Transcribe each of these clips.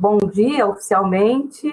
bom dia oficialmente.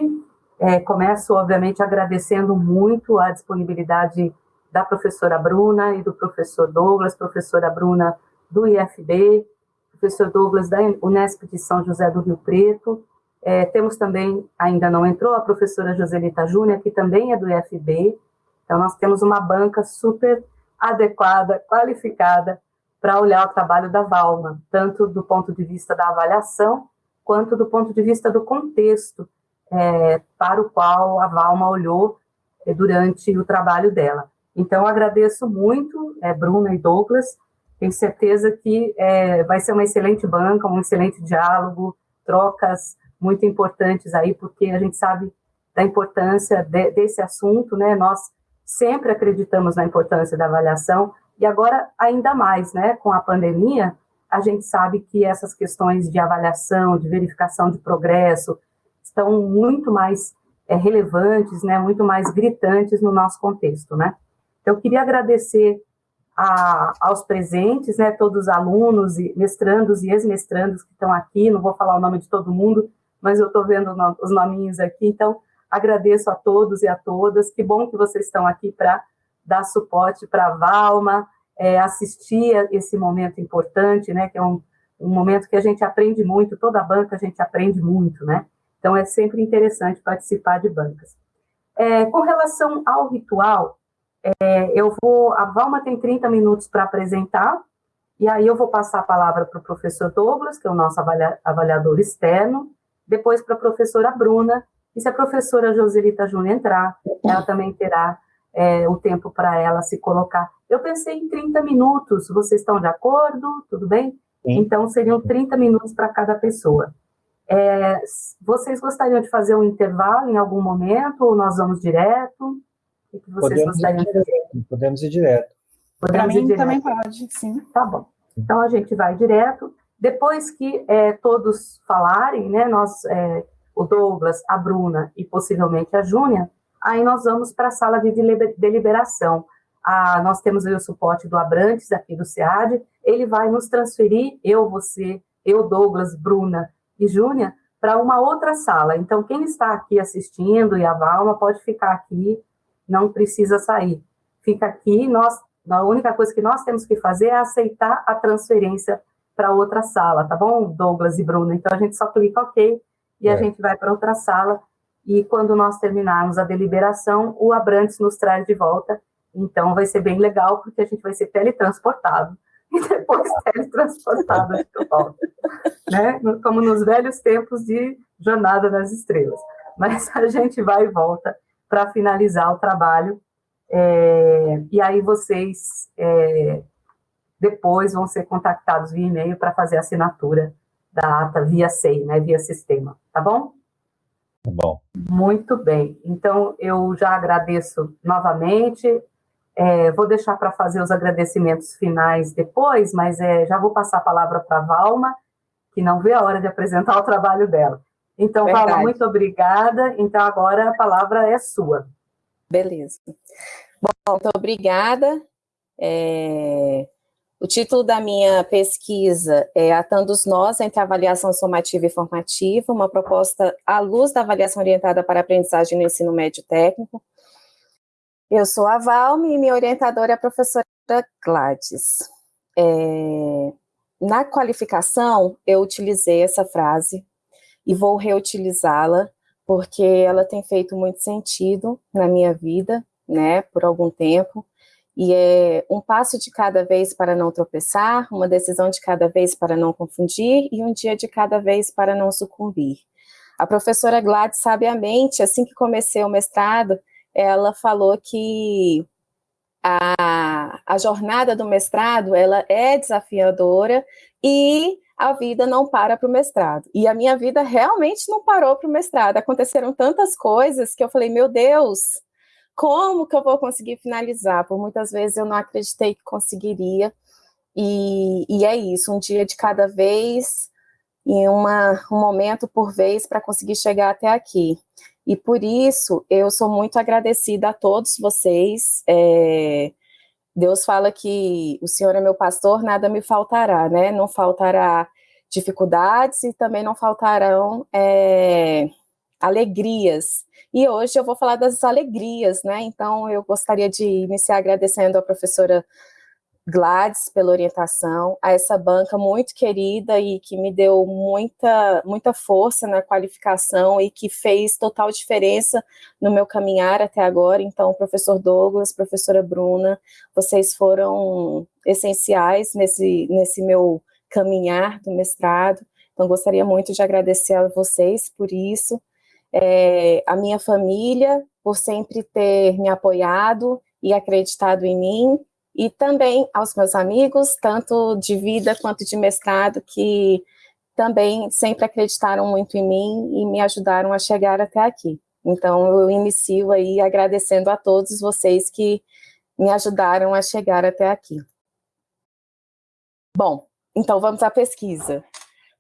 É, começo, obviamente, agradecendo muito a disponibilidade da professora Bruna e do professor Douglas, professora Bruna do IFB, professor Douglas da Unesp de São José do Rio Preto. É, temos também, ainda não entrou, a professora Joselita Júnior, que também é do IFB. Então, nós temos uma banca super adequada, qualificada, para olhar o trabalho da Valma, tanto do ponto de vista da avaliação, quanto do ponto de vista do contexto é, para o qual a Valma olhou é, durante o trabalho dela. Então, agradeço muito, é, Bruna e Douglas, tenho certeza que é, vai ser uma excelente banca, um excelente diálogo, trocas muito importantes aí, porque a gente sabe da importância de, desse assunto, né? Nós sempre acreditamos na importância da avaliação, e agora ainda mais, né? Com a pandemia, a gente sabe que essas questões de avaliação, de verificação de progresso, estão muito mais é, relevantes, né? Muito mais gritantes no nosso contexto, né? Então, eu queria agradecer a, aos presentes, né, todos os alunos, e mestrandos e ex-mestrandos que estão aqui, não vou falar o nome de todo mundo, mas eu estou vendo os nominhos aqui, então agradeço a todos e a todas, que bom que vocês estão aqui para dar suporte para a Valma, é, assistir a esse momento importante, né, que é um, um momento que a gente aprende muito, toda banca a gente aprende muito, né, então é sempre interessante participar de bancas. É, com relação ao ritual, é, eu vou, a Valma tem 30 minutos para apresentar, e aí eu vou passar a palavra para o professor Douglas, que é o nosso avalia, avaliador externo, depois para a professora Bruna, e se a professora Joselita Júnior entrar, ela também terá é, o tempo para ela se colocar. Eu pensei em 30 minutos, vocês estão de acordo? Tudo bem? Sim. Então, seriam 30 minutos para cada pessoa. É, vocês gostariam de fazer um intervalo em algum momento, ou nós vamos direto? O que vocês podemos gostariam de fazer? Podemos ir direto. Para mim direto. também pode, sim. Tá bom. Então a gente vai direto. Depois que é, todos falarem, né, nós, é, o Douglas, a Bruna e possivelmente a Júnia, aí nós vamos para a sala de deliberação. Ah, nós temos o suporte do Abrantes, aqui do SEAD, ele vai nos transferir, eu, você, eu, Douglas, Bruna e Júnia, para uma outra sala. Então, quem está aqui assistindo e a Valma pode ficar aqui não precisa sair. Fica aqui, nós, a única coisa que nós temos que fazer é aceitar a transferência para outra sala, tá bom, Douglas e Bruno? Então, a gente só clica OK e é. a gente vai para outra sala, e quando nós terminarmos a deliberação, o Abrantes nos traz de volta, então vai ser bem legal, porque a gente vai ser teletransportado, e depois teletransportado de volta, né? Como nos velhos tempos de Jornada nas Estrelas. Mas a gente vai e volta para finalizar o trabalho. É, e aí vocês é, depois vão ser contactados via e-mail para fazer a assinatura da ata via SEI, né, via sistema, tá bom? Tá bom. Muito bem. Então, eu já agradeço novamente. É, vou deixar para fazer os agradecimentos finais depois, mas é, já vou passar a palavra para a Valma, que não vê a hora de apresentar o trabalho dela. Então, Verdade. Paula, muito obrigada. Então, agora a palavra é sua. Beleza. Bom, muito obrigada. É... O título da minha pesquisa é Atando os Nós entre Avaliação Somativa e Formativa, uma proposta à luz da avaliação orientada para aprendizagem no ensino médio técnico. Eu sou a Valme e minha orientadora é a professora Gladys. É... Na qualificação, eu utilizei essa frase e vou reutilizá-la, porque ela tem feito muito sentido na minha vida, né, por algum tempo, e é um passo de cada vez para não tropeçar, uma decisão de cada vez para não confundir, e um dia de cada vez para não sucumbir. A professora Gladys, sabiamente, assim que comecei o mestrado, ela falou que a, a jornada do mestrado, ela é desafiadora, e a vida não para para o mestrado. E a minha vida realmente não parou para o mestrado. Aconteceram tantas coisas que eu falei, meu Deus, como que eu vou conseguir finalizar? Por muitas vezes eu não acreditei que conseguiria. E, e é isso, um dia de cada vez, e uma, um momento por vez para conseguir chegar até aqui. E por isso, eu sou muito agradecida a todos vocês, é, Deus fala que o Senhor é meu pastor, nada me faltará, né? Não faltará dificuldades e também não faltarão é, alegrias. E hoje eu vou falar das alegrias, né? Então eu gostaria de iniciar agradecendo a professora Gladys pela orientação, a essa banca muito querida e que me deu muita, muita força na qualificação e que fez total diferença no meu caminhar até agora. Então, professor Douglas, professora Bruna, vocês foram essenciais nesse, nesse meu caminhar do mestrado. Então, gostaria muito de agradecer a vocês por isso. É, a minha família, por sempre ter me apoiado e acreditado em mim, e também aos meus amigos, tanto de vida quanto de mestrado, que também sempre acreditaram muito em mim e me ajudaram a chegar até aqui. Então, eu inicio aí agradecendo a todos vocês que me ajudaram a chegar até aqui. Bom, então vamos à pesquisa.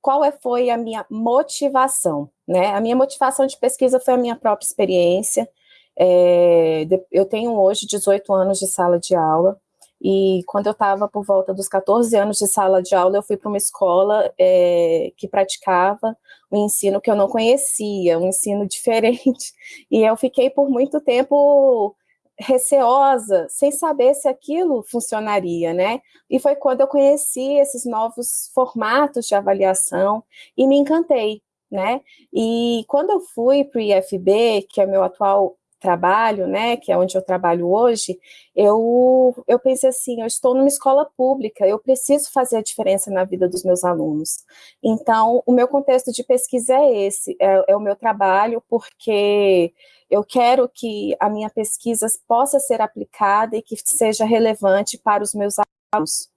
Qual é, foi a minha motivação? Né? A minha motivação de pesquisa foi a minha própria experiência. É, eu tenho hoje 18 anos de sala de aula, e quando eu estava por volta dos 14 anos de sala de aula, eu fui para uma escola é, que praticava um ensino que eu não conhecia, um ensino diferente. E eu fiquei por muito tempo receosa, sem saber se aquilo funcionaria, né? E foi quando eu conheci esses novos formatos de avaliação e me encantei, né? E quando eu fui para o IFB, que é meu atual trabalho, né, que é onde eu trabalho hoje, eu, eu pensei assim, eu estou numa escola pública, eu preciso fazer a diferença na vida dos meus alunos. Então, o meu contexto de pesquisa é esse, é, é o meu trabalho, porque eu quero que a minha pesquisa possa ser aplicada e que seja relevante para os meus alunos.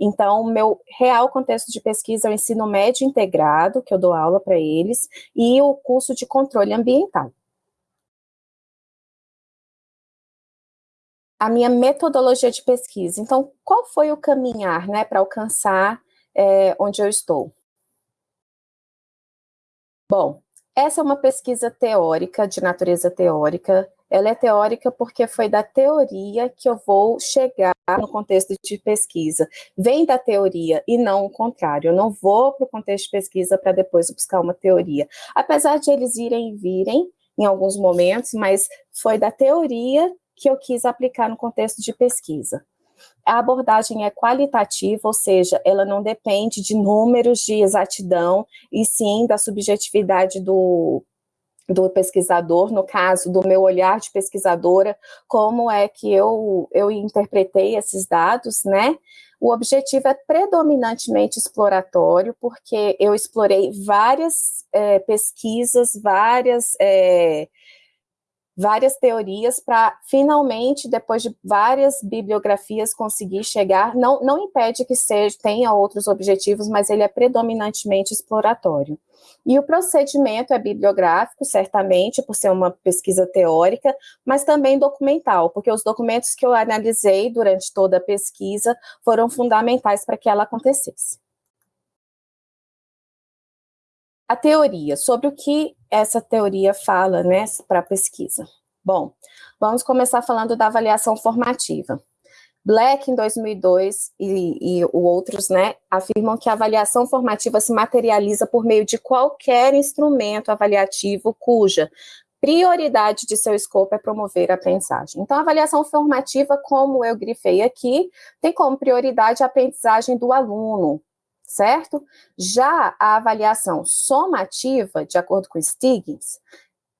Então, o meu real contexto de pesquisa é o ensino médio integrado, que eu dou aula para eles, e o curso de controle ambiental. A minha metodologia de pesquisa. Então, qual foi o caminhar né, para alcançar é, onde eu estou? Bom, essa é uma pesquisa teórica, de natureza teórica. Ela é teórica porque foi da teoria que eu vou chegar no contexto de pesquisa. Vem da teoria e não o contrário. Eu não vou para o contexto de pesquisa para depois buscar uma teoria. Apesar de eles irem e virem em alguns momentos, mas foi da teoria que eu quis aplicar no contexto de pesquisa. A abordagem é qualitativa, ou seja, ela não depende de números de exatidão, e sim da subjetividade do, do pesquisador, no caso do meu olhar de pesquisadora, como é que eu, eu interpretei esses dados, né? O objetivo é predominantemente exploratório, porque eu explorei várias é, pesquisas, várias é, várias teorias para finalmente, depois de várias bibliografias, conseguir chegar, não, não impede que seja, tenha outros objetivos, mas ele é predominantemente exploratório. E o procedimento é bibliográfico, certamente, por ser uma pesquisa teórica, mas também documental, porque os documentos que eu analisei durante toda a pesquisa foram fundamentais para que ela acontecesse. A teoria, sobre o que essa teoria fala, né, para a pesquisa. Bom, vamos começar falando da avaliação formativa. Black, em 2002, e, e outros, né, afirmam que a avaliação formativa se materializa por meio de qualquer instrumento avaliativo cuja prioridade de seu escopo é promover a aprendizagem. Então, a avaliação formativa, como eu grifei aqui, tem como prioridade a aprendizagem do aluno, certo? Já a avaliação somativa, de acordo com Stiggins,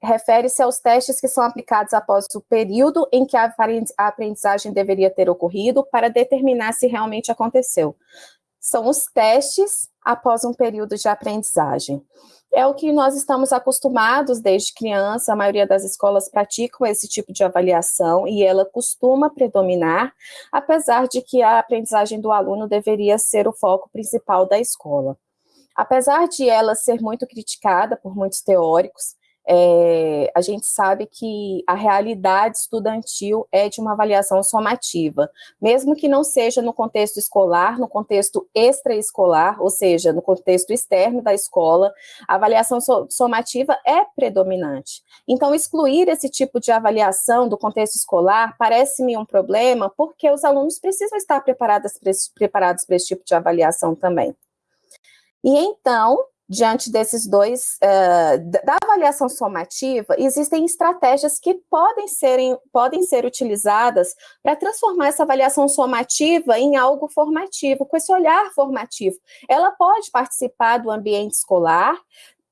refere-se aos testes que são aplicados após o período em que a aprendizagem deveria ter ocorrido para determinar se realmente aconteceu. São os testes após um período de aprendizagem é o que nós estamos acostumados desde criança, a maioria das escolas praticam esse tipo de avaliação e ela costuma predominar, apesar de que a aprendizagem do aluno deveria ser o foco principal da escola. Apesar de ela ser muito criticada por muitos teóricos, é, a gente sabe que a realidade estudantil é de uma avaliação somativa, mesmo que não seja no contexto escolar, no contexto extraescolar, ou seja, no contexto externo da escola, a avaliação somativa é predominante. Então, excluir esse tipo de avaliação do contexto escolar parece-me um problema, porque os alunos precisam estar preparados para esse, preparados para esse tipo de avaliação também. E então, diante desses dois, uh, da avaliação somativa, existem estratégias que podem, serem, podem ser utilizadas para transformar essa avaliação somativa em algo formativo, com esse olhar formativo. Ela pode participar do ambiente escolar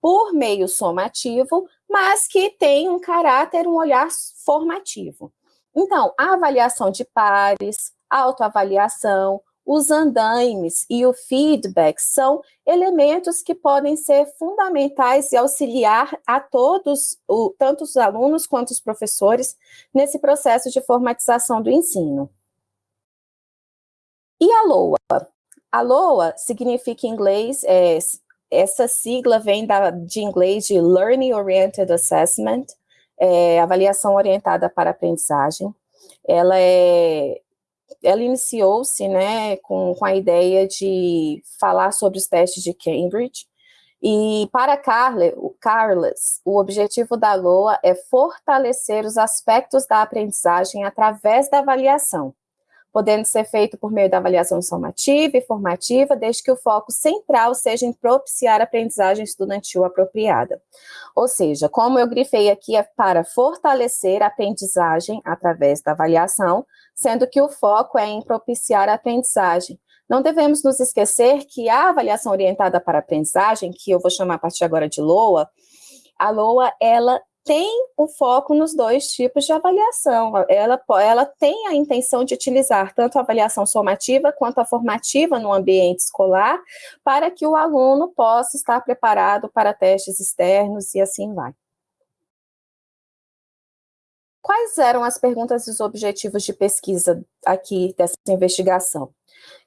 por meio somativo, mas que tem um caráter, um olhar formativo. Então, a avaliação de pares, autoavaliação, os andaimes e o feedback são elementos que podem ser fundamentais e auxiliar a todos, o, tanto os alunos quanto os professores, nesse processo de formatização do ensino. E a LOA? A LOA significa em inglês, é, essa sigla vem da, de inglês de Learning Oriented Assessment, é, avaliação orientada para aprendizagem. Ela é ela iniciou-se né, com, com a ideia de falar sobre os testes de Cambridge, e para Carle, o Carles, o objetivo da LOA é fortalecer os aspectos da aprendizagem através da avaliação, podendo ser feito por meio da avaliação somativa e formativa, desde que o foco central seja em propiciar a aprendizagem estudantil apropriada. Ou seja, como eu grifei aqui, é para fortalecer a aprendizagem através da avaliação, sendo que o foco é em propiciar a aprendizagem. Não devemos nos esquecer que a avaliação orientada para aprendizagem, que eu vou chamar a partir agora de LOA, a LOA, ela tem o foco nos dois tipos de avaliação. Ela, ela tem a intenção de utilizar tanto a avaliação somativa quanto a formativa no ambiente escolar, para que o aluno possa estar preparado para testes externos e assim vai. Quais eram as perguntas e os objetivos de pesquisa aqui dessa investigação?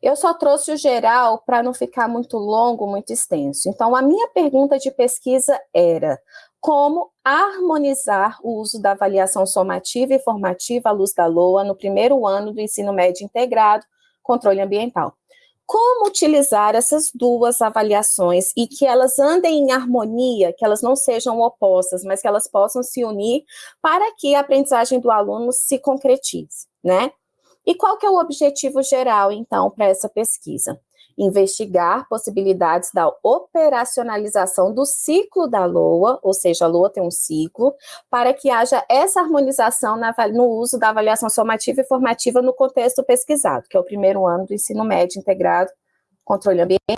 Eu só trouxe o geral para não ficar muito longo, muito extenso. Então, a minha pergunta de pesquisa era como harmonizar o uso da avaliação somativa e formativa à luz da LOA no primeiro ano do ensino médio integrado, controle ambiental como utilizar essas duas avaliações e que elas andem em harmonia, que elas não sejam opostas, mas que elas possam se unir para que a aprendizagem do aluno se concretize, né? E qual que é o objetivo geral, então, para essa pesquisa? Investigar possibilidades da operacionalização do ciclo da LOA, ou seja, a LOA tem um ciclo, para que haja essa harmonização na, no uso da avaliação somativa e formativa no contexto pesquisado, que é o primeiro ano do ensino médio integrado, controle ambiental.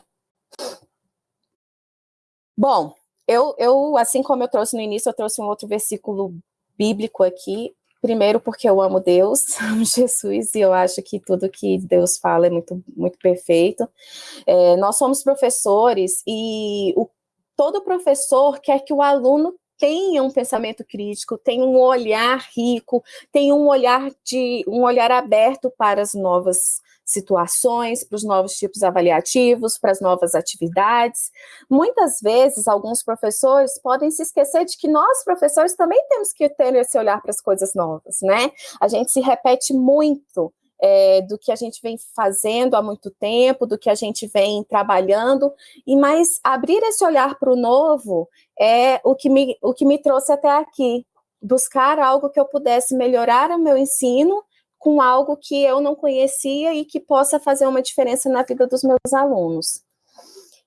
Bom, eu, eu, assim como eu trouxe no início, eu trouxe um outro versículo bíblico aqui, Primeiro porque eu amo Deus, amo Jesus, e eu acho que tudo que Deus fala é muito, muito perfeito. É, nós somos professores e o, todo professor quer que o aluno tenha um pensamento crítico, tenha um olhar rico, tenha um olhar de um olhar aberto para as novas situações, para os novos tipos avaliativos, para as novas atividades. Muitas vezes, alguns professores podem se esquecer de que nós, professores, também temos que ter esse olhar para as coisas novas, né? A gente se repete muito é, do que a gente vem fazendo há muito tempo, do que a gente vem trabalhando, e mais abrir esse olhar para o novo é o que, me, o que me trouxe até aqui, buscar algo que eu pudesse melhorar o meu ensino com algo que eu não conhecia e que possa fazer uma diferença na vida dos meus alunos.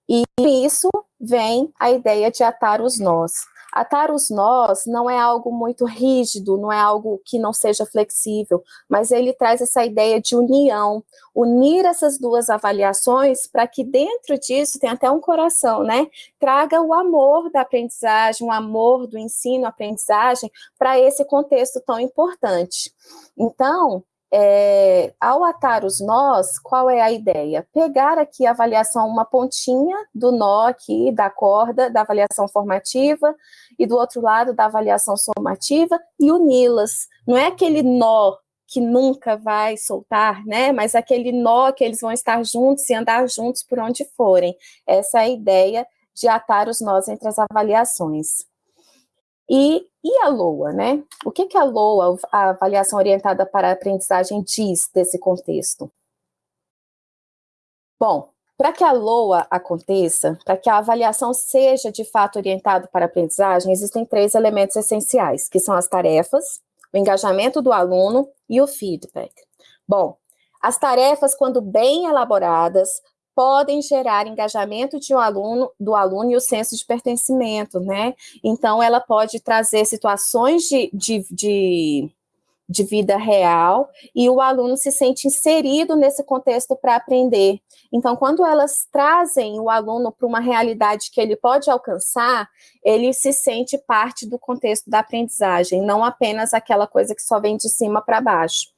E isso vem a ideia de atar os nós. Atar os nós não é algo muito rígido, não é algo que não seja flexível, mas ele traz essa ideia de união, unir essas duas avaliações para que dentro disso tem até um coração, né? Traga o amor da aprendizagem, o amor do ensino, aprendizagem para esse contexto tão importante. Então, é, ao atar os nós, qual é a ideia? Pegar aqui a avaliação, uma pontinha do nó aqui, da corda, da avaliação formativa, e do outro lado da avaliação somativa, e uni-las. Não é aquele nó que nunca vai soltar, né? Mas aquele nó que eles vão estar juntos e andar juntos por onde forem. Essa é a ideia de atar os nós entre as avaliações. E, e a LOA, né? O que, que a LOA, a avaliação orientada para a aprendizagem, diz desse contexto? Bom, para que a LOA aconteça, para que a avaliação seja de fato orientada para a aprendizagem, existem três elementos essenciais, que são as tarefas, o engajamento do aluno e o feedback. Bom, as tarefas, quando bem elaboradas, podem gerar engajamento de um aluno, do aluno e o senso de pertencimento, né? Então, ela pode trazer situações de, de, de de vida real e o aluno se sente inserido nesse contexto para aprender. Então, quando elas trazem o aluno para uma realidade que ele pode alcançar, ele se sente parte do contexto da aprendizagem, não apenas aquela coisa que só vem de cima para baixo.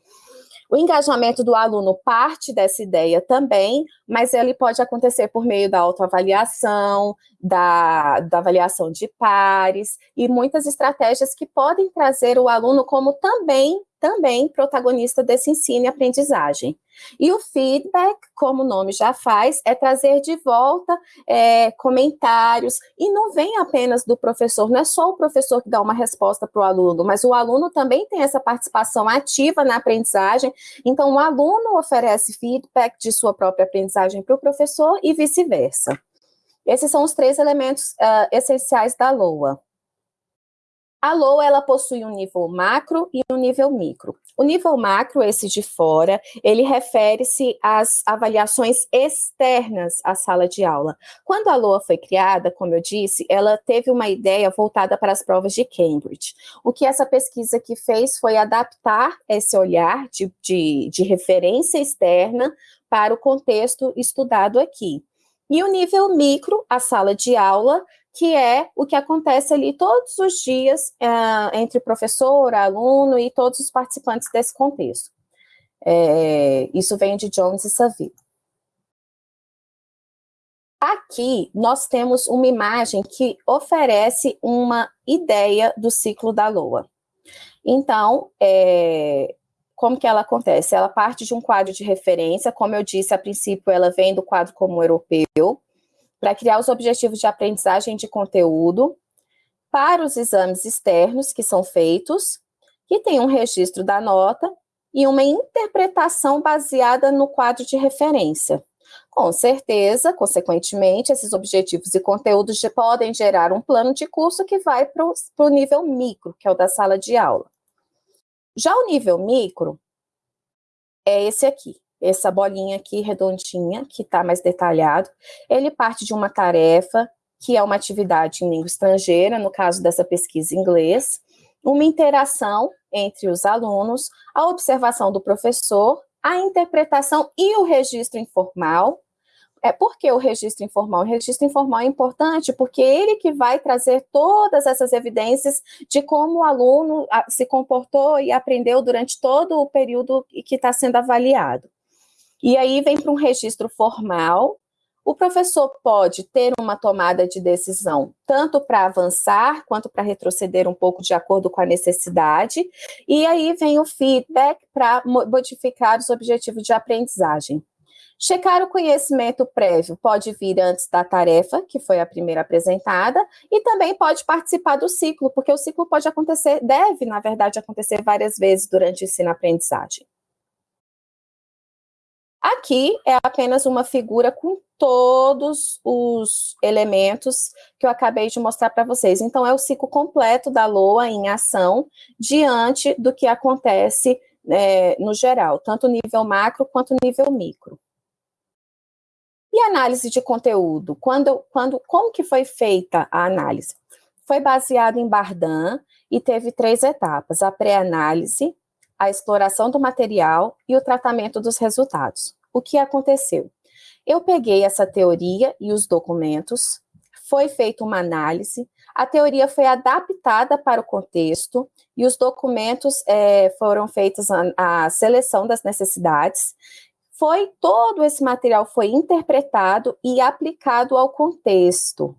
O engajamento do aluno parte dessa ideia também, mas ele pode acontecer por meio da autoavaliação, da, da avaliação de pares e muitas estratégias que podem trazer o aluno como também também protagonista desse ensino e aprendizagem. E o feedback, como o nome já faz, é trazer de volta é, comentários, e não vem apenas do professor, não é só o professor que dá uma resposta para o aluno, mas o aluno também tem essa participação ativa na aprendizagem, então o aluno oferece feedback de sua própria aprendizagem para o professor e vice-versa. Esses são os três elementos uh, essenciais da LOA. A LOA, ela possui um nível macro e um nível micro. O nível macro, esse de fora, ele refere-se às avaliações externas à sala de aula. Quando a LOA foi criada, como eu disse, ela teve uma ideia voltada para as provas de Cambridge. O que essa pesquisa que fez foi adaptar esse olhar de, de, de referência externa para o contexto estudado aqui. E o nível micro, a sala de aula, que é o que acontece ali todos os dias uh, entre professor, aluno e todos os participantes desse contexto. É, isso vem de Jones e Saville. Aqui, nós temos uma imagem que oferece uma ideia do ciclo da Lua. Então, é, como que ela acontece? Ela parte de um quadro de referência, como eu disse, a princípio ela vem do quadro comum europeu, para criar os objetivos de aprendizagem de conteúdo, para os exames externos que são feitos, que tem um registro da nota e uma interpretação baseada no quadro de referência. Com certeza, consequentemente, esses objetivos e conteúdos podem gerar um plano de curso que vai para o nível micro, que é o da sala de aula. Já o nível micro é esse aqui, essa bolinha aqui redondinha, que está mais detalhado. Ele parte de uma tarefa, que é uma atividade em língua estrangeira, no caso dessa pesquisa em inglês, uma interação entre os alunos, a observação do professor, a interpretação e o registro informal, é porque o registro informal, o registro informal é importante porque é ele que vai trazer todas essas evidências de como o aluno se comportou e aprendeu durante todo o período que está sendo avaliado. E aí vem para um registro formal, o professor pode ter uma tomada de decisão tanto para avançar quanto para retroceder um pouco de acordo com a necessidade, e aí vem o feedback para modificar os objetivos de aprendizagem. Checar o conhecimento prévio pode vir antes da tarefa, que foi a primeira apresentada, e também pode participar do ciclo, porque o ciclo pode acontecer, deve, na verdade, acontecer várias vezes durante o ensino-aprendizagem. Aqui é apenas uma figura com todos os elementos que eu acabei de mostrar para vocês. Então, é o ciclo completo da LOA em ação diante do que acontece é, no geral, tanto nível macro quanto nível micro. E análise de conteúdo? Quando, quando, como que foi feita a análise? Foi baseado em Bardan e teve três etapas, a pré-análise, a exploração do material e o tratamento dos resultados. O que aconteceu? Eu peguei essa teoria e os documentos, foi feita uma análise, a teoria foi adaptada para o contexto e os documentos é, foram feitos a, a seleção das necessidades foi todo esse material foi interpretado e aplicado ao contexto,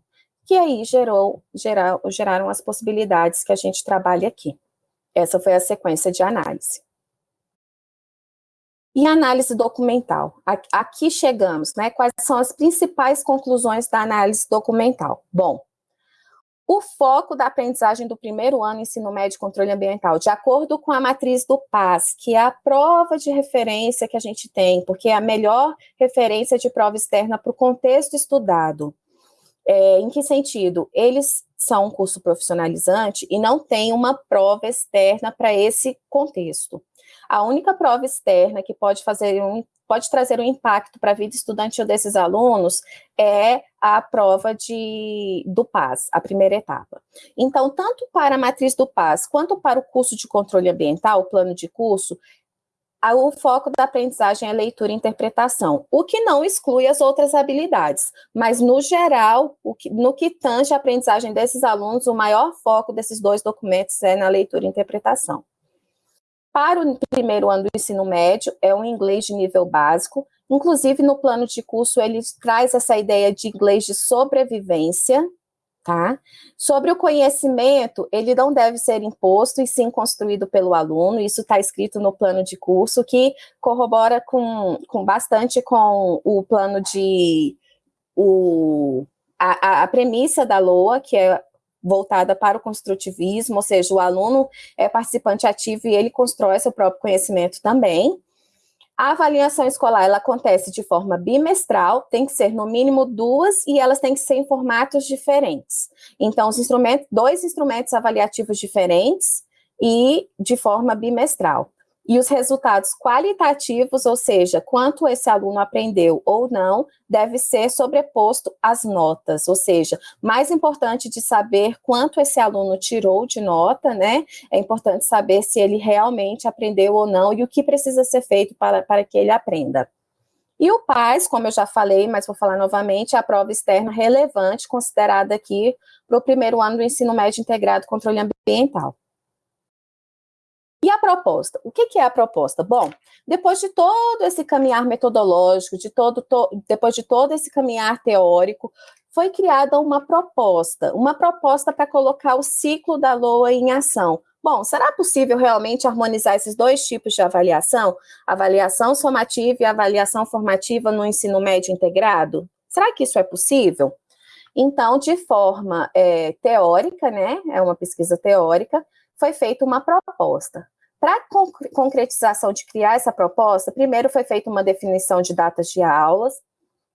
que aí gerou, gerar, geraram as possibilidades que a gente trabalha aqui. Essa foi a sequência de análise. E análise documental. Aqui chegamos, né? Quais são as principais conclusões da análise documental? Bom, o foco da aprendizagem do primeiro ano ensino médio e controle ambiental, de acordo com a matriz do PAS, que é a prova de referência que a gente tem, porque é a melhor referência de prova externa para o contexto estudado. É, em que sentido? Eles são um curso profissionalizante e não tem uma prova externa para esse contexto. A única prova externa que pode fazer um pode trazer um impacto para a vida estudantil desses alunos é a prova de, do PAS, a primeira etapa. Então, tanto para a matriz do PAS, quanto para o curso de controle ambiental, o plano de curso, o foco da aprendizagem é leitura e interpretação, o que não exclui as outras habilidades, mas no geral, que, no que tange a aprendizagem desses alunos, o maior foco desses dois documentos é na leitura e interpretação. Para o primeiro ano do ensino médio, é um inglês de nível básico, inclusive no plano de curso ele traz essa ideia de inglês de sobrevivência, tá? Sobre o conhecimento, ele não deve ser imposto e sim construído pelo aluno, isso está escrito no plano de curso, que corrobora com, com bastante com o plano de... O, a, a premissa da LOA, que é voltada para o construtivismo, ou seja, o aluno é participante ativo e ele constrói seu próprio conhecimento também. A avaliação escolar, ela acontece de forma bimestral, tem que ser no mínimo duas e elas têm que ser em formatos diferentes. Então, os instrumentos, dois instrumentos avaliativos diferentes e de forma bimestral e os resultados qualitativos, ou seja, quanto esse aluno aprendeu ou não, deve ser sobreposto às notas, ou seja, mais importante de saber quanto esse aluno tirou de nota, né, é importante saber se ele realmente aprendeu ou não e o que precisa ser feito para, para que ele aprenda. E o PAS, como eu já falei, mas vou falar novamente, é a prova externa relevante, considerada aqui para o primeiro ano do ensino médio integrado controle ambiental. E a proposta? O que, que, é a proposta? Bom, depois de todo esse caminhar metodológico, de todo, to, depois de todo esse caminhar teórico, foi criada uma proposta, uma proposta para colocar o ciclo da LOA em ação. Bom, será possível realmente harmonizar esses dois tipos de avaliação? Avaliação somativa e avaliação formativa no ensino médio integrado? Será que isso é possível? Então, de forma é, teórica, né, é uma pesquisa teórica, foi feita uma proposta. Para a concretização de criar essa proposta, primeiro foi feita uma definição de datas de aulas,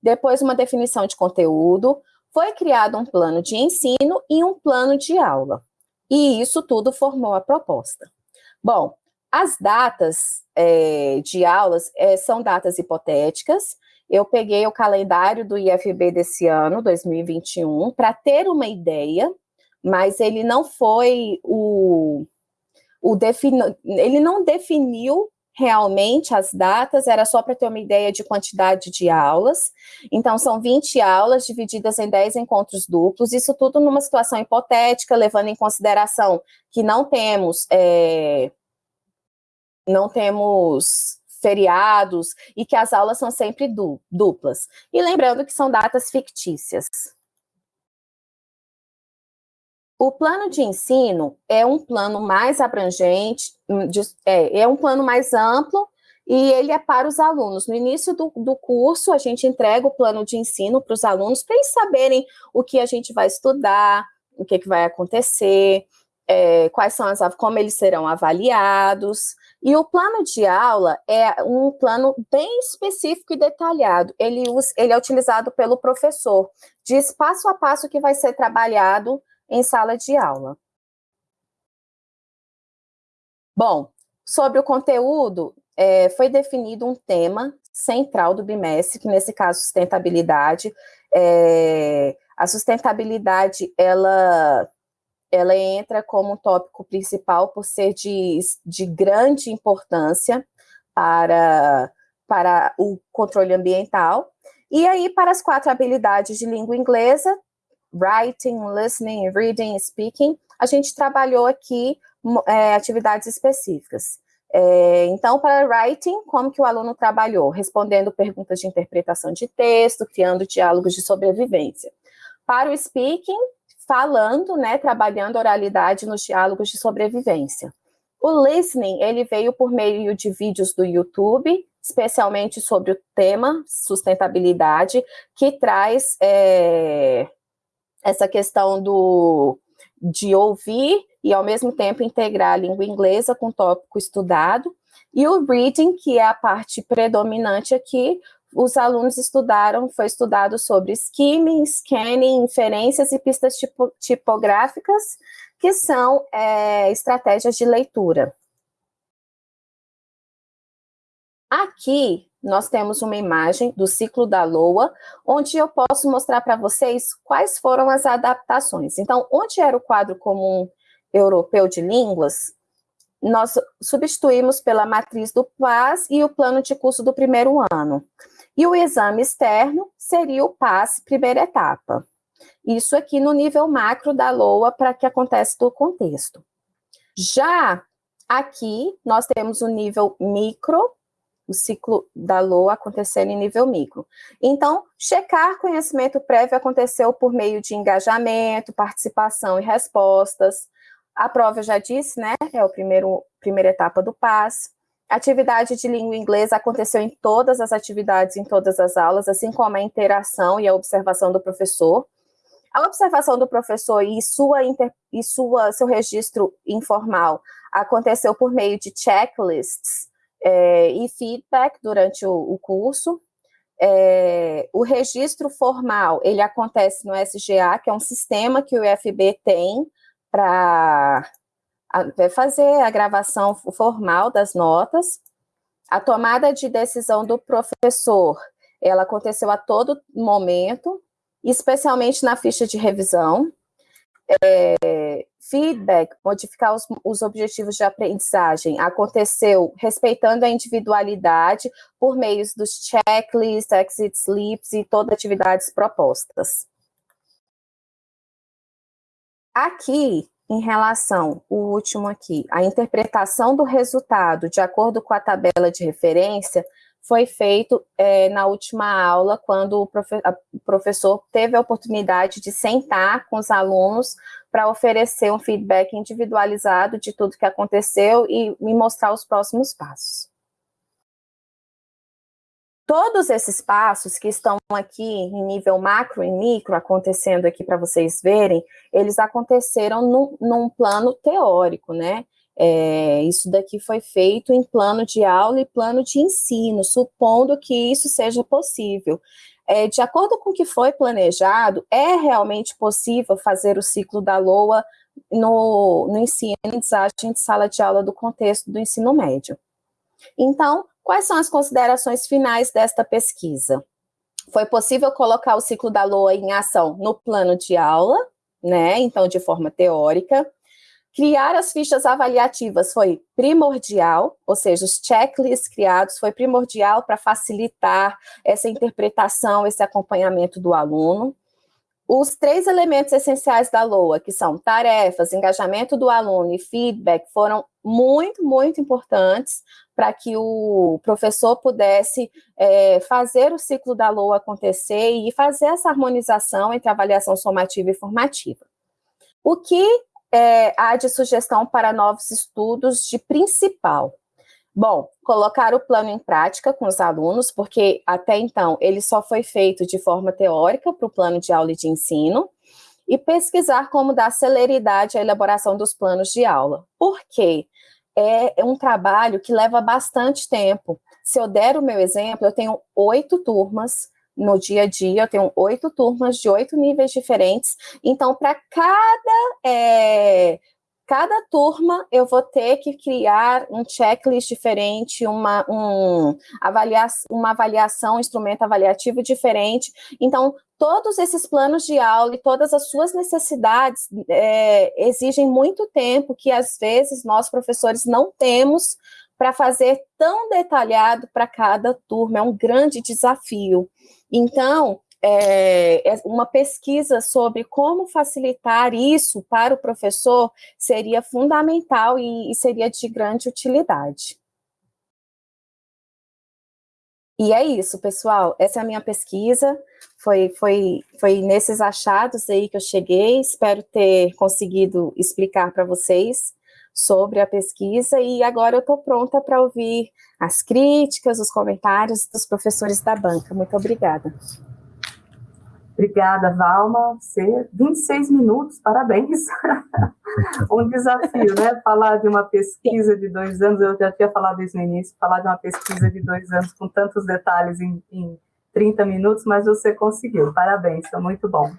depois uma definição de conteúdo, foi criado um plano de ensino e um plano de aula. E isso tudo formou a proposta. Bom, as datas é, de aulas é, são datas hipotéticas. Eu peguei o calendário do IFB desse ano, 2021, para ter uma ideia mas ele não foi o, o defini, ele não definiu realmente as datas, era só para ter uma ideia de quantidade de aulas. Então, são 20 aulas divididas em 10 encontros duplos, isso tudo numa situação hipotética, levando em consideração que não temos, é, não temos feriados e que as aulas são sempre du duplas. E lembrando que são datas fictícias. O plano de ensino é um plano mais abrangente, hum, é, é um plano mais amplo e ele é para os alunos. No início do, do curso, a gente entrega o plano de ensino para os alunos, para eles saberem o que a gente vai estudar, o que, que vai acontecer, é, quais são as, como eles serão avaliados. E o plano de aula é um plano bem específico e detalhado. Ele, ele é utilizado pelo professor, diz passo a passo que vai ser trabalhado em sala de aula. Bom, sobre o conteúdo, é, foi definido um tema central do bimestre, que nesse caso, sustentabilidade. É, a sustentabilidade, ela, ela entra como um tópico principal por ser de, de grande importância para, para o controle ambiental. E aí, para as quatro habilidades de língua inglesa, writing, listening, reading, speaking, a gente trabalhou aqui é, atividades específicas. É, então, para writing, como que o aluno trabalhou? Respondendo perguntas de interpretação de texto, criando diálogos de sobrevivência. Para o speaking, falando, né, trabalhando oralidade nos diálogos de sobrevivência. O listening, ele veio por meio de vídeos do YouTube, especialmente sobre o tema sustentabilidade, que traz é, essa questão do, de ouvir e, ao mesmo tempo, integrar a língua inglesa com o tópico estudado, e o reading, que é a parte predominante aqui, os alunos estudaram, foi estudado sobre skimming, scanning, inferências e pistas tipo, tipográficas, que são é, estratégias de leitura. Aqui, nós temos uma imagem do ciclo da Loa, onde eu posso mostrar para vocês quais foram as adaptações. Então, onde era o quadro comum europeu de línguas, nós substituímos pela matriz do PAS e o plano de curso do primeiro ano. E o exame externo seria o PAS, primeira etapa. Isso aqui no nível macro da LOA, para que acontece do contexto. Já aqui, nós temos o nível micro, o ciclo da LOA acontecendo em nível micro. Então, checar conhecimento prévio aconteceu por meio de engajamento, participação e respostas, a prova eu já disse, né? É a primeira etapa do PAS. atividade de língua inglesa aconteceu em todas as atividades, em todas as aulas, assim como a interação e a observação do professor. A observação do professor e, sua inter, e sua, seu registro informal aconteceu por meio de checklists é, e feedback durante o, o curso. É, o registro formal, ele acontece no SGA, que é um sistema que o UFB tem para fazer a gravação formal das notas. A tomada de decisão do professor, ela aconteceu a todo momento, especialmente na ficha de revisão. É, feedback, modificar os, os, objetivos de aprendizagem, aconteceu respeitando a individualidade por meio dos checklists, exit slips e todas as atividades propostas. Aqui, em relação, o último aqui, a interpretação do resultado de acordo com a tabela de referência foi feito é, na última aula, quando o, profe professor teve a oportunidade de sentar com os alunos para oferecer um feedback individualizado de tudo que aconteceu e me mostrar os próximos passos. Todos esses passos que estão aqui em nível macro e micro, acontecendo aqui para vocês verem, eles aconteceram num, num plano teórico, né? É, isso daqui foi feito em plano de aula e plano de ensino, supondo que isso seja possível. É, de acordo com o que foi planejado, é realmente possível fazer o ciclo da LOA no, no ensino e de sala de aula do contexto do ensino médio. Então, Quais são as considerações finais desta pesquisa? Foi possível colocar o ciclo da LOA em ação no plano de aula, né? Então, de forma teórica. Criar as fichas avaliativas foi primordial, ou seja, os checklists criados foi primordial para facilitar essa interpretação, esse acompanhamento do aluno. Os três elementos essenciais da LOA, que são tarefas, engajamento do aluno e feedback, foram muito, muito importantes para que o professor pudesse é, fazer o ciclo da LOA acontecer e fazer essa harmonização entre avaliação somativa e formativa. O que é, há de sugestão para novos estudos de principal? Bom, colocar o plano em prática com os alunos, porque até então ele só foi feito de forma teórica para o plano de aula e de ensino, e pesquisar como dar celeridade à elaboração dos planos de aula. Por quê? É um trabalho que leva bastante tempo. Se eu der o meu exemplo, eu tenho oito turmas no dia a dia, eu tenho oito turmas de oito níveis diferentes, então para cada é, cada turma eu vou ter que criar um checklist diferente, uma, um, avalia uma avaliação, um instrumento avaliativo diferente. Então, todos esses planos de aula e todas as suas necessidades é, exigem muito tempo que, às vezes, nós, professores, não temos para fazer tão detalhado para cada turma. É um grande desafio. Então, é, é, uma pesquisa sobre como facilitar isso para o professor seria fundamental e, e seria de grande utilidade. E é isso, pessoal. Essa é a minha pesquisa. Foi, foi, foi nesses achados aí que eu cheguei. Espero ter conseguido explicar para vocês sobre a pesquisa. E agora eu estou pronta para ouvir as críticas, os comentários dos professores da banca. Muito obrigada. Obrigada, Valma. Você, 26 minutos, parabéns. um desafio, né? Falar de uma pesquisa de dois anos, eu já tinha falado isso no início, falar de uma pesquisa de dois anos com tantos detalhes em, em 30 minutos, mas você conseguiu. Parabéns, foi muito bom.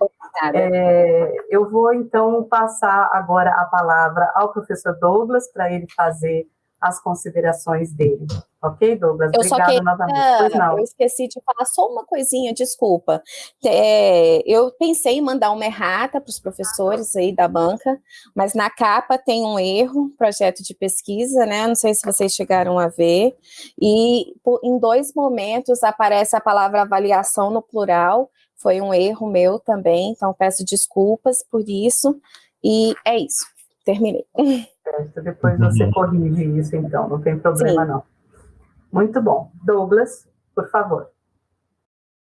É, eu vou, então, passar agora a palavra ao professor Douglas, para ele fazer as considerações dele. Ok, Douglas? Eu Obrigada só queria, novamente. Pois não. Eu esqueci de falar só uma coisinha, desculpa. É, eu pensei em mandar uma errata para os professores aí da banca, mas na capa tem um erro, projeto de pesquisa, né? Não sei se vocês chegaram a ver. E por, em dois momentos aparece a palavra avaliação no plural. Foi um erro meu também, então peço desculpas por isso. E é isso. Terminei. Depois você corrige isso, então, não tem problema, Sim. não. Muito bom. Douglas, por favor.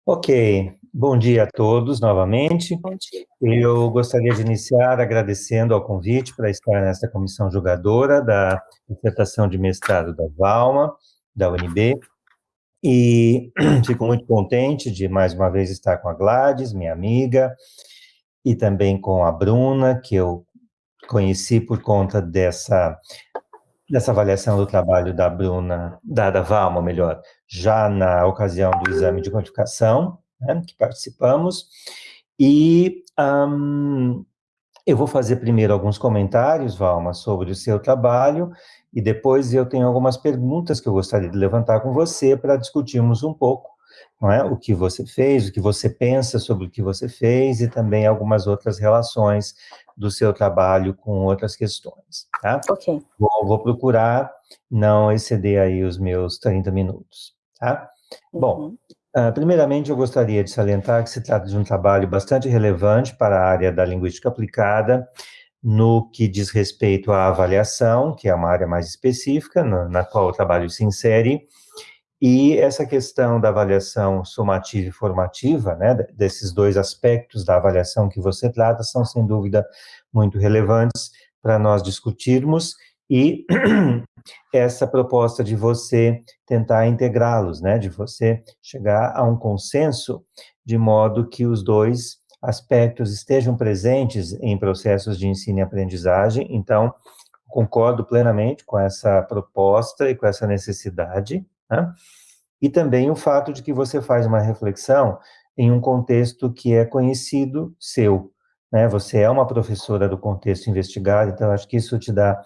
Ok, bom dia a todos novamente. Bom dia. Eu gostaria de iniciar agradecendo ao convite para estar nesta comissão julgadora da dissertação de mestrado da Valma, da UNB, e fico muito contente de mais uma vez estar com a Gladys, minha amiga, e também com a Bruna, que eu conheci por conta dessa dessa avaliação do trabalho da Bruna, da, da Valma, melhor, já na ocasião do exame de quantificação, né, que participamos, e um, eu vou fazer primeiro alguns comentários, Valma, sobre o seu trabalho, e depois eu tenho algumas perguntas que eu gostaria de levantar com você para discutirmos um pouco não é? o que você fez, o que você pensa sobre o que você fez e também algumas outras relações do seu trabalho com outras questões, tá? Ok. Vou, vou procurar não exceder aí os meus 30 minutos, tá? Uhum. Bom, uh, primeiramente eu gostaria de salientar que se trata de um trabalho bastante relevante para a área da linguística aplicada, no que diz respeito à avaliação, que é uma área mais específica, na, na qual o trabalho se insere, e essa questão da avaliação somativa e formativa, né, desses dois aspectos da avaliação que você trata, são sem dúvida muito relevantes para nós discutirmos e essa proposta de você tentar integrá-los, né, de você chegar a um consenso de modo que os dois aspectos estejam presentes em processos de ensino e aprendizagem. Então, concordo plenamente com essa proposta e com essa necessidade. Né? E também o fato de que você faz uma reflexão em um contexto que é conhecido seu. Né? Você é uma professora do contexto investigado, então acho que isso te dá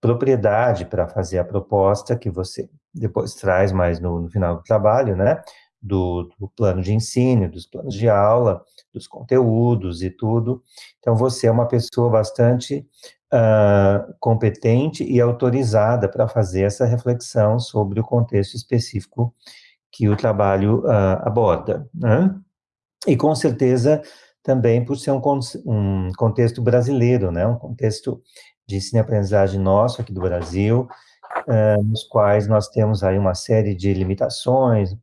propriedade para fazer a proposta que você depois traz mais no, no final do trabalho, né? Do, do, plano de ensino, dos planos de aula, dos conteúdos e tudo. Então, você é uma pessoa bastante uh, competente e autorizada para fazer essa reflexão sobre o contexto específico que o trabalho uh, aborda. Né? E, com certeza, também por ser um, um contexto brasileiro, né? um contexto de ensino-aprendizagem nosso aqui do Brasil, uh, nos quais nós temos aí uma série de limitações,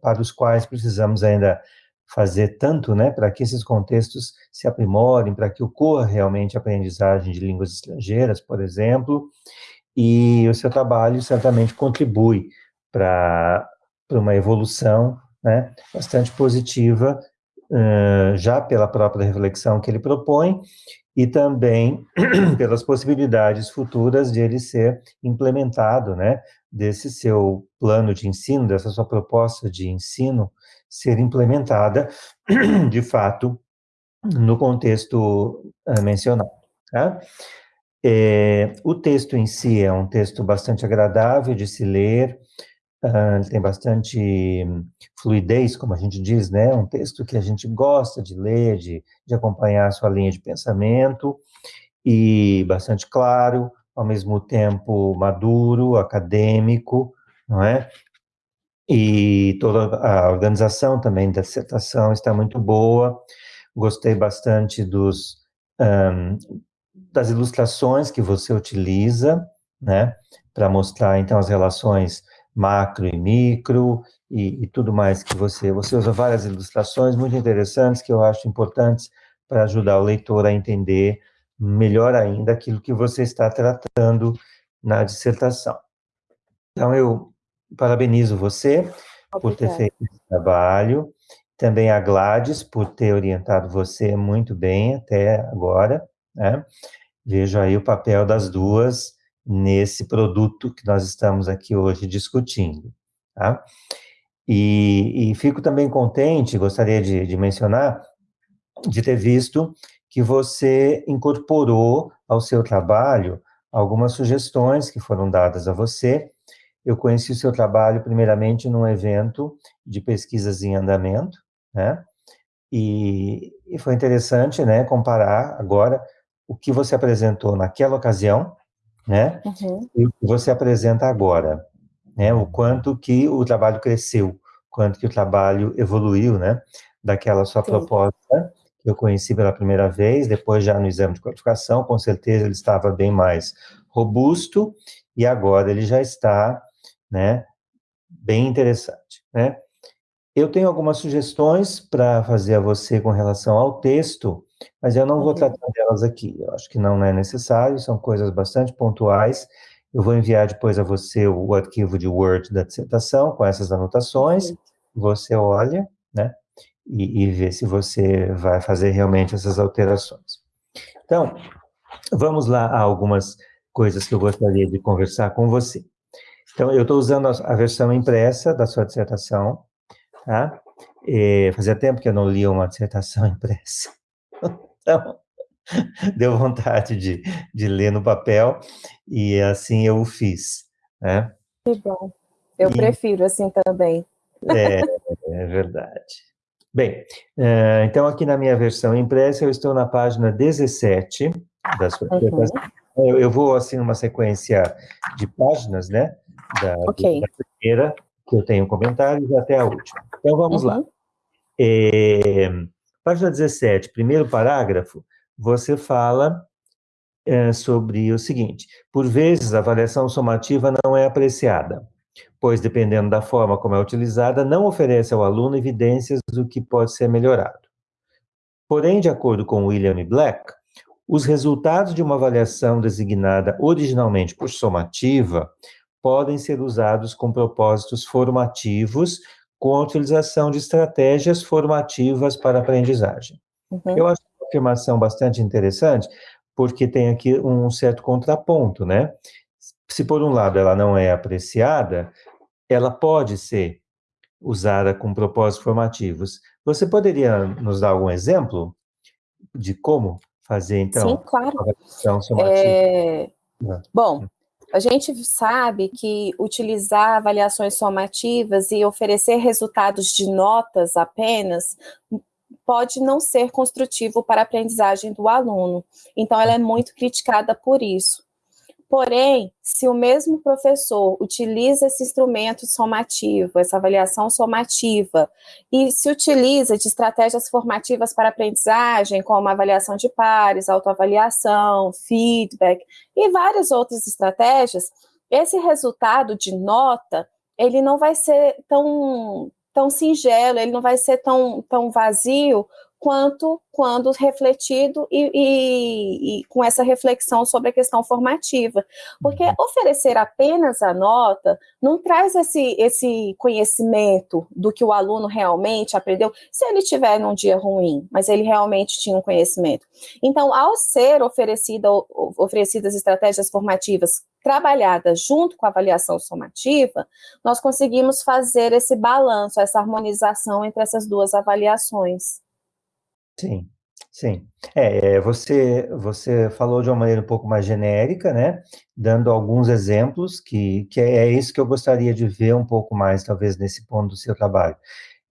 para os quais precisamos ainda fazer tanto, né, para que esses contextos se aprimorem, para que ocorra realmente a aprendizagem de línguas estrangeiras, por exemplo, e o seu trabalho certamente contribui para uma evolução, né, bastante positiva, uh, já pela própria reflexão que ele propõe, e também pelas possibilidades futuras de ele ser implementado, né, desse seu plano de ensino, dessa sua proposta de ensino, ser implementada, de fato, no contexto uh, mencionado. Tá? É, o texto em si é um texto bastante agradável de se ler, uh, tem bastante fluidez, como a gente diz, né? Um texto que a gente gosta de ler, de, de acompanhar a sua linha de pensamento, e bastante claro, ao mesmo tempo maduro, acadêmico, não é? E toda a organização também da dissertação está muito boa. Gostei bastante dos um, das ilustrações que você utiliza, né, para mostrar então as relações macro e micro e, e, tudo mais que você você usa várias ilustrações muito interessantes que eu acho importantes para ajudar o leitor a entender melhor ainda aquilo que você está tratando na dissertação. Então eu parabenizo você Obrigada. por ter feito esse trabalho, também a Gladys por ter orientado você muito bem até agora, né? Vejo aí o papel das duas nesse produto que nós estamos aqui hoje discutindo, tá? E, e fico também contente, gostaria de, de mencionar, de ter visto que você incorporou ao seu trabalho algumas sugestões que foram dadas a você eu conheci o seu trabalho primeiramente num evento de pesquisas em andamento, né? E, e foi interessante, né, comparar agora o que você apresentou naquela ocasião, né, uhum. e o que você apresenta agora, né, o quanto que o trabalho cresceu, quanto que o trabalho evoluiu, né, daquela sua Sim. proposta que eu conheci pela primeira vez, depois já no exame de qualificação, com certeza ele estava bem mais robusto, e agora ele já está, né, bem interessante, né. Eu tenho algumas sugestões para fazer a você com relação ao texto, mas eu não vou uhum. tratar delas aqui. Eu acho que não é necessário, são coisas bastante pontuais. Eu vou enviar depois a você o arquivo de Word da dissertação com essas anotações. Você olha, né? E, e vê se você vai fazer realmente essas alterações. Então, vamos lá a algumas coisas que eu gostaria de conversar com você. Então, eu estou usando a versão impressa da sua dissertação, Tá? E fazia tempo que eu não lia uma dissertação impressa. Então, deu vontade de, de ler no papel e assim eu o fiz. Né? Que bom. Eu e, prefiro assim também. É, é verdade. Bem, uh, então aqui na minha versão impressa eu estou na página 17 da sua uhum. eu, eu, vou assim numa sequência de páginas, né? Da, okay. da primeira que eu tenho comentários até a última. Então vamos uhum. lá. É, página 17, primeiro parágrafo, você fala é, sobre o seguinte: por vezes a avaliação somativa não é apreciada, pois dependendo da forma como é utilizada, não oferece ao aluno evidências do que pode ser melhorado. Porém, de acordo com William Black, os resultados de uma avaliação designada originalmente por somativa podem ser usados com propósitos formativos, com a utilização de estratégias formativas para aprendizagem. Uhum. Eu acho uma afirmação bastante interessante, porque tem aqui um certo contraponto, né? Se por um lado ela não é apreciada, ela pode ser usada com propósitos formativos. Você poderia nos dar algum exemplo de como fazer, então, Sim, claro. É... Bom, a gente sabe que utilizar avaliações somativas e oferecer resultados de notas apenas pode não ser construtivo para a aprendizagem do aluno. Então, ela é muito criticada por isso. Porém, se o mesmo professor utiliza esse instrumento somativo, essa avaliação somativa, e se utiliza de estratégias formativas para aprendizagem, como avaliação de pares, autoavaliação, feedback e várias outras estratégias, esse resultado de nota, ele não vai ser tão, tão singelo, ele não vai ser tão, tão vazio quanto quando refletido e, e, e, com essa reflexão sobre a questão formativa. Porque uhum. oferecer apenas a nota não traz esse, esse conhecimento do que o aluno realmente aprendeu, se ele tiver num dia ruim, mas ele realmente tinha um conhecimento. Então, ao ser oferecida, oferecidas estratégias formativas trabalhadas junto com a avaliação somativa, nós conseguimos fazer esse balanço, essa harmonização entre essas duas avaliações. Sim, sim. É, é, você você falou de uma maneira um pouco mais genérica, né, dando alguns exemplos que que é é isso que eu gostaria de ver um pouco mais, talvez, nesse ponto do seu trabalho.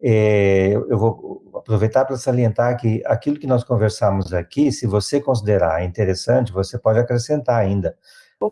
Eh, eu vou aproveitar para salientar que aquilo que nós conversamos aqui, se você considerar interessante, você pode acrescentar ainda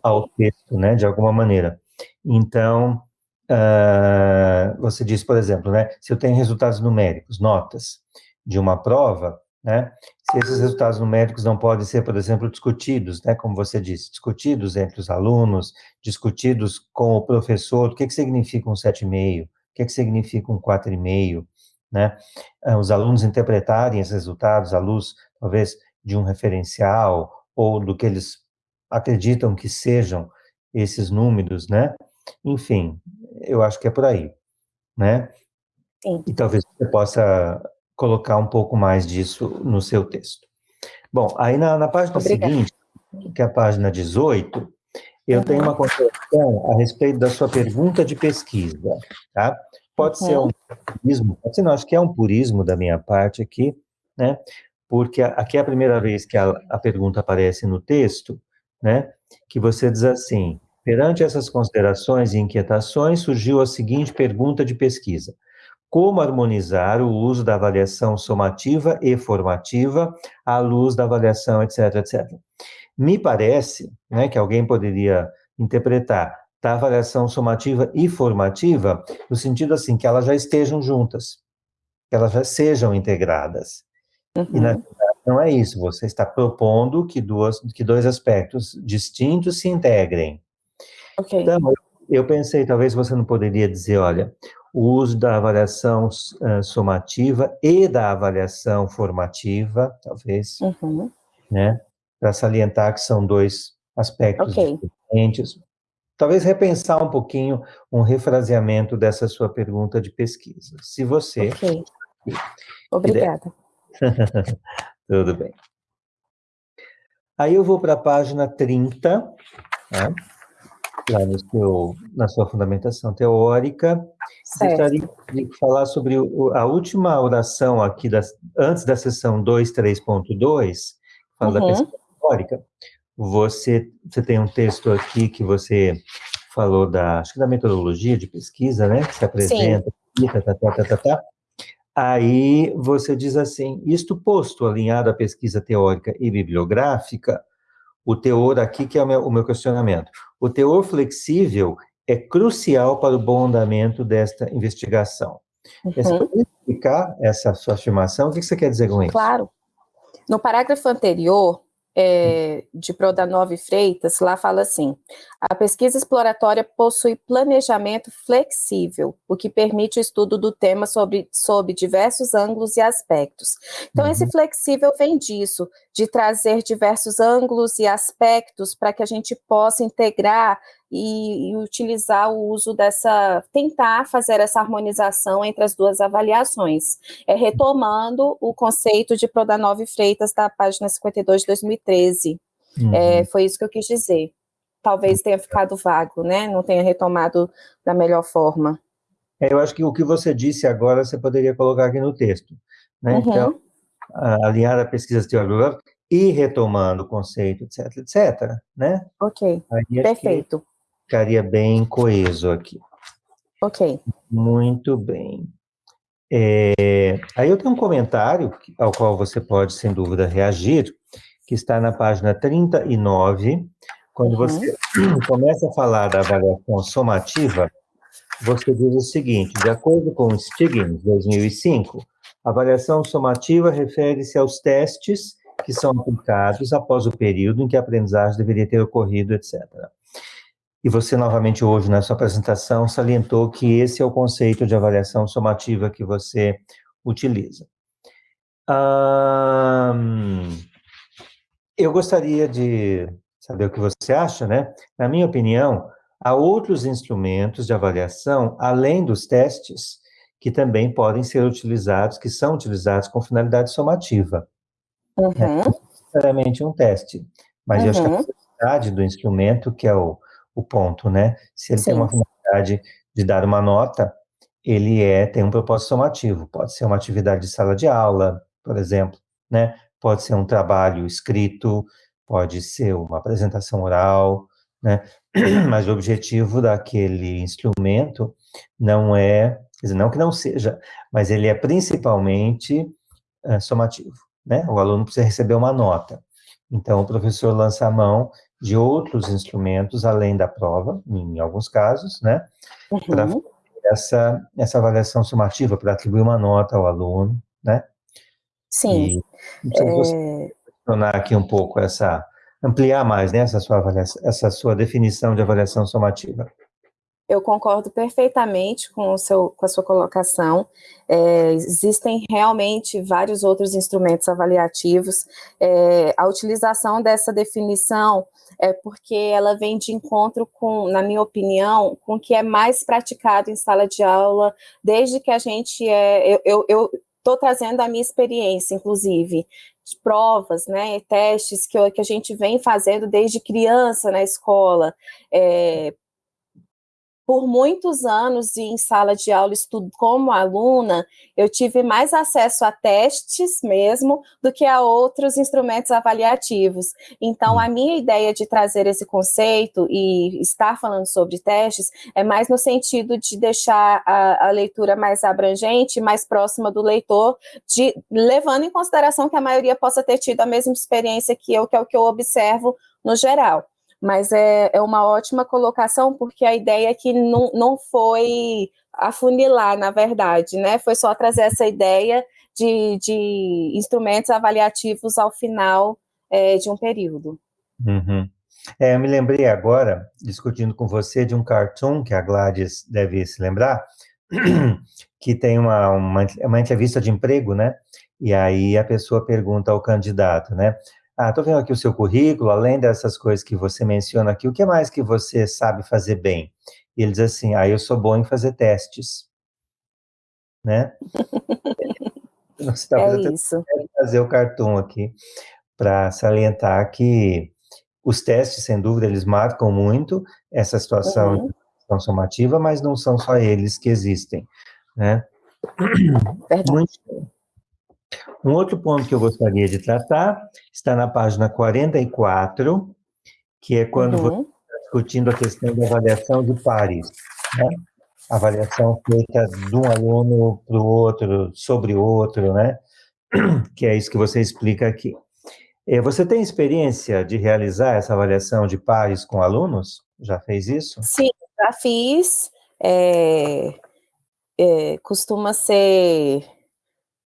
ao texto, né, de alguma maneira. Então, hã, você diz, por exemplo, né, se eu tenho resultados numéricos, notas, de uma prova, né? Se esses resultados numéricos não podem ser, por exemplo, discutidos, né, como você disse, discutidos entre os alunos, discutidos com o professor, o que, que significa um 7,5, o que, que significa um 4,5, né? Ah, os alunos interpretarem esses resultados à luz, talvez, de um referencial ou do que eles acreditam que sejam esses números, né? Enfim, eu acho que é por aí, né? Sim. E talvez você possa colocar um pouco mais disso no seu texto. Bom, aí na, na página Obrigada. seguinte, que é a página 18, eu tenho uma consideração a respeito da sua pergunta de pesquisa, tá? Pode uhum. ser um purismo, pode ser, não, acho que é um purismo da minha parte aqui, né? Porque aqui é a primeira vez que a, a pergunta aparece no texto, né? Que você diz assim, Perante essas considerações e inquietações, surgiu a seguinte pergunta de pesquisa: Como harmonizar o uso da avaliação somativa e formativa à luz da avaliação, etc, etc. Me parece né, que alguém poderia interpretar da avaliação somativa e formativa no sentido assim que elas já estejam juntas, que elas já sejam integradas. Uhum. E na uhum. verdade não é isso. Você está propondo que duas, que dois aspectos distintos se integrem. Okay. Então, eu pensei, talvez você não poderia dizer, olha, o uso da avaliação uh, somativa e da avaliação formativa, talvez, uhum. né, para salientar que são dois aspectos okay. diferentes. Talvez repensar um pouquinho um refraseamento dessa sua pergunta de pesquisa. Se você... Ok. Obrigada. Tudo bem. Aí eu vou para a página 30, né? No seu, na sua fundamentação teórica, gostaria de falar sobre a última oração aqui, das, antes da sessão 2.3.2, fala uhum. da pesquisa teórica, você, você tem um texto aqui que você falou da, acho que da metodologia de pesquisa, né, que se apresenta, Sim. tá, tá, tá, tá, tá, aí você diz assim, isto posto, alinhado à pesquisa teórica e bibliográfica, o teor aqui que é o meu, o meu questionamento, o teor flexível é crucial para o bom andamento desta investigação. Uhum. Você pode explicar essa sua afirmação? O que você quer dizer com isso? Claro. No parágrafo anterior, é, de Prodanove Freitas, lá fala assim: a pesquisa exploratória possui planejamento flexível, o que permite o estudo do tema sobre, sob diversos ângulos e aspectos. Então, uhum. esse flexível vem disso, de trazer diversos ângulos e aspectos para que a gente possa integrar e, e, utilizar o uso dessa, tentar fazer essa harmonização entre as duas avaliações. É retomando o conceito de Prodanove Freitas da página 52 de 2013. Uhum. É, foi isso que eu quis dizer. Talvez tenha ficado vago, né? Não tenha retomado da melhor forma. É, eu acho que o que você disse agora você poderia colocar aqui no texto. Né? Uhum. Então, alinhar a pesquisa teórica e retomando o conceito, etc, etc, né? Ok, perfeito ficaria bem coeso aqui. Ok. Muito bem. É, aí eu tenho um comentário ao qual você pode, sem dúvida, reagir, que está na página 39, quando uhum. você começa a falar da avaliação somativa, você diz o seguinte, de acordo com o Stiggins, 2005, a avaliação somativa refere-se aos testes que são aplicados após o período em que a aprendizagem deveria ter ocorrido, etc. E você, novamente, hoje, na sua apresentação, salientou que esse é o conceito de avaliação somativa que você utiliza. eu gostaria de saber o que você acha, né? Na minha opinião, há outros instrumentos de avaliação, além dos testes, que também podem ser utilizados, que são utilizados com finalidade somativa. Uhum. É necessariamente um teste, mas uhum. eu acho que a uhum. finalidade do instrumento, que é o o ponto, né? Se ele Sim. tem uma finalidade de dar uma nota, ele é tem um propósito somativo. Pode ser uma atividade de sala de aula, por exemplo, né? Pode ser um trabalho escrito, pode ser uma apresentação oral, né? Mas o objetivo daquele instrumento não é, quer dizer, não que não seja, mas ele é principalmente é, somativo, né? O aluno precisa receber uma nota. Então, o professor lança a mão de outros instrumentos além da prova, em alguns casos, né, uhum. para essa, essa avaliação sumativa, para atribuir uma nota ao aluno, né? Sim. E, então, você é... aqui um pouco essa, ampliar mais, né, essa sua, avaliação, essa sua definição de avaliação somativa. Eu concordo perfeitamente com, o seu, com a sua colocação. É, existem realmente vários outros instrumentos avaliativos. É, a utilização dessa definição é porque ela vem de encontro com, na minha opinião, com o que é mais praticado em sala de aula, desde que a gente é. Eu, estou trazendo a minha experiência, inclusive, de provas, né, testes que, que a gente vem fazendo desde criança na escola, é, por muitos anos em sala de aula, estudo como aluna, eu tive mais acesso a testes mesmo do que a outros instrumentos avaliativos. Então, a minha ideia de trazer esse conceito e estar falando sobre testes é mais no sentido de deixar a, a leitura mais abrangente, mais próxima do leitor, de, levando em consideração que a maioria possa ter tido a mesma experiência que eu, que é o que eu observo no geral mas é, é uma ótima colocação, porque a ideia é que não, não foi afunilar, na verdade, né? Foi só trazer essa ideia de, de instrumentos avaliativos ao final é, de um período. Uhum. É, eu me lembrei agora, discutindo com você, de um cartoon que a Gladys deve se lembrar, que tem uma, uma, uma entrevista de emprego, né? E aí a pessoa pergunta ao candidato, né? Ah, estou vendo aqui o seu currículo, além dessas coisas que você menciona aqui, o que mais que você sabe fazer bem? E ele diz assim, ah, eu sou bom em fazer testes. Né? Você tá é isso. fazer o cartoon aqui para salientar que os testes, sem dúvida, eles marcam muito essa situação uhum. somativa, mas não são só eles que existem, né? Verdade. Muito, um outro ponto que eu gostaria de tratar está na página 44, que é quando uhum. você está discutindo a questão da avaliação de pares. Né? Avaliação feita de um aluno para o outro, sobre o outro, né? Que é isso que você explica aqui. É, você tem experiência de realizar essa avaliação de pares com alunos? Já fez isso? Sim, já fiz. É, é, costuma ser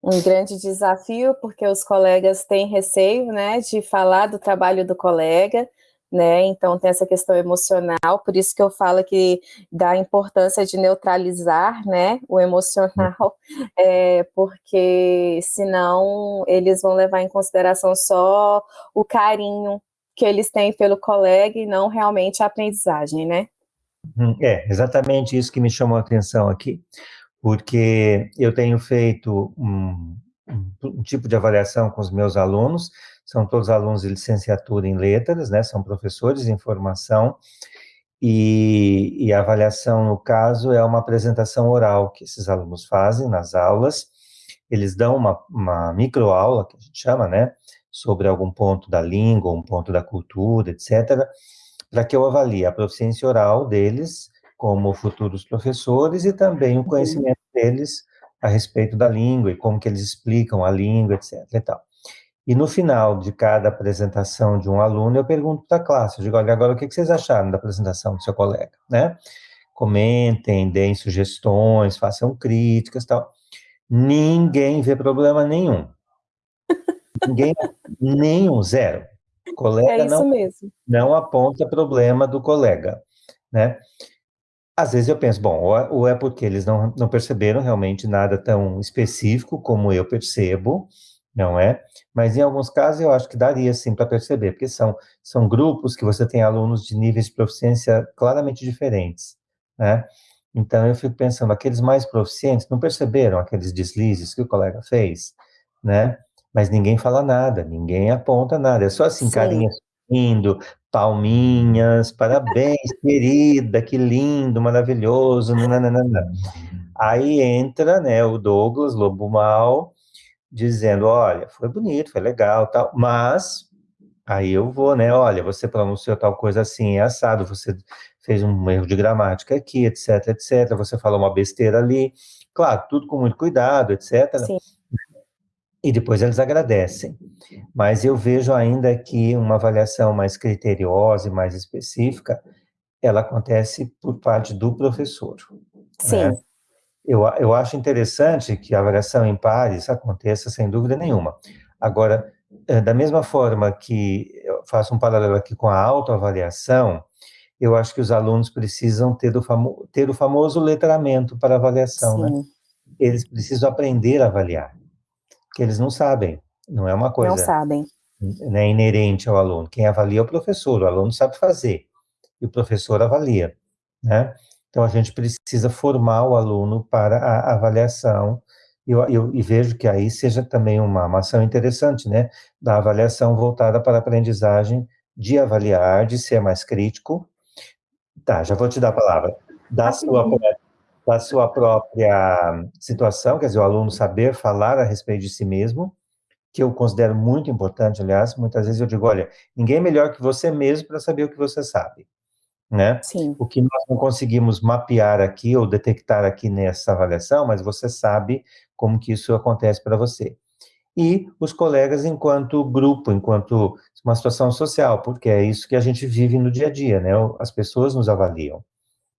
um grande desafio, porque os colegas têm receio, né, de falar do trabalho do colega, né, então tem essa questão emocional, por isso que eu falo que da importância de neutralizar, né, o emocional, é, porque senão eles vão levar em consideração só o carinho que eles têm pelo colega e não realmente a aprendizagem, né. Uhum. É, exatamente isso que me chamou a atenção aqui, porque eu tenho feito um, um, tipo de avaliação com os meus alunos, são todos alunos de licenciatura em letras, né, são professores em formação, e, e, a avaliação, no caso, é uma apresentação oral que esses alunos fazem nas aulas, eles dão uma, uma microaula, que a gente chama, né, sobre algum ponto da língua, um ponto da cultura, etc., para que eu avalie a proficiência oral deles, como futuros professores e também o uhum. conhecimento deles a respeito da língua e como que eles explicam a língua, etc. E, tal. e no final de cada apresentação de um aluno, eu pergunto para a classe, eu digo, olha, agora o que vocês acharam da apresentação do seu colega, né? Comentem, deem sugestões, façam críticas, tal. Ninguém vê problema nenhum. Ninguém, nenhum, zero. O colega é não, mesmo. não aponta problema do colega, né? Às vezes eu penso, bom, ou é porque eles não, não perceberam realmente nada tão específico como eu percebo, não é? Mas em alguns casos eu acho que daria sim para perceber, porque são, são grupos que você tem alunos de níveis de proficiência claramente diferentes, né? Então eu fico pensando, aqueles mais proficientes não perceberam aqueles deslizes que o colega fez, né? Mas ninguém fala nada, ninguém aponta nada, é só assim, sim. carinha sorrindo, palminhas, parabéns, querida, que lindo, maravilhoso, nananana. Aí entra, né, o Douglas Lobo Mal, dizendo, olha, foi bonito, foi legal, tal, mas aí eu vou, né, olha, você pronunciou tal coisa assim, é assado, você fez um erro de gramática aqui, etc, etc, você falou uma besteira ali, claro, tudo com muito cuidado, etc. Sim e depois eles agradecem. Mas eu vejo ainda que uma avaliação mais criteriosa e mais específica, ela acontece por parte do professor. Sim. Né? Eu, eu acho interessante que a avaliação em pares aconteça sem dúvida nenhuma. Agora, eh, da mesma forma que eu faço um paralelo aqui com a autoavaliação, eu acho que os alunos precisam ter o, famo ter o famoso letramento para avaliação, né? Sim. né? Eles precisam aprender a avaliar que eles não sabem, não é uma coisa... Não sabem. Né, inerente ao aluno. Quem avalia é o professor, o aluno sabe fazer, e o professor avalia, né? Então, a gente precisa formar o aluno para a avaliação, e eu, eu, eu, vejo que aí seja também uma, uma ação interessante, né, da avaliação voltada para a aprendizagem de avaliar, de ser mais crítico. Tá, já vou te dar a palavra. da sua, da sua própria situação, quer dizer, o aluno saber falar a respeito de si mesmo, que eu considero muito importante, aliás, muitas vezes eu digo, olha, ninguém é melhor que você mesmo para saber o que você sabe, né? Sim. O que nós não conseguimos mapear aqui ou detectar aqui nessa avaliação, mas você sabe como que isso acontece para você. E os colegas enquanto grupo, enquanto uma situação social, porque é isso que a gente vive no dia a dia, né? As pessoas nos avaliam.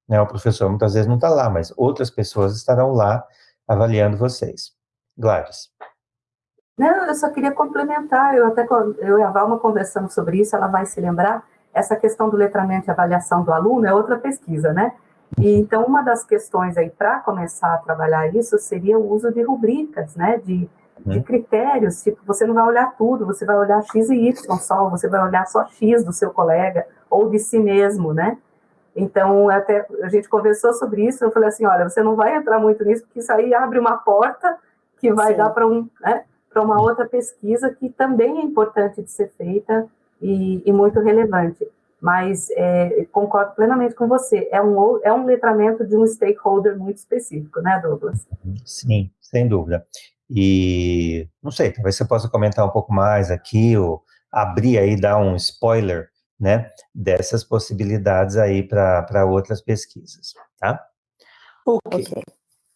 Né? O professor muitas vezes não está lá, mas outras pessoas estarão lá avaliando vocês. Gladys. Não, eu só queria complementar, eu até eu e a Valma conversamos sobre isso, ela vai se lembrar, essa questão do letramento e avaliação do aluno é outra pesquisa, né? E, então, uma das questões aí para começar a trabalhar isso seria o uso de rubricas, né? De, de uhum. critérios, tipo, você não vai olhar tudo, você vai olhar X e Y só, você vai olhar só X do seu colega ou de si mesmo, né? Então, até a gente conversou sobre isso, eu falei assim, olha, você não vai entrar muito nisso, porque isso aí abre uma porta que vai Sim. dar para um, né? uma outra pesquisa que também é importante de ser feita e, e muito relevante. Mas é, concordo plenamente com você, é um, é um letramento de um stakeholder muito específico, né, Douglas? Sim, sem dúvida. E, não sei, talvez você possa comentar um pouco mais aqui, ou abrir aí, dar um spoiler, né, dessas possibilidades aí para outras pesquisas, tá? Ok. okay.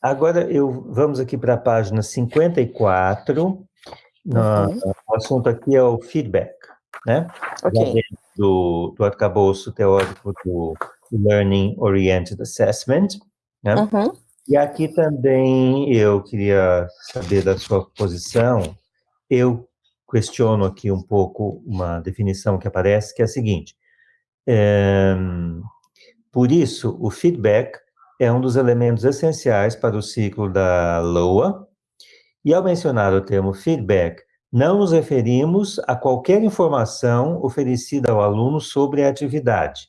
Agora, eu, vamos aqui para a página 54, Uhum. o assunto aqui é o feedback, né? Ok. Do, do arcabouço teórico do Learning Oriented Assessment, né? Uhum. E aqui também eu queria saber da sua posição. Eu questiono aqui um pouco uma definição que aparece, que é a seguinte. É, por isso, o feedback é um dos elementos essenciais para o ciclo da LOA, e ao mencionar o termo feedback, não nos referimos a qualquer informação oferecida ao aluno sobre a atividade,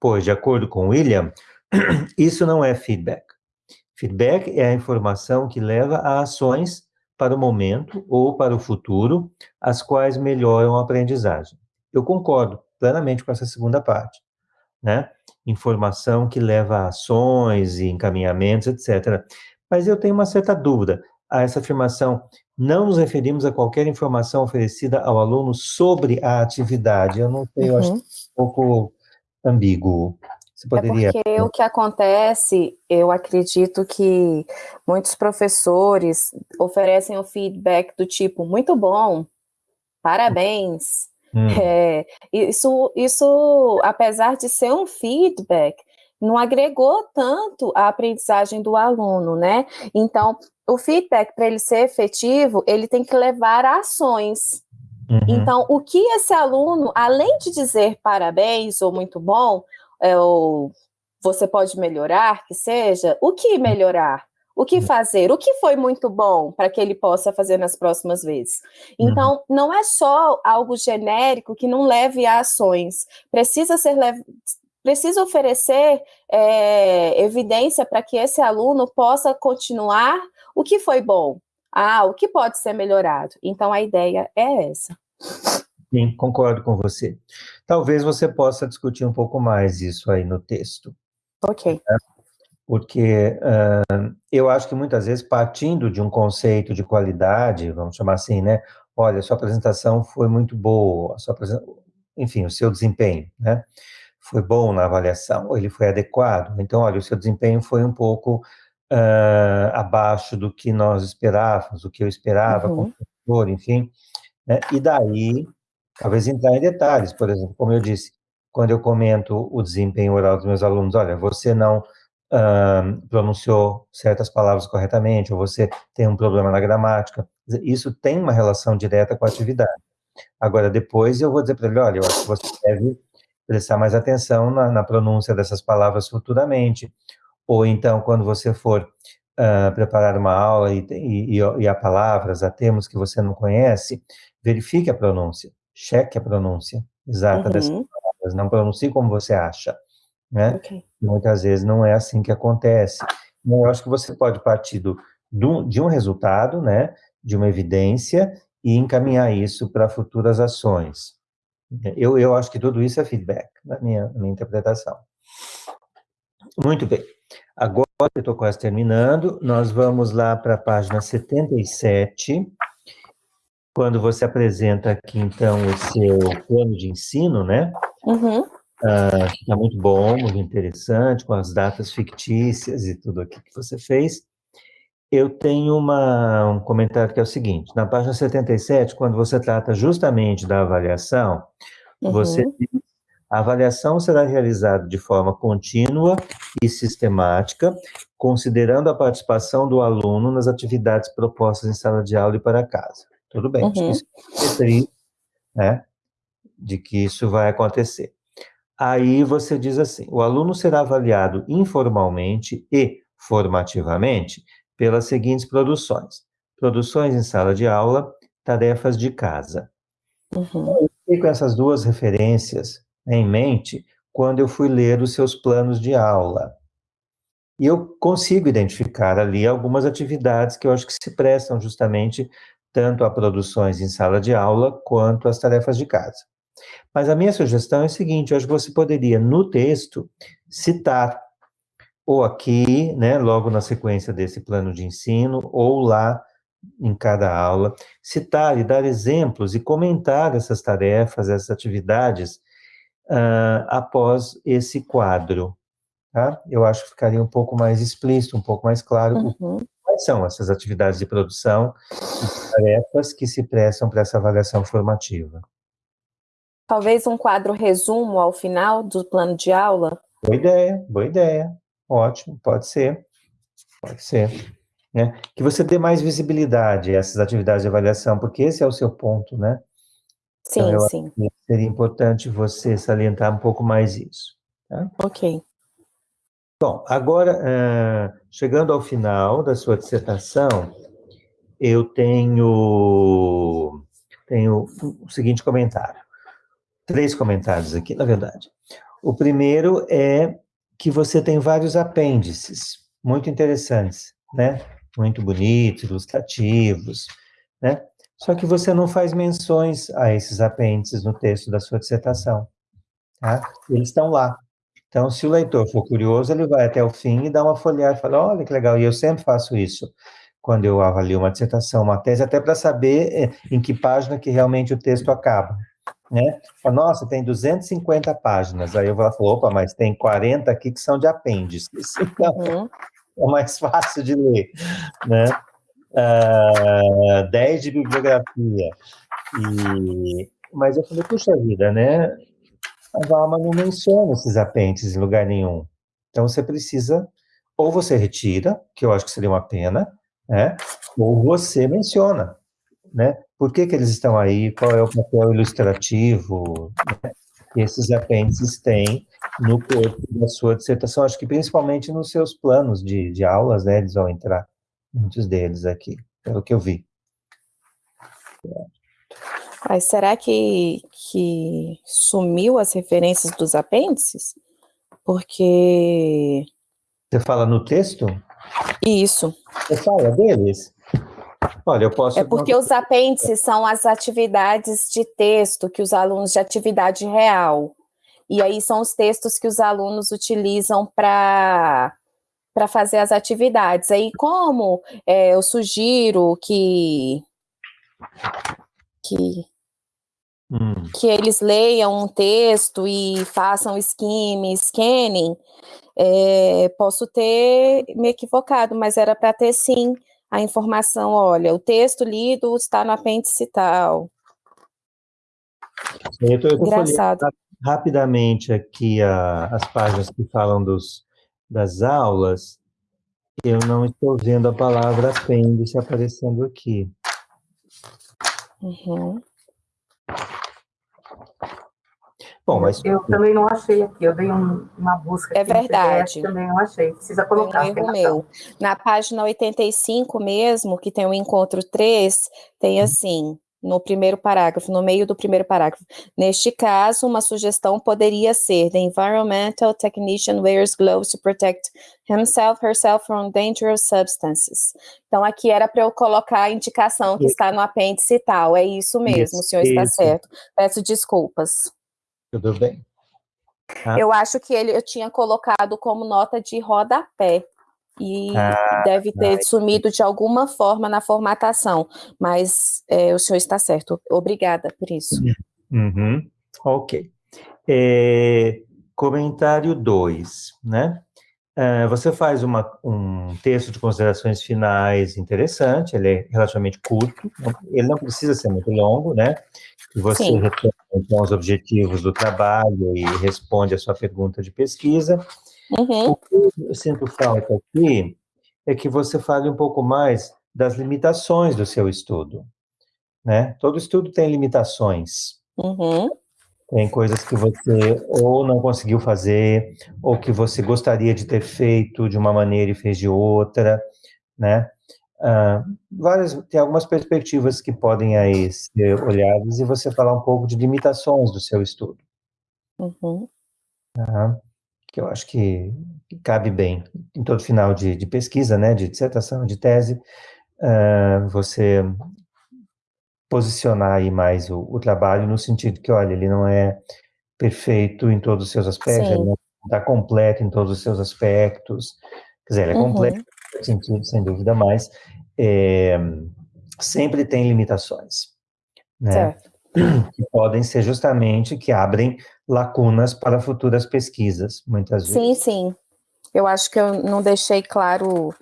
pois, de acordo com William, isso não é feedback. Feedback é a informação que leva a ações para o momento ou para o futuro, as quais melhoram a aprendizagem. Eu concordo plenamente com essa segunda parte, né? Informação que leva a ações e encaminhamentos, etc. Mas eu tenho uma certa dúvida a essa afirmação, não nos referimos a qualquer informação oferecida ao aluno sobre a atividade. Eu não sei, eu acho uhum. um pouco ambíguo. Você poderia... É porque o que acontece, eu acredito que muitos professores oferecem o feedback do tipo, muito bom, parabéns. Hum. É, isso, isso, apesar de ser um feedback, não agregou tanto a aprendizagem do aluno, né? Então, o feedback, para ele ser efetivo, ele tem que levar a ações. Uhum. Então, o que esse aluno, além de dizer parabéns ou muito bom, é, ou você pode melhorar, que seja, o que melhorar? O que fazer? O que foi muito bom para que ele possa fazer nas próximas vezes? Uhum. Então, não é só algo genérico que não leve a ações. Precisa ser precisa oferecer é, evidência para que esse aluno possa continuar o que foi bom, ah, o que pode ser melhorado. Então, a ideia é essa. Sim, concordo com você. Talvez você possa discutir um pouco mais isso aí no texto. Ok. Né? Porque uh, eu acho que muitas vezes, partindo de um conceito de qualidade, vamos chamar assim, né? Olha, sua apresentação foi muito boa, sua enfim, o seu desempenho, né? foi bom na avaliação, ou ele foi adequado. Então, olha, o seu desempenho foi um pouco uh, abaixo do que nós esperávamos, do que eu esperava uhum. como professor, enfim. Né? E daí, talvez entrar em detalhes, por exemplo, como eu disse, quando eu comento o desempenho oral dos meus alunos, olha, você não uh, pronunciou certas palavras corretamente, ou você tem um problema na gramática, isso tem uma relação direta com a atividade. Agora, depois eu vou dizer para ele, olha, eu acho que você deve prestar mais atenção na, na pronúncia dessas palavras futuramente. Ou então, quando você for uh, preparar uma aula e, e, e há palavras, há termos que você não conhece, verifique a pronúncia, cheque a pronúncia exata uhum. dessas palavras, não pronuncie como você acha, né? Okay. Muitas vezes não é assim que acontece. Então, eu acho que você pode partir do, do, de um resultado, né, de uma evidência, e encaminhar isso para futuras ações. Eu, eu acho que tudo isso é feedback, na minha, na minha interpretação. Muito bem. agora eu estou quase terminando, nós vamos lá para a página 77, quando você apresenta aqui, então, o seu plano de ensino, né? Uhum. Uh, está muito bom, muito interessante, com as datas fictícias e tudo aqui que você fez. Eu tenho uma, um comentário que é o seguinte: na página 77, quando você trata justamente da avaliação, uhum. você diz a avaliação será realizada de forma contínua e sistemática, considerando a participação do aluno nas atividades propostas em sala de aula e para casa. Tudo bem, uhum. acho que isso é né, de que isso vai acontecer. Aí você diz assim: o aluno será avaliado informalmente e formativamente pelas seguintes produções: produções em sala de aula, tarefas de casa. Uhum. Eu com essas duas referências em mente quando eu fui ler os seus planos de aula. E eu consigo identificar ali algumas atividades que eu acho que se prestam justamente tanto a produções em sala de aula quanto às tarefas de casa. Mas a minha sugestão é a seguinte: eu acho que você poderia, no texto, citar, ou aqui, né, logo na sequência desse plano de ensino, ou lá em cada aula, citar e dar exemplos e comentar essas tarefas, essas atividades uh, após esse quadro. Tá? Eu acho que ficaria um pouco mais explícito, um pouco mais claro uhum. quais são essas atividades de produção tarefas que se prestam para essa avaliação formativa. Talvez um quadro resumo ao final do plano de aula? Boa ideia, boa ideia. Ótimo, pode ser. Pode ser. Né? Que você dê mais visibilidade a essas atividades de avaliação, porque esse é o seu ponto, né? Sim, então, sim. Seria importante você salientar um pouco mais isso. Tá? Ok. Bom, agora, uh, chegando ao final da sua dissertação, eu tenho, tenho o seguinte comentário. Três comentários aqui, na verdade. O primeiro é que você tem vários apêndices muito interessantes, né? Muito bonitos, ilustrativos, né? Só que você não faz menções a esses apêndices no texto da sua dissertação. Tá? Eles estão lá. Então, se o leitor for curioso, ele vai até o fim e dá uma folhada fala: olha que legal. E eu sempre faço isso quando eu avalio uma dissertação, uma tese, até para saber eh, em que página que realmente o texto acaba. Né? Fala, Nossa, tem 250 páginas. Aí eu vou falar, opa, mas tem 40 aqui que são de apêndices. Então, uhum. é mais fácil de ler, né? uh, ah, 10 de bibliografia. E, mas eu falei, puxa vida, né? A Valma não menciona esses apêndices em lugar nenhum. Então você precisa, ou você retira, que eu acho que seria uma pena, né? ou você menciona. Né? Por que, que eles estão aí? Qual é o papel ilustrativo né? que esses apêndices têm no corpo da sua dissertação? Acho que principalmente nos seus planos de, de aulas, né? Eles vão entrar muitos deles aqui, pelo que eu vi. Mas será que, que sumiu as referências dos apêndices? Porque. Você fala no texto? Isso. Você fala deles? Olha, eu posso. É porque os apêndices são as atividades de texto que os alunos de atividade real. E aí são os textos que os alunos utilizam para para fazer as atividades. Aí, como é, eu sugiro que que, hum. que eles leiam um texto e façam skimming, scanning, é, posso ter me equivocado, mas era para ter sim a informação, olha, o texto lido está no apêndice tal. Eu tô Engraçado. rapidamente aqui a, as páginas que falam dos, das aulas, eu não estou vendo a palavra apêndice aparecendo aqui. Uhum. Bom, mas... Eu também não achei aqui, eu dei um, uma busca. É verdade. também não achei, precisa colocar. Um erro meu. Na página 85 mesmo, que tem o encontro 3, tem assim, no primeiro parágrafo, no meio do primeiro parágrafo. Neste caso, uma sugestão poderia ser: The environmental technician wears gloves to protect himself, herself from dangerous substances. Então, aqui era para eu colocar a indicação que está no apêndice e tal. É isso mesmo, isso, o senhor está certo. Peço desculpas. Tudo bem. Ah. Eu acho que ele eu tinha colocado como nota de rodapé e ah, deve ter não. sumido de alguma forma na formatação, mas é, o senhor está certo. Obrigada por isso. Uhum. Ok. É, comentário 2, né? É, você faz uma, um texto de considerações finais interessante, ele é relativamente curto, ele não precisa ser muito longo, né? Você Sim. Então, os objetivos do trabalho e responde a sua pergunta de pesquisa. Uhum. O que eu sinto falta aqui é que você fale um pouco mais das limitações do seu estudo, né? Todo estudo tem limitações. Uhum. Tem coisas que você ou não conseguiu fazer, ou que você gostaria de ter feito de uma maneira e fez de outra, né? Ah, várias, tem algumas perspectivas que podem aí ser olhadas e você falar um pouco de limitações do seu estudo. Uhum. Ah, que eu acho que, que, cabe bem em todo final de, de pesquisa, né, de dissertação, de tese, ah, você posicionar aí mais o, o, trabalho no sentido que, olha, ele não é perfeito em todos os seus aspectos, Sim. ele não está completo em todos os seus aspectos, quer dizer, ele é uhum. completo sem dúvida, mas é, sempre tem limitações, né? Certo. Que podem ser justamente que abrem lacunas para futuras pesquisas, muitas vezes. Sim, sim. Eu acho que eu não deixei claro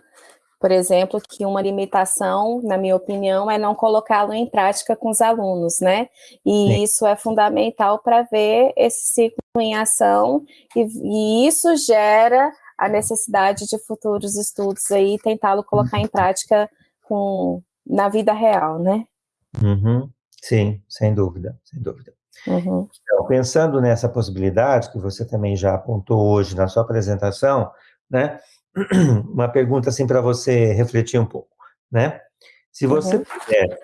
por exemplo, que uma limitação, na minha opinião, é não colocá-lo em prática com os alunos, né? E Sim. isso é fundamental para ver esse ciclo em ação, e, e, isso gera a necessidade de futuros estudos aí, tentá-lo colocar em prática com, na vida real, né? Uhum. Sim, sem dúvida, sem dúvida. Uhum. Então, pensando nessa possibilidade que você também já apontou hoje na sua apresentação, né? uma pergunta assim para você refletir um pouco, né? Se você uhum. puder,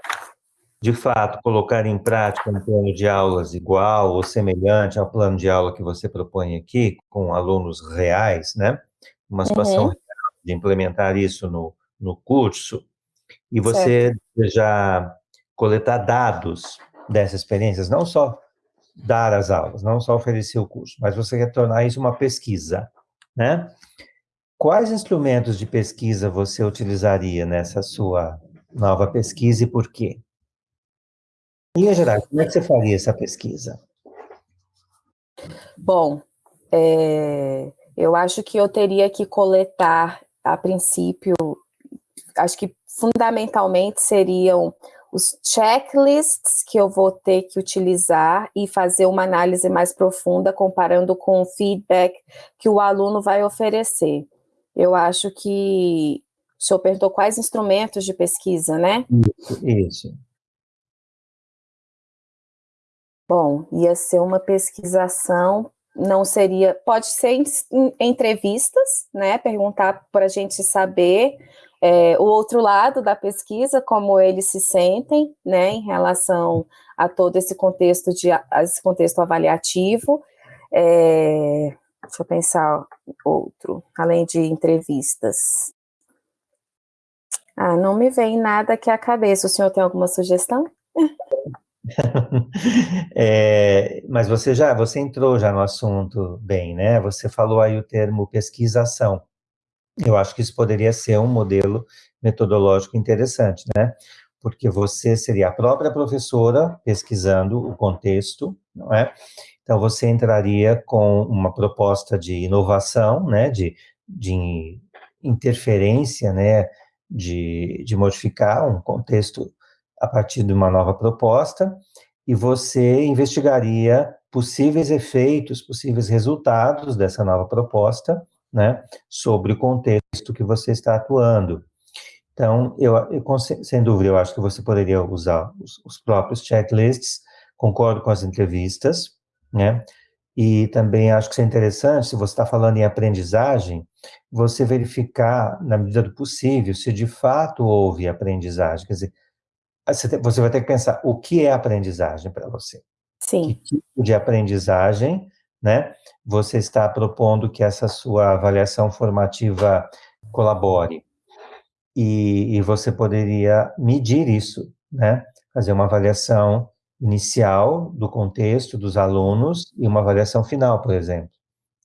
de fato, colocar em prática um plano de aulas igual ou semelhante ao plano de aula que você propõe aqui, com alunos reais, né? Uma situação uhum. de implementar isso no, no curso, e você certo. já coletar dados dessas experiências, não só dar as aulas, não só oferecer o curso, mas você retornar isso uma pesquisa, né? Quais instrumentos de pesquisa você utilizaria nessa sua nova pesquisa e por quê? Linha geral, como é que você faria essa pesquisa? Bom, é, eu acho que eu teria que coletar, a princípio, acho que fundamentalmente seriam os checklists que eu vou ter que utilizar e fazer uma análise mais profunda comparando com o feedback que o aluno vai oferecer. Eu acho que o senhor perguntou quais instrumentos de pesquisa, né? Isso, isso. Bom, ia ser uma pesquisação, não seria, pode ser em, em entrevistas, né, perguntar para a gente saber é, o outro lado da pesquisa, como eles se sentem, né, em relação a todo esse contexto de, esse contexto avaliativo, é, Deixa eu pensar outro, além de entrevistas. Ah, não me vem nada aqui à cabeça. O senhor tem alguma sugestão? é, mas você já, você entrou já no assunto bem, né? Você falou aí o termo pesquisação. Eu acho que isso poderia ser um modelo metodológico interessante, né? Porque você seria a própria professora pesquisando o contexto, não é? Então, você entraria com uma proposta de inovação, né, de, de interferência, né, de, de modificar um contexto a partir de uma nova proposta, e você investigaria possíveis efeitos, possíveis resultados dessa nova proposta, né, sobre o contexto que você está atuando. Então, eu, eu sem dúvida, eu acho que você poderia usar os, os próprios checklists, concordo com as entrevistas, né? E também acho que isso é interessante, se você está falando em aprendizagem, você verificar, na medida do possível, se de fato houve aprendizagem. Quer dizer, você vai ter que pensar, o que é aprendizagem para você? Sim. Que tipo de aprendizagem, né, você está propondo que essa sua avaliação formativa colabore? E, e você poderia medir isso, né? Fazer uma avaliação inicial do contexto dos alunos e uma avaliação final, por exemplo.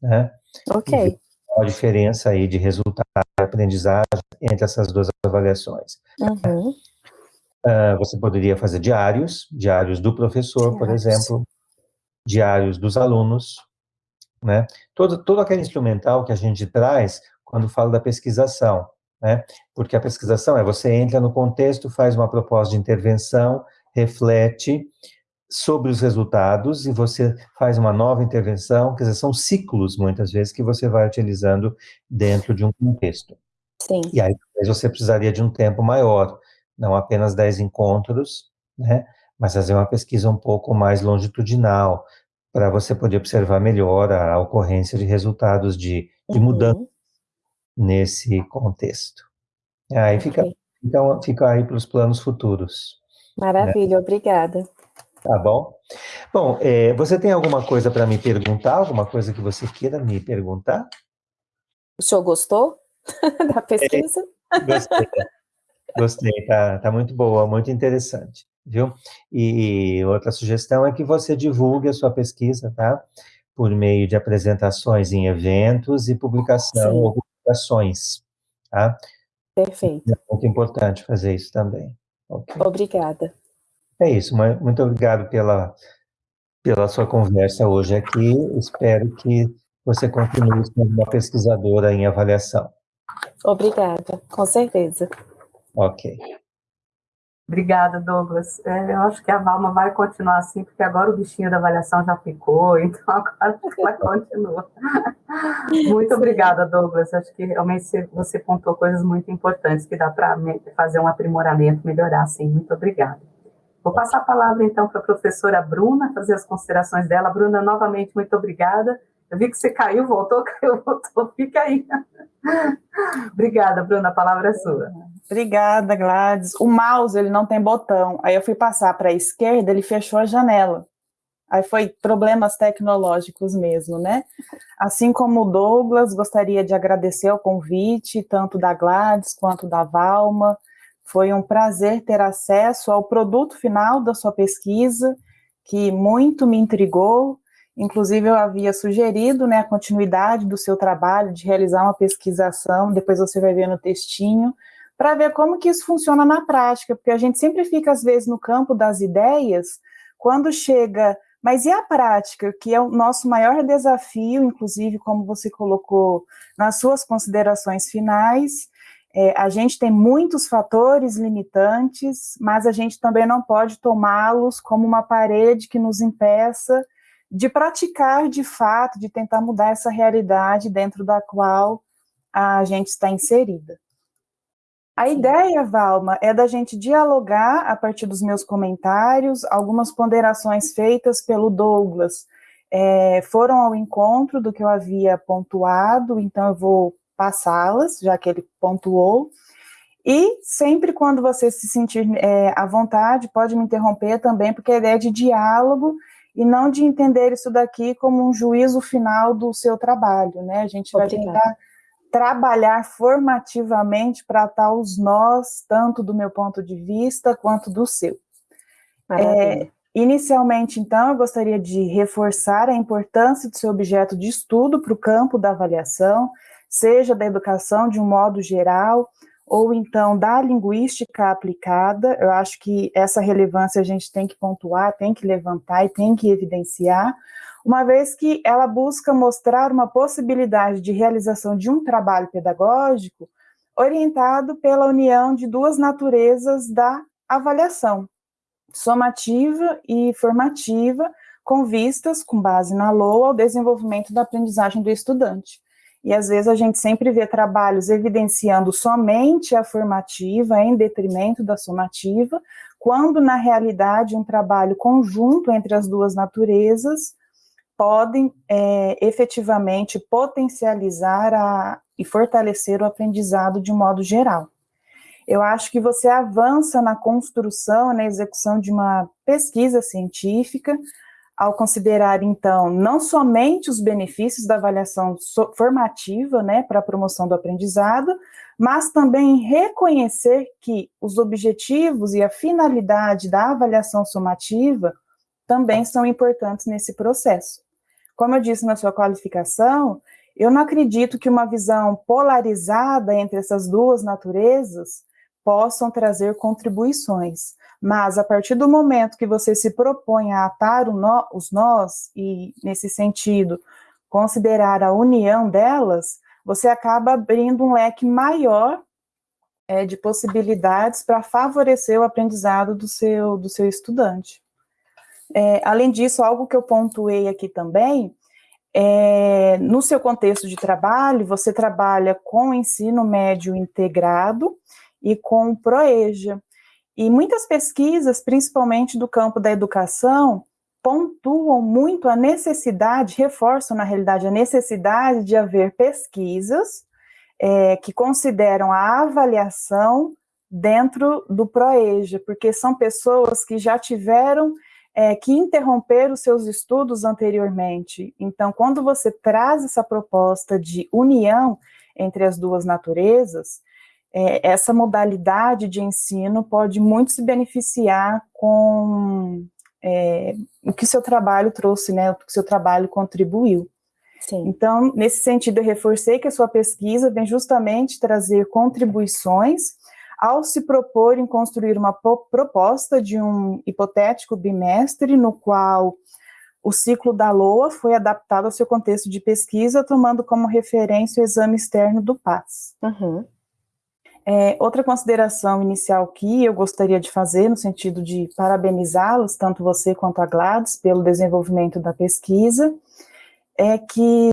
Né? Ok. A diferença aí de resultado de aprendizagem entre essas duas avaliações. Uhum. Uh, você poderia fazer diários, diários do professor, por exemplo, diários dos alunos, né? Todo, todo aquele instrumental que a gente traz quando fala da pesquisação, né? Porque a pesquisação é você entra no contexto, faz uma proposta de intervenção, reflete sobre os resultados e você faz uma nova intervenção, quer dizer, são ciclos, muitas vezes, que você vai utilizando dentro de um contexto. Sim. E aí, você precisaria de um tempo maior, não apenas 10 encontros, né, mas fazer uma pesquisa um pouco mais longitudinal, para você poder observar melhor a ocorrência de resultados de, de uhum. mudança nesse contexto. Aí okay. fica, então, fica aí para os planos futuros. Maravilha, né? obrigada. Tá bom. Bom, é, você tem alguma coisa para me perguntar? Alguma coisa que você queira me perguntar? O senhor gostou da pesquisa? É, gostei. Gostei, tá, tá muito boa, muito interessante, viu? E outra sugestão é que você divulgue a sua pesquisa, tá? Por meio de apresentações em eventos e publicação Sim. ou publicações, tá? Perfeito. É muito importante fazer isso também. Okay? Obrigada. É isso, muito obrigado pela, pela sua conversa hoje aqui. Espero que você continue sendo uma pesquisadora em avaliação. Obrigada, com certeza. Ok. Obrigada, Douglas. É, eu acho que a Valma vai continuar assim, porque agora o bichinho da avaliação já ficou, então agora ela continua. Muito obrigada, Douglas. Acho que realmente você pontou coisas muito importantes que dá para fazer um aprimoramento, melhorar, sim. Muito obrigada. Vou passar a palavra, então, para a professora Bruna, fazer as considerações dela. Bruna, novamente, muito obrigada. Eu vi que você caiu, voltou, caiu, voltou, fica aí. Obrigada, Bruna, a palavra é sua. Obrigada, Gladys. O mouse, ele não tem botão. Aí eu fui passar para a esquerda, ele fechou a janela. Aí foi problemas tecnológicos mesmo, né? Assim como o Douglas, gostaria de agradecer o convite, tanto da Gladys quanto da Valma, foi um prazer ter acesso ao produto final da sua pesquisa, que muito me intrigou. Inclusive, eu havia sugerido né, a continuidade do seu trabalho, de realizar uma pesquisação, depois você vai ver no textinho, para ver como que isso funciona na prática, porque a gente sempre fica, às vezes, no campo das ideias, quando chega, mas e a prática, que é o nosso maior desafio, inclusive, como você colocou nas suas considerações finais, é, a gente tem muitos fatores limitantes, mas a gente também não pode tomá-los como uma parede que nos impeça de praticar de fato, de tentar mudar essa realidade dentro da qual a gente está inserida. A ideia, Valma, é da gente dialogar a partir dos meus comentários, algumas ponderações feitas pelo Douglas é, foram ao encontro do que eu havia pontuado, então eu vou passá-las, já que ele pontuou. E sempre quando você se sentir é, à vontade, pode me interromper também, porque a ideia é de diálogo e não de entender isso daqui como um juízo final do seu trabalho, né? A gente vai Obrigada. tentar trabalhar formativamente para atar os nós, tanto do meu ponto de vista quanto do seu. É, inicialmente, então, eu gostaria de reforçar a importância do seu objeto de estudo para o campo da avaliação, seja da educação de um modo geral, ou então da linguística aplicada. Eu acho que essa relevância a gente tem que pontuar, tem que levantar e tem que evidenciar, uma vez que ela busca mostrar uma possibilidade de realização de um trabalho pedagógico orientado pela união de duas naturezas da avaliação, somativa e formativa, com vistas, com base na LOA, ao desenvolvimento da aprendizagem do estudante. E às vezes a gente sempre vê trabalhos evidenciando somente a formativa em detrimento da somativa, quando na realidade um trabalho conjunto entre as duas naturezas podem é, efetivamente potencializar a, e fortalecer o aprendizado de modo geral. Eu acho que você avança na construção, na execução de uma pesquisa científica, ao considerar, então, não somente os benefícios da avaliação formativa, né, para a promoção do aprendizado, mas também reconhecer que os objetivos e a finalidade da avaliação somativa também são importantes nesse processo. Como eu disse na sua qualificação, eu não acredito que uma visão polarizada entre essas duas naturezas possam trazer contribuições, mas a partir do momento que você se propõe a atar nó, os nós, e nesse sentido, considerar a união delas, você acaba abrindo um leque maior é, de possibilidades para favorecer o aprendizado do seu, do seu estudante. É, além disso, algo que eu pontuei aqui também, é, no seu contexto de trabalho, você trabalha com ensino médio integrado e com ProEja. E muitas pesquisas, principalmente do campo da educação, pontuam muito a necessidade, reforçam na realidade a necessidade de haver pesquisas é, que consideram a avaliação dentro do ProEja, porque são pessoas que já tiveram é, que interromper os seus estudos anteriormente. Então, quando você traz essa proposta de união entre as duas naturezas, é, essa modalidade de ensino pode muito se beneficiar com é, o que seu trabalho trouxe, né, o que seu trabalho contribuiu. Sim. Então, nesse sentido, eu reforcei que a sua pesquisa vem justamente trazer contribuições ao se propor em construir uma proposta de um hipotético bimestre no qual o ciclo da LOA foi adaptado ao seu contexto de pesquisa, tomando como referência o exame externo do PAS. Uhum. É, outra consideração inicial que eu gostaria de fazer, no sentido de parabenizá-los, tanto você quanto a Gladys, pelo desenvolvimento da pesquisa, é que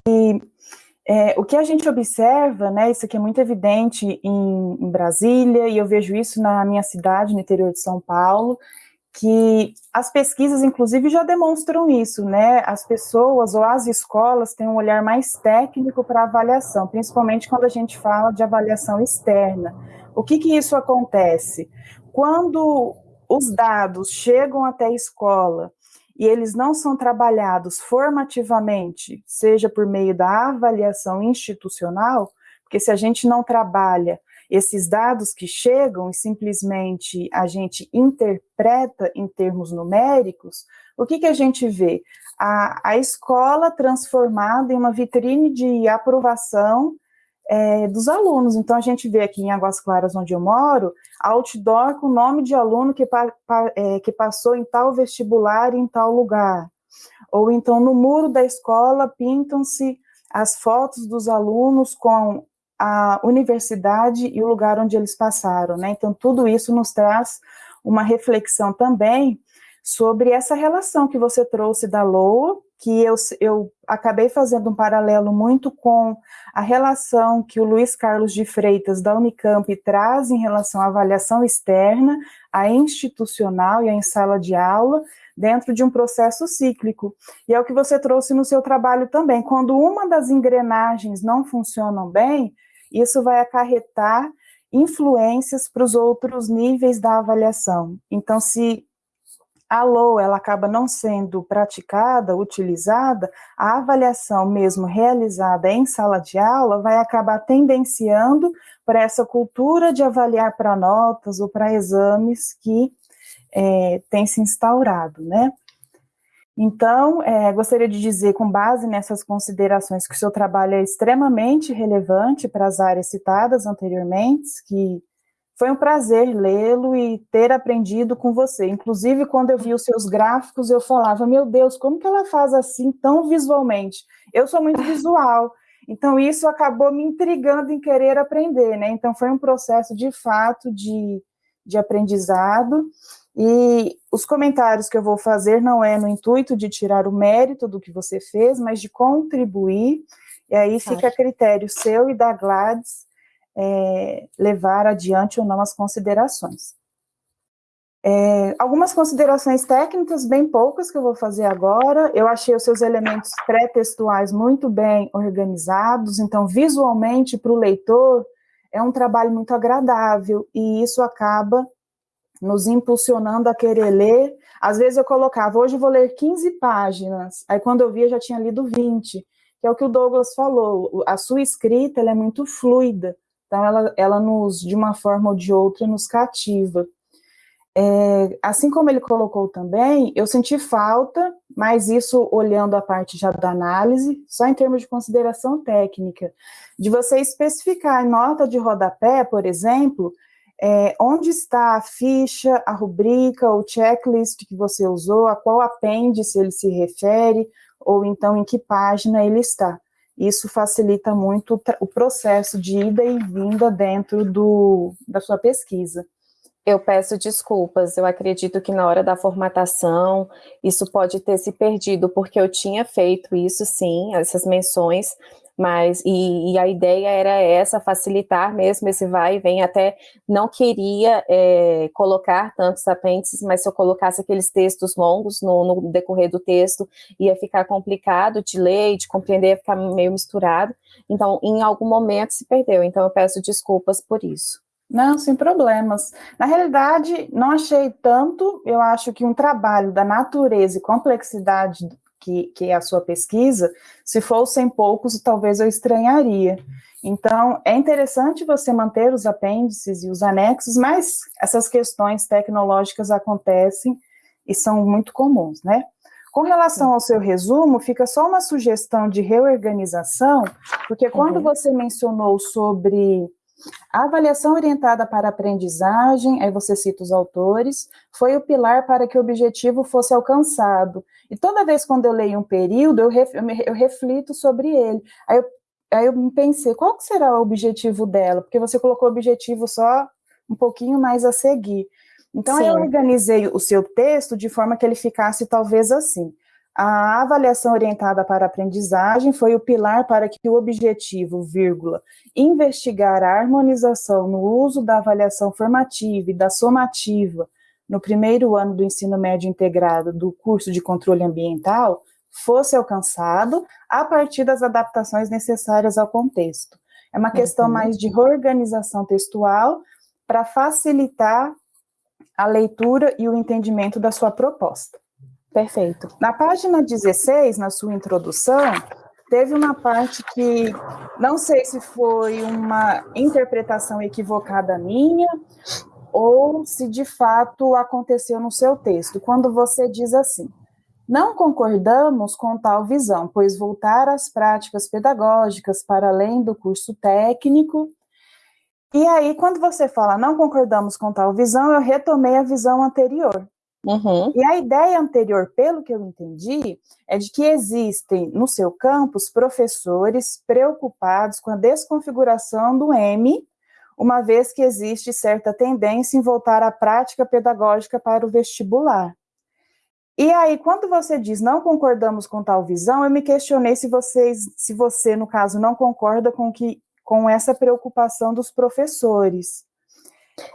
é, o que a gente observa, né, isso aqui é muito evidente em, em Brasília, e eu vejo isso na minha cidade, no interior de São Paulo, que as pesquisas, inclusive, já demonstram isso, né? As pessoas ou as escolas têm um olhar mais técnico para avaliação, principalmente quando a gente fala de avaliação externa. O que que isso acontece? Quando os dados chegam até a escola e eles não são trabalhados formativamente, seja por meio da avaliação institucional, porque se a gente não trabalha esses dados que chegam e simplesmente a gente interpreta em termos numéricos, o que, que a gente vê? A, a escola transformada em uma vitrine de aprovação é, dos alunos. Então, a gente vê aqui em Águas Claras, onde eu moro, outdoor com o nome de aluno que, pa, pa, é, que passou em tal vestibular em tal lugar. Ou então, no muro da escola, pintam-se as fotos dos alunos com a universidade e o lugar onde eles passaram, né? Então, tudo isso nos traz uma reflexão também sobre essa relação que você trouxe da LOA, que eu, eu acabei fazendo um paralelo muito com a relação que o Luiz Carlos de Freitas, da Unicamp, traz em relação à avaliação externa, a institucional e a em sala de aula, dentro de um processo cíclico. E é o que você trouxe no seu trabalho também. Quando uma das engrenagens não funcionam bem, isso vai acarretar influências para os outros níveis da avaliação. Então, se a LOA ela acaba não sendo praticada, utilizada, a avaliação mesmo realizada em sala de aula vai acabar tendenciando para essa cultura de avaliar para notas ou para exames que é, tem se instaurado, né? Então, é, gostaria de dizer, com base nessas considerações, que o seu trabalho é extremamente relevante para as áreas citadas anteriormente, que foi um prazer lê-lo e ter aprendido com você. Inclusive, quando eu vi os seus gráficos, eu falava, meu Deus, como que ela faz assim tão visualmente? Eu sou muito visual, então isso acabou me intrigando em querer aprender, né? Então foi um processo, de fato, de, de aprendizado, e os comentários que eu vou fazer não é no intuito de tirar o mérito do que você fez, mas de contribuir, e aí fica a critério seu e da Gladys é, levar adiante ou não as considerações. É, algumas considerações técnicas, bem poucas, que eu vou fazer agora. Eu achei os seus elementos pré-textuais muito bem organizados, então, visualmente, para o leitor, é um trabalho muito agradável, e isso acaba nos impulsionando a querer ler. Às vezes eu colocava, hoje eu vou ler 15 páginas, aí quando eu via já tinha lido 20, que é o que o Douglas falou, a sua escrita é muito fluida, Então, ela, ela nos, de uma forma ou de outra, nos cativa. É, assim como ele colocou também, eu senti falta, mas isso olhando a parte já da análise, só em termos de consideração técnica, de você especificar em nota de rodapé, por exemplo, é, onde está a ficha, a rubrica ou checklist que você usou, a qual apêndice ele se refere, ou então em que página ele está. Isso facilita muito o processo de ida e vinda dentro do, da sua pesquisa. Eu peço desculpas, eu acredito que na hora da formatação isso pode ter se perdido, porque eu tinha feito isso sim, essas menções, mas e, e, a ideia era essa, facilitar mesmo esse vai e vem, até não queria é, colocar tantos apêndices, mas se eu colocasse aqueles textos longos no, no, decorrer do texto, ia ficar complicado de ler de compreender, ia ficar meio misturado, então em algum momento se perdeu, então eu peço desculpas por isso. Não, sem problemas. Na realidade, não achei tanto, eu acho que um trabalho da natureza e complexidade que, que é a sua pesquisa, se fossem poucos, talvez eu estranharia. Então, é interessante você manter os apêndices e os anexos, mas essas questões tecnológicas acontecem e são muito comuns, né? Com relação ao seu resumo, fica só uma sugestão de reorganização, porque quando uhum. você mencionou sobre a avaliação orientada para aprendizagem, aí você cita os autores, foi o pilar para que o objetivo fosse alcançado. E toda vez quando eu leio um período, eu, ref, eu, reflito sobre ele. Aí eu, aí eu pensei, qual será o objetivo dela? Porque você colocou o objetivo só um pouquinho mais a seguir. Então, Sim. eu organizei o seu texto de forma que ele ficasse talvez assim. A avaliação orientada para a aprendizagem foi o pilar para que o objetivo, vírgula, investigar a harmonização no uso da avaliação formativa e da somativa no primeiro ano do ensino médio integrado do curso de controle ambiental fosse alcançado a partir das adaptações necessárias ao contexto. É uma questão uhum. mais de reorganização textual para facilitar a leitura e o entendimento da sua proposta. Perfeito. Na página 16, na sua introdução, teve uma parte que não sei se foi uma interpretação equivocada minha ou se de fato aconteceu no seu texto, quando você diz assim: não concordamos com tal visão, pois voltar às práticas pedagógicas para além do curso técnico. E aí, quando você fala não concordamos com tal visão, eu retomei a visão anterior, Uhum. E a ideia anterior, pelo que eu entendi, é de que existem no seu campus professores preocupados com a desconfiguração do M, uma vez que existe certa tendência em voltar à prática pedagógica para o vestibular. E aí, quando você diz não concordamos com tal visão, eu me questionei se vocês, se você, no caso, não concorda com que com essa preocupação dos professores.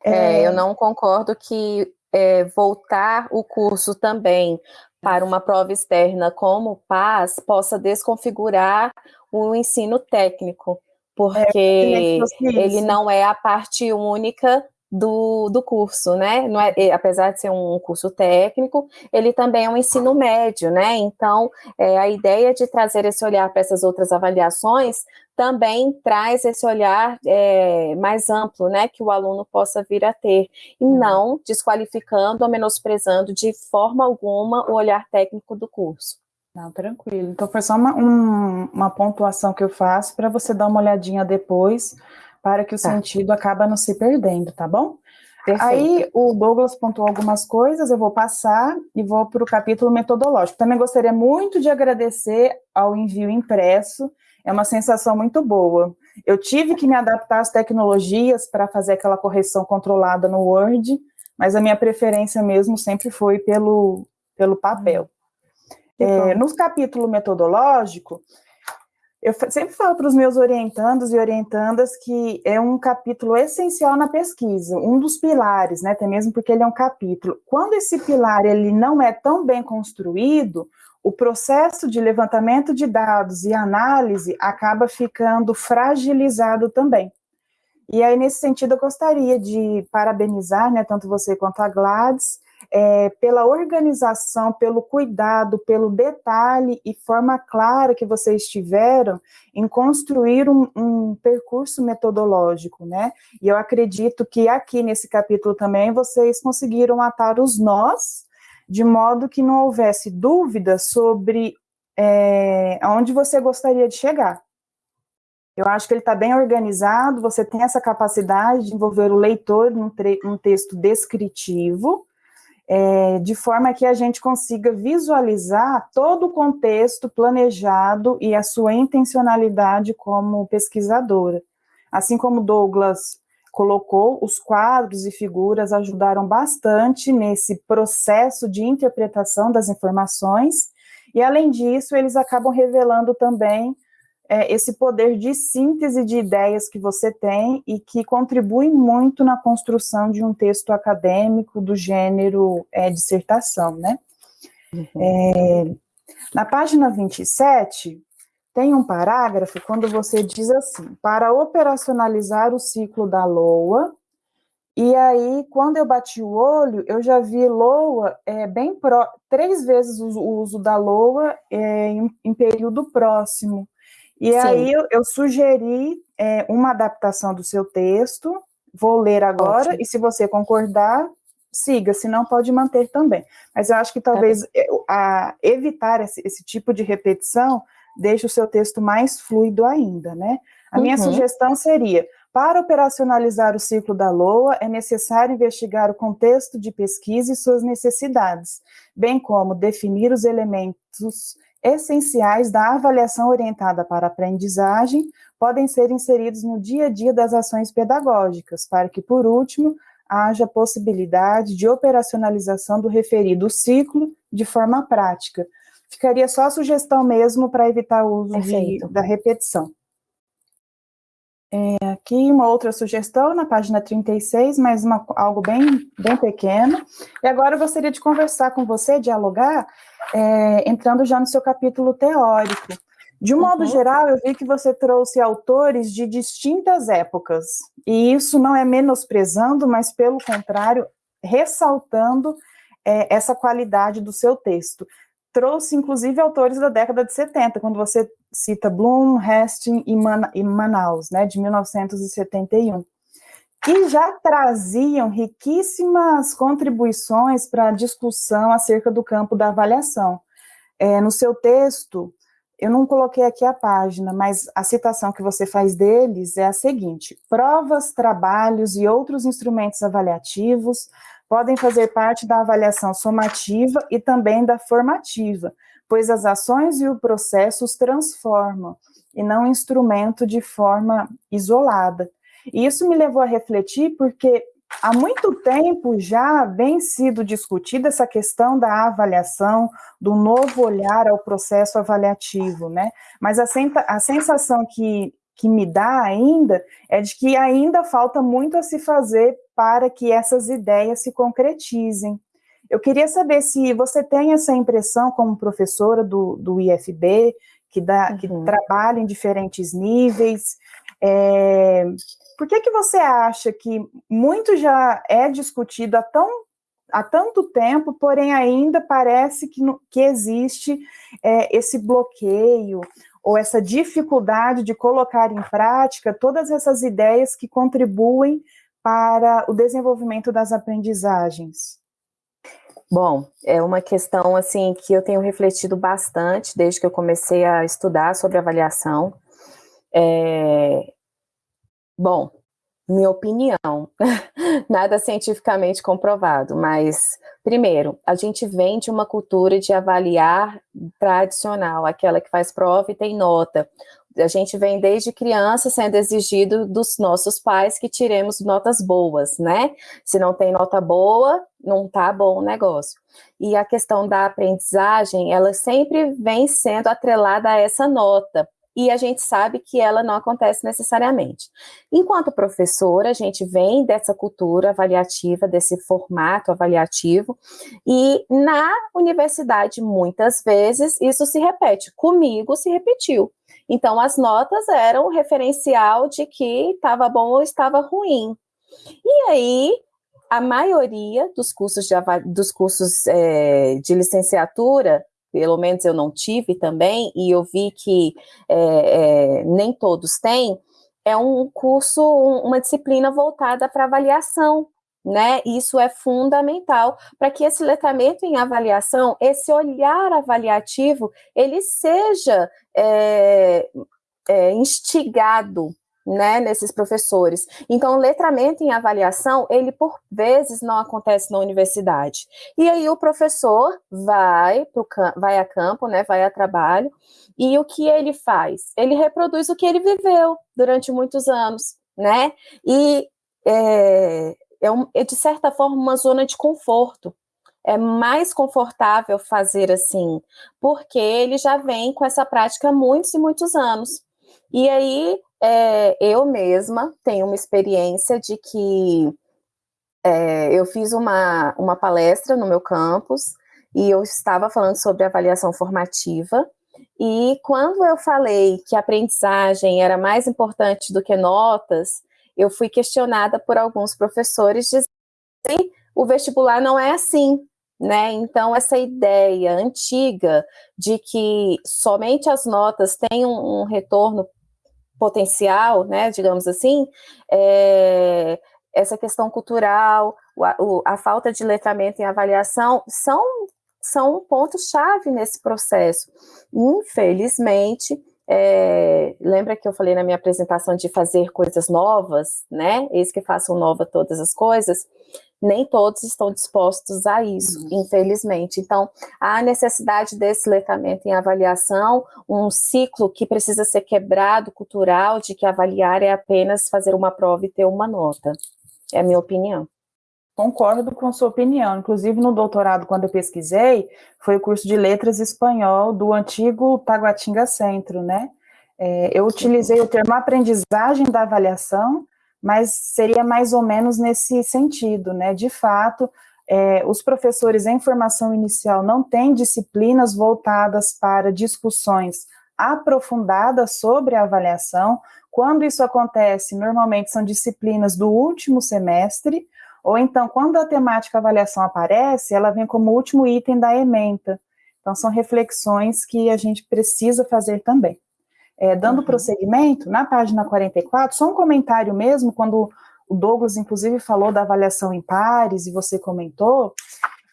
É, é, eu não concordo que é, voltar o curso também para uma prova externa como PAS possa desconfigurar o ensino técnico, porque é, ele não é a parte única do, do curso, né? É, apesar de ser um curso técnico, ele também é um ensino médio, né? Então, é, a ideia de trazer esse olhar para essas outras avaliações também traz esse olhar é, mais amplo, né? Que o aluno possa vir a ter, e uhum. não desqualificando ou menosprezando de forma alguma o olhar técnico do curso. Não, tranquilo. Então, foi só uma, um, uma pontuação que eu faço para você dar uma olhadinha depois para que o tá. sentido acaba não se perdendo, tá bom? Perfeito. Aí o Douglas pontuou algumas coisas, eu vou passar e vou para o capítulo metodológico. Também gostaria muito de agradecer ao envio impresso, é uma sensação muito boa. Eu tive que me adaptar às tecnologias para fazer aquela correção controlada no Word, mas a minha preferência mesmo sempre foi pelo, pelo papel. É, no capítulo metodológico, eu sempre falo para os meus orientandos e orientandas que é um capítulo essencial na pesquisa, um dos pilares, né, até mesmo porque ele é um capítulo. Quando esse pilar ele não é tão bem construído, o processo de levantamento de dados e análise acaba ficando fragilizado também. E aí, nesse sentido, eu gostaria de parabenizar, né, tanto você quanto a Gladys, é, pela organização, pelo cuidado, pelo detalhe e forma clara que vocês tiveram em construir um, um, percurso metodológico, né? E eu acredito que aqui nesse capítulo também vocês conseguiram atar os nós, de modo que não houvesse dúvida sobre é, aonde você gostaria de chegar. Eu acho que ele está bem organizado, você tem essa capacidade de envolver o leitor num, num texto descritivo, é, de forma que a gente consiga visualizar todo o contexto planejado e a sua intencionalidade como pesquisadora. Assim como Douglas colocou, os quadros e figuras ajudaram bastante nesse processo de interpretação das informações, e além disso, eles acabam revelando também é, esse poder de síntese de ideias que você tem e que contribui muito na construção de um texto acadêmico do gênero é, dissertação, né? Uhum. É, na página 27, tem um parágrafo quando você diz assim, para operacionalizar o ciclo da LOA, e aí, quando eu bati o olho, eu já vi LOA é, bem pro, três vezes o, uso da LOA é, em, em período próximo. E Sim. aí eu, eu sugeri é, uma adaptação do seu texto, vou ler agora, Ótimo. e se você concordar, siga, se não pode manter também. Mas eu acho que talvez é. a, evitar esse, esse, tipo de repetição deixe o seu texto mais fluido ainda, né? A minha uhum. sugestão seria, para operacionalizar o ciclo da LOA, é necessário investigar o contexto de pesquisa e suas necessidades, bem como definir os elementos essenciais da avaliação orientada para a aprendizagem podem ser inseridos no dia a dia das ações pedagógicas, para que, por último, haja possibilidade de operacionalização do referido ciclo de forma prática. Ficaria só a sugestão mesmo para evitar o uso de, da repetição. É, aqui uma outra sugestão na página 36, mas uma, algo bem, bem pequeno. E agora eu gostaria de conversar com você, dialogar, é, entrando já no seu capítulo teórico. De um uhum. modo geral, eu vi que você trouxe autores de distintas épocas, e isso não é menosprezando, mas pelo contrário, ressaltando é, essa qualidade do seu texto trouxe, inclusive, autores da década de 70, quando você cita Bloom, Hastings e, Man e Manaus, né, de 1971, que já traziam riquíssimas contribuições para a discussão acerca do campo da avaliação. É, no seu texto, eu não coloquei aqui a página, mas a citação que você faz deles é a seguinte, provas, trabalhos e outros instrumentos avaliativos podem fazer parte da avaliação somativa e também da formativa, pois as ações e o processo os transformam, e não instrumento de forma isolada. E isso me levou a refletir porque há muito tempo já vem sido discutida essa questão da avaliação, do novo olhar ao processo avaliativo, né? Mas a, a sensação que, que me dá ainda é de que ainda falta muito a se fazer para que essas ideias se concretizem. Eu queria saber se você tem essa impressão como professora do, do IFB, que, dá, uhum. que trabalha em diferentes níveis, é, por que, que você acha que muito já é discutido há, tão, há tanto tempo, porém ainda parece que, que existe é, esse bloqueio ou essa dificuldade de colocar em prática todas essas ideias que contribuem para o desenvolvimento das aprendizagens? Bom, é uma questão assim que eu tenho refletido bastante desde que eu comecei a estudar sobre avaliação. É... Bom, minha opinião, nada cientificamente comprovado, mas primeiro, a gente vem de uma cultura de avaliar tradicional, aquela que faz prova e tem nota a gente vem desde criança sendo exigido dos nossos pais que tiremos notas boas, né? Se não tem nota boa, não tá bom o negócio. E a questão da aprendizagem, ela sempre vem sendo atrelada a essa nota, e a gente sabe que ela não acontece necessariamente. Enquanto professora, a gente vem dessa cultura avaliativa, desse formato avaliativo, e na universidade, muitas vezes, isso se repete. Comigo se repetiu. Então, as notas eram referencial de que estava bom ou estava ruim. E aí, a maioria dos cursos de, dos cursos, é, de licenciatura, pelo menos eu não tive também, e eu vi que é, é, nem todos têm, é um curso, uma disciplina voltada para avaliação, né? Isso é fundamental para que esse letramento em avaliação, esse olhar avaliativo, ele seja é, é, instigado né, nesses professores. Então, letramento em avaliação, ele por vezes não acontece na universidade. E aí o professor vai, pro, vai a campo, né, vai a trabalho, e o que ele faz? Ele reproduz o que ele viveu durante muitos anos, né? E é, é, um, é de certa forma uma zona de conforto. É mais confortável fazer assim, porque ele já vem com essa prática há muitos e muitos anos. E aí, é, eu mesma tenho uma experiência de que é, eu fiz uma, uma palestra no meu campus e eu estava falando sobre avaliação formativa. E quando eu falei que a aprendizagem era mais importante do que notas, eu fui questionada por alguns professores dizendo que o vestibular não é assim, né? Então, essa ideia antiga de que somente as notas têm um, um retorno potencial, né, digamos assim, é, essa questão cultural, a, a falta de letramento em avaliação são, são pontos-chave nesse processo. Infelizmente, é, lembra que eu falei na minha apresentação de fazer coisas novas, né? Eis que façam nova todas as coisas nem todos estão dispostos a isso, uhum. infelizmente. Então, há necessidade desse letramento em avaliação, um ciclo que precisa ser quebrado, cultural, de que avaliar é apenas fazer uma prova e ter uma nota. É a minha opinião. Concordo com sua opinião. Inclusive, no doutorado, quando eu pesquisei, foi o curso de letras espanhol do antigo Taguatinga Centro, né? É, eu utilizei o termo aprendizagem da avaliação, mas seria mais ou menos nesse sentido, né? De fato, é, os professores em formação inicial não têm disciplinas voltadas para discussões aprofundadas sobre a avaliação. Quando isso acontece, normalmente são disciplinas do último semestre, ou então, quando a temática avaliação aparece, ela vem como último item da ementa. Então, são reflexões que a gente precisa fazer também. É, dando uhum. prosseguimento, na página 44, só um comentário mesmo, quando o Douglas, inclusive, falou da avaliação em pares, e você comentou,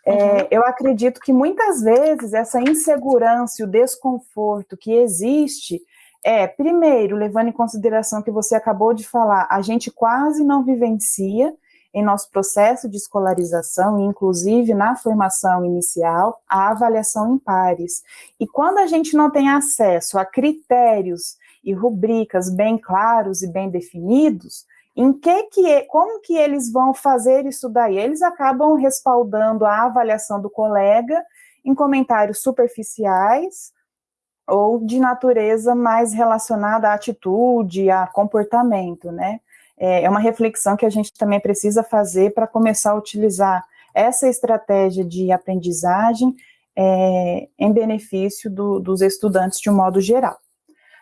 é, uhum. eu acredito que muitas vezes essa insegurança e o desconforto que existe é, primeiro, levando em consideração que você acabou de falar, a gente quase não vivencia, em nosso processo de escolarização, inclusive na formação inicial, a avaliação em pares. E quando a gente não tem acesso a critérios e rubricas bem claros e bem definidos, em que que, como que eles vão fazer isso daí? Eles acabam respaldando a avaliação do colega em comentários superficiais ou de natureza mais relacionada à atitude, a comportamento, né? É, é uma reflexão que a gente também precisa fazer para começar a utilizar essa estratégia de aprendizagem é, em benefício do, dos estudantes de um modo geral.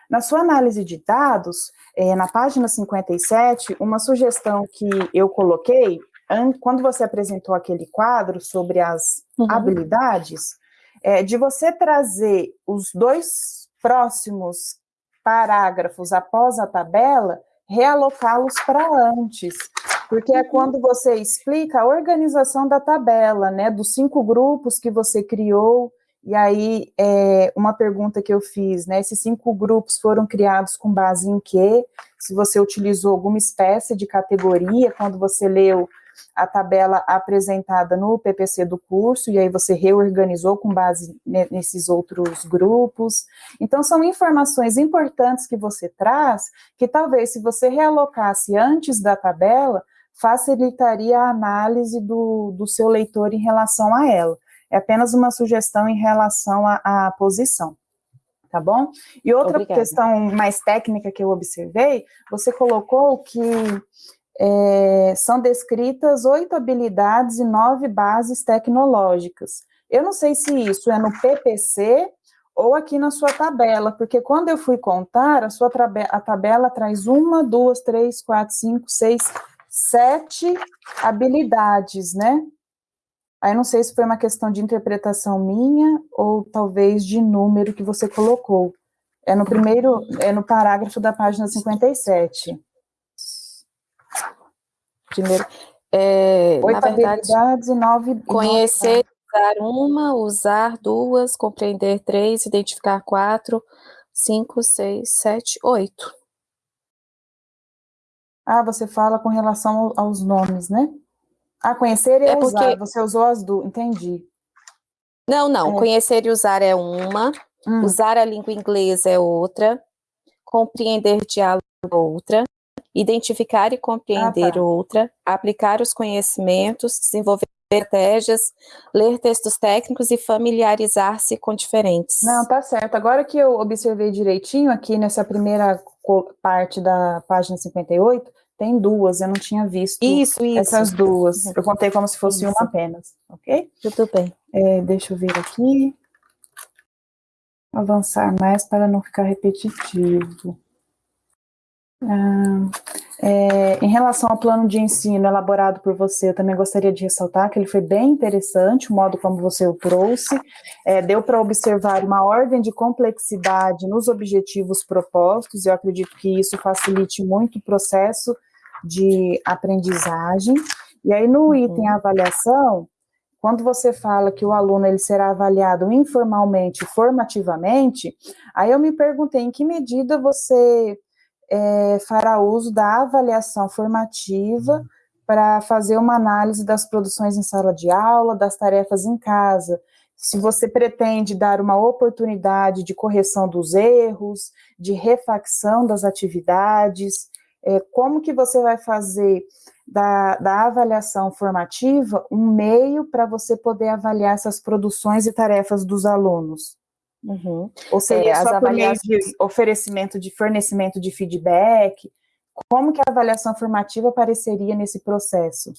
Na sua análise de dados, é, na página 57, uma sugestão que eu coloquei, quando você apresentou aquele quadro sobre as uhum. habilidades, é de você trazer os dois próximos parágrafos após a tabela realocá-los para antes, porque é quando você explica a organização da tabela, né, dos cinco grupos que você criou, e aí, é, uma pergunta que eu fiz, né, esses cinco grupos foram criados com base em quê? Se você utilizou alguma espécie de categoria, quando você leu a tabela apresentada no PPC do curso, e aí você reorganizou com base nesses outros grupos. Então, são informações importantes que você traz, que talvez se você realocasse antes da tabela, facilitaria a análise do, do seu leitor em relação a ela. É apenas uma sugestão em relação à, posição tá bom? E outra Obrigada. questão mais técnica que eu observei, você colocou que é, são descritas oito habilidades e nove bases tecnológicas. Eu não sei se isso é no PPC ou aqui na sua tabela, porque quando eu fui contar, a sua a tabela traz uma, duas, três, quatro, cinco, seis, sete habilidades, né? Aí não sei se foi uma questão de interpretação minha ou talvez de número que você colocou. É no primeiro, é no parágrafo da página 57. Primeiro, é, Oito na verdade, habilidades e nove... Conhecer, usar uma, usar duas, compreender três, identificar quatro, cinco, seis, sete, oito. Ah, você fala com relação aos nomes, né? Ah, conhecer e é usar, porque... você usou as duas, entendi. Não, não, é. conhecer e usar é uma, hum. usar a língua inglesa é outra, compreender diálogo é outra, identificar e compreender ah, tá. outra, aplicar os conhecimentos, desenvolver estratégias, ler textos técnicos e familiarizar-se com diferentes. Não, tá certo. Agora que eu observei direitinho aqui nessa primeira parte da página 58, tem duas, eu não tinha visto isso, isso. essas duas. Eu contei como se fosse isso. uma apenas, ok? Tudo bem. É, deixa eu ver aqui. Avançar mais para não ficar repetitivo. Ah, é, em relação ao plano de ensino elaborado por você, eu também gostaria de ressaltar que ele foi bem interessante, o modo como você o trouxe, é, deu para observar uma ordem de complexidade nos objetivos propostos, eu acredito que isso facilite muito o processo de aprendizagem, e aí no uhum. item avaliação, quando você fala que o aluno ele será avaliado informalmente, formativamente, aí eu me perguntei em que medida você é, fará uso da avaliação formativa para fazer uma análise das produções em sala de aula, das tarefas em casa. Se você pretende dar uma oportunidade de correção dos erros, de refacção das atividades, é, como que você vai fazer da, da avaliação formativa um meio para você poder avaliar essas produções e tarefas dos alunos? Uhum. Ou seja, é, só por avaliações... de oferecimento de fornecimento de feedback, como que a avaliação formativa apareceria nesse processo?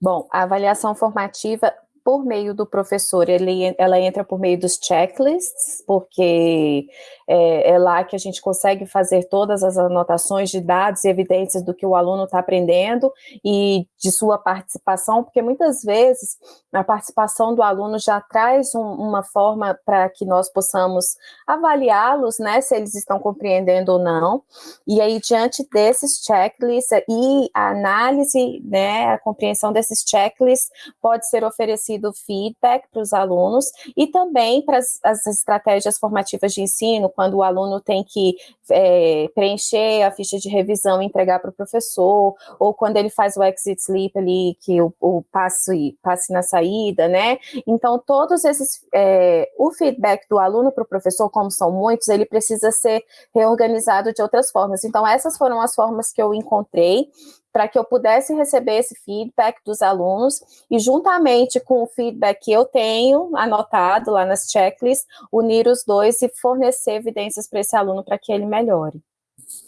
Bom, a avaliação formativa por meio do professor, ele, ela entra por meio dos checklists, porque é, é, lá que a gente consegue fazer todas as anotações de dados e evidências do que o aluno está aprendendo e de sua participação, porque muitas vezes a participação do aluno já traz um, uma forma para que nós possamos avaliá-los, né, se eles estão compreendendo ou não, e aí diante desses checklists e a análise, né, a compreensão desses checklists pode ser oferecido feedback para os alunos e também para as estratégias formativas de ensino, quando o aluno tem que é, preencher a ficha de revisão e entregar para o professor, ou quando ele faz o exit sleep ali, que o, o passe, passe na saída, né? Então, todos esses, é, o feedback do aluno para o professor, como são muitos, ele precisa ser reorganizado de outras formas. Então, essas foram as formas que eu encontrei para que eu pudesse receber esse feedback dos alunos e juntamente com o feedback que eu tenho anotado lá nas checklists, unir os dois e fornecer evidências para esse aluno para que ele melhore.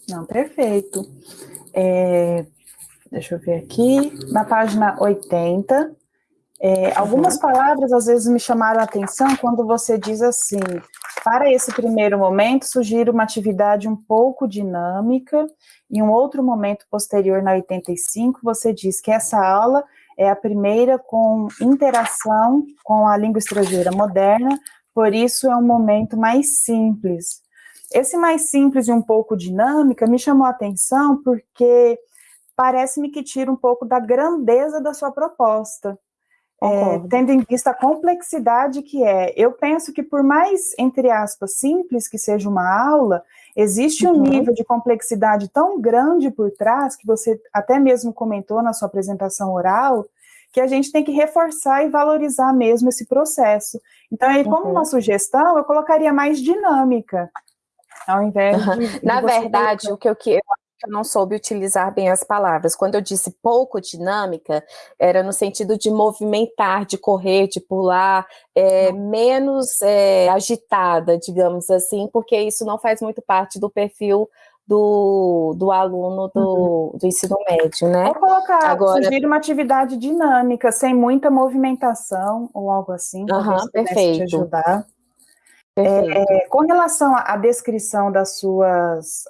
Não, perfeito. É, deixa eu ver aqui, na página 80, é, algumas uhum. palavras às vezes me chamaram a atenção quando você diz assim, para esse primeiro momento, sugiro uma atividade um pouco dinâmica em um outro momento posterior, na 85, você diz que essa aula é a primeira com interação com a língua estrangeira moderna, por isso é um momento mais simples. Esse mais simples e um pouco dinâmica me chamou a atenção porque parece-me que tira um pouco da grandeza da sua proposta. É, tendo em vista a complexidade que é. Eu penso que por mais, entre aspas, simples que seja uma aula, existe um uhum. nível de complexidade tão grande por trás, que você até mesmo comentou na sua apresentação oral, que a gente tem que reforçar e valorizar mesmo esse processo. Então, aí, como uhum. uma sugestão, eu colocaria mais dinâmica, ao invés uhum. de... de Na verdade, o que eu, que eu eu não soube utilizar bem as palavras. Quando eu disse pouco dinâmica, era no sentido de movimentar, de correr, de pular, é, menos é, agitada, digamos assim, porque isso não faz muito parte do perfil do, do aluno do, uhum. do ensino médio, né? Vou colocar, Agora, sugerir uma atividade dinâmica, sem muita movimentação, ou algo assim, uhum, perfeito. te ajudar. É, com relação à descrição das suas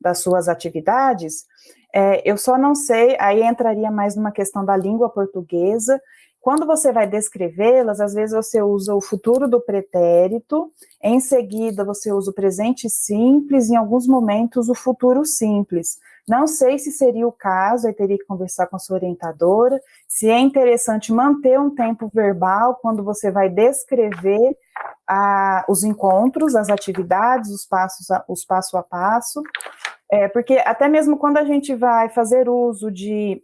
das suas atividades, É, eu só não sei, aí entraria mais numa questão da língua portuguesa. Quando você vai descrevê-las, às vezes você usa o futuro do pretérito, em seguida você usa o presente simples, em alguns momentos o futuro simples. Não sei se seria o caso, aí teria que conversar com a sua orientadora, se é interessante manter um tempo verbal quando você vai descrever a, os encontros, as atividades, os passos, a, os passo a passo, é, porque até mesmo quando a gente vai fazer uso de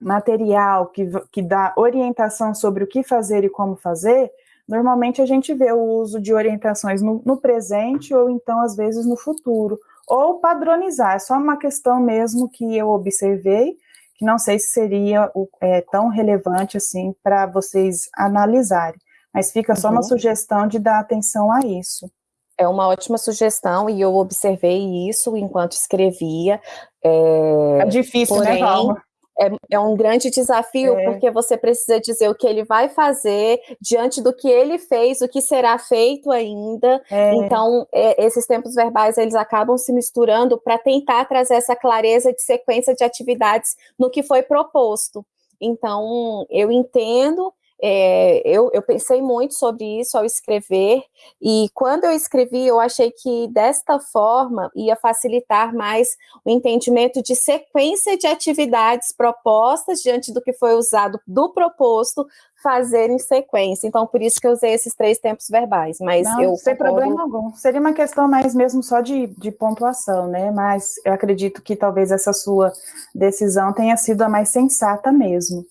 material que, que dá orientação sobre o que fazer e como fazer, normalmente a gente vê o uso de orientações no, no presente ou então, às vezes, no futuro, ou padronizar, é só uma questão mesmo que eu observei, que não sei se seria é, tão relevante assim para vocês analisarem, mas fica só uhum. uma sugestão de dar atenção a isso. É uma ótima sugestão e eu observei isso enquanto escrevia. É, é difícil, né, porém, né, Palma? É, é um grande desafio, é. porque você precisa dizer o que ele vai fazer diante do que ele fez, o que será feito ainda. É. Então, é, esses tempos verbais, eles acabam se misturando para tentar trazer essa clareza de sequência de atividades no que foi proposto. Então, eu entendo é, eu, eu, pensei muito sobre isso ao escrever, e quando eu escrevi, eu achei que desta forma ia facilitar mais o entendimento de sequência de atividades propostas diante do que foi usado do proposto fazer em sequência. Então, por isso que eu usei esses três tempos verbais. Mas Não, eu sem concordo... problema algum. Seria uma questão mais mesmo só de, de pontuação, né? Mas eu acredito que talvez essa sua decisão tenha sido a mais sensata mesmo.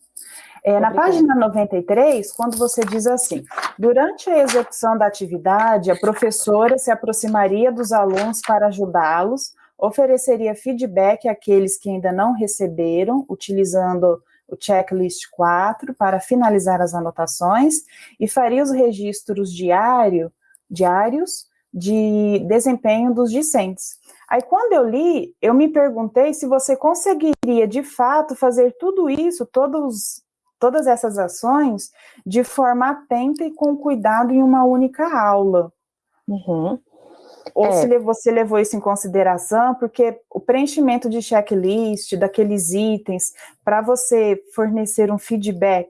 É, na página 93, quando você diz assim, durante a execução da atividade, a professora se aproximaria dos alunos para ajudá-los, ofereceria feedback àqueles que ainda não receberam, utilizando o checklist 4 para finalizar as anotações e faria os registros diário, diários de desempenho dos discentes. Aí, quando eu li, eu me perguntei se você conseguiria, de fato, fazer tudo isso, todos todas essas ações de forma atenta e com cuidado em uma única aula. Uhum. Ou é. se você levou isso em consideração, porque o preenchimento de checklist, daqueles itens, para você fornecer um feedback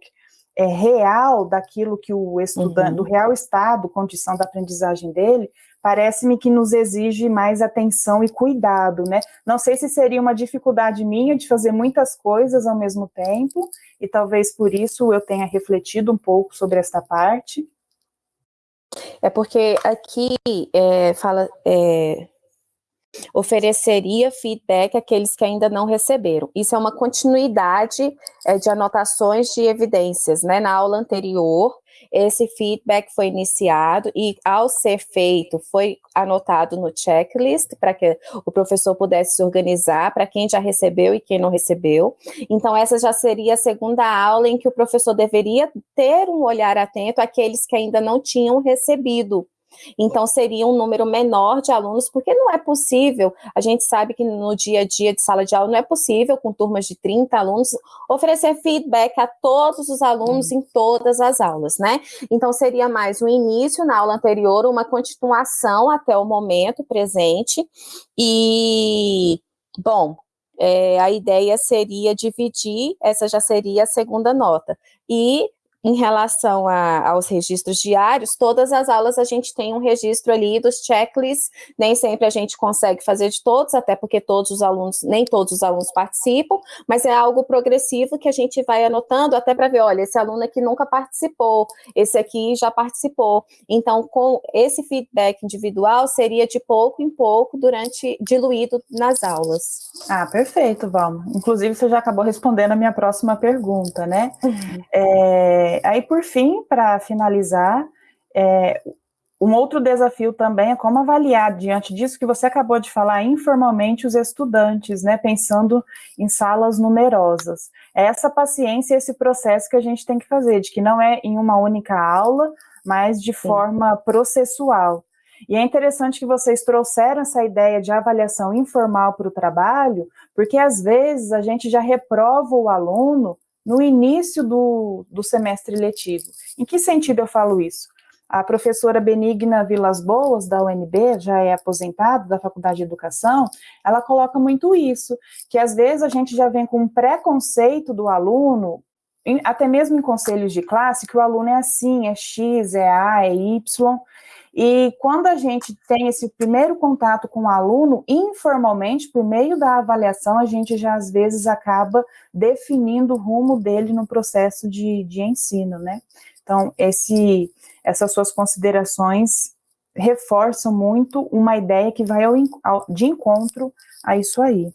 é, real daquilo que o estudante, uhum. do real estado, condição da aprendizagem dele, parece-me que nos exige mais atenção e cuidado, né? Não sei se seria uma dificuldade minha de fazer muitas coisas ao mesmo tempo, e talvez por isso eu tenha refletido um pouco sobre esta parte. É porque aqui é, fala, é, ofereceria feedback àqueles que ainda não receberam. Isso é uma continuidade é, de anotações de evidências, né? Na aula anterior, esse feedback foi iniciado e, ao ser feito, foi anotado no checklist para que o professor pudesse se organizar para quem já recebeu e quem não recebeu. Então, essa já seria a segunda aula em que o professor deveria ter um olhar atento àqueles que ainda não tinham recebido então, seria um número menor de alunos, porque não é possível, a gente sabe que no dia a dia de sala de aula não é possível, com turmas de 30 alunos, oferecer feedback a todos os alunos em todas as aulas, né? Então, seria mais um início na aula anterior, uma continuação até o momento presente, e, bom, é, a ideia seria dividir, essa já seria a segunda nota, e em relação a, aos registros diários, todas as aulas a gente tem um registro ali dos checklists, nem sempre a gente consegue fazer de todos, até porque todos os alunos, nem todos os alunos participam, mas é algo progressivo que a gente vai anotando até para ver, olha, esse aluno aqui nunca participou, esse aqui já participou. Então, com esse feedback individual, seria de pouco em pouco, durante, diluído nas aulas. Ah, perfeito, Valma. Inclusive, você já acabou respondendo a minha próxima pergunta, né? Uhum. É é, aí, por fim, para finalizar, é, um outro desafio também é como avaliar, diante disso que você acabou de falar, informalmente os estudantes, né, pensando em salas numerosas. É essa paciência, esse processo que a gente tem que fazer, de que não é em uma única aula, mas de Sim. forma processual. E é interessante que vocês trouxeram essa ideia de avaliação informal para o trabalho, porque às vezes a gente já reprova o aluno no início do, do semestre letivo. Em que sentido eu falo isso? a professora Benigna Vilas Boas, da UNB, já é aposentada da Faculdade de Educação, ela coloca muito isso, que às vezes a gente já vem com um preconceito do aluno, até mesmo em conselhos de classe, que o aluno é assim, é X, é A, é Y, e quando a gente tem esse primeiro contato com o aluno, informalmente, por meio da avaliação, a gente já às vezes acaba definindo o rumo dele no processo de, de ensino, né? Então, esse, essas suas considerações reforçam muito uma ideia que vai ao, ao, de encontro a isso aí.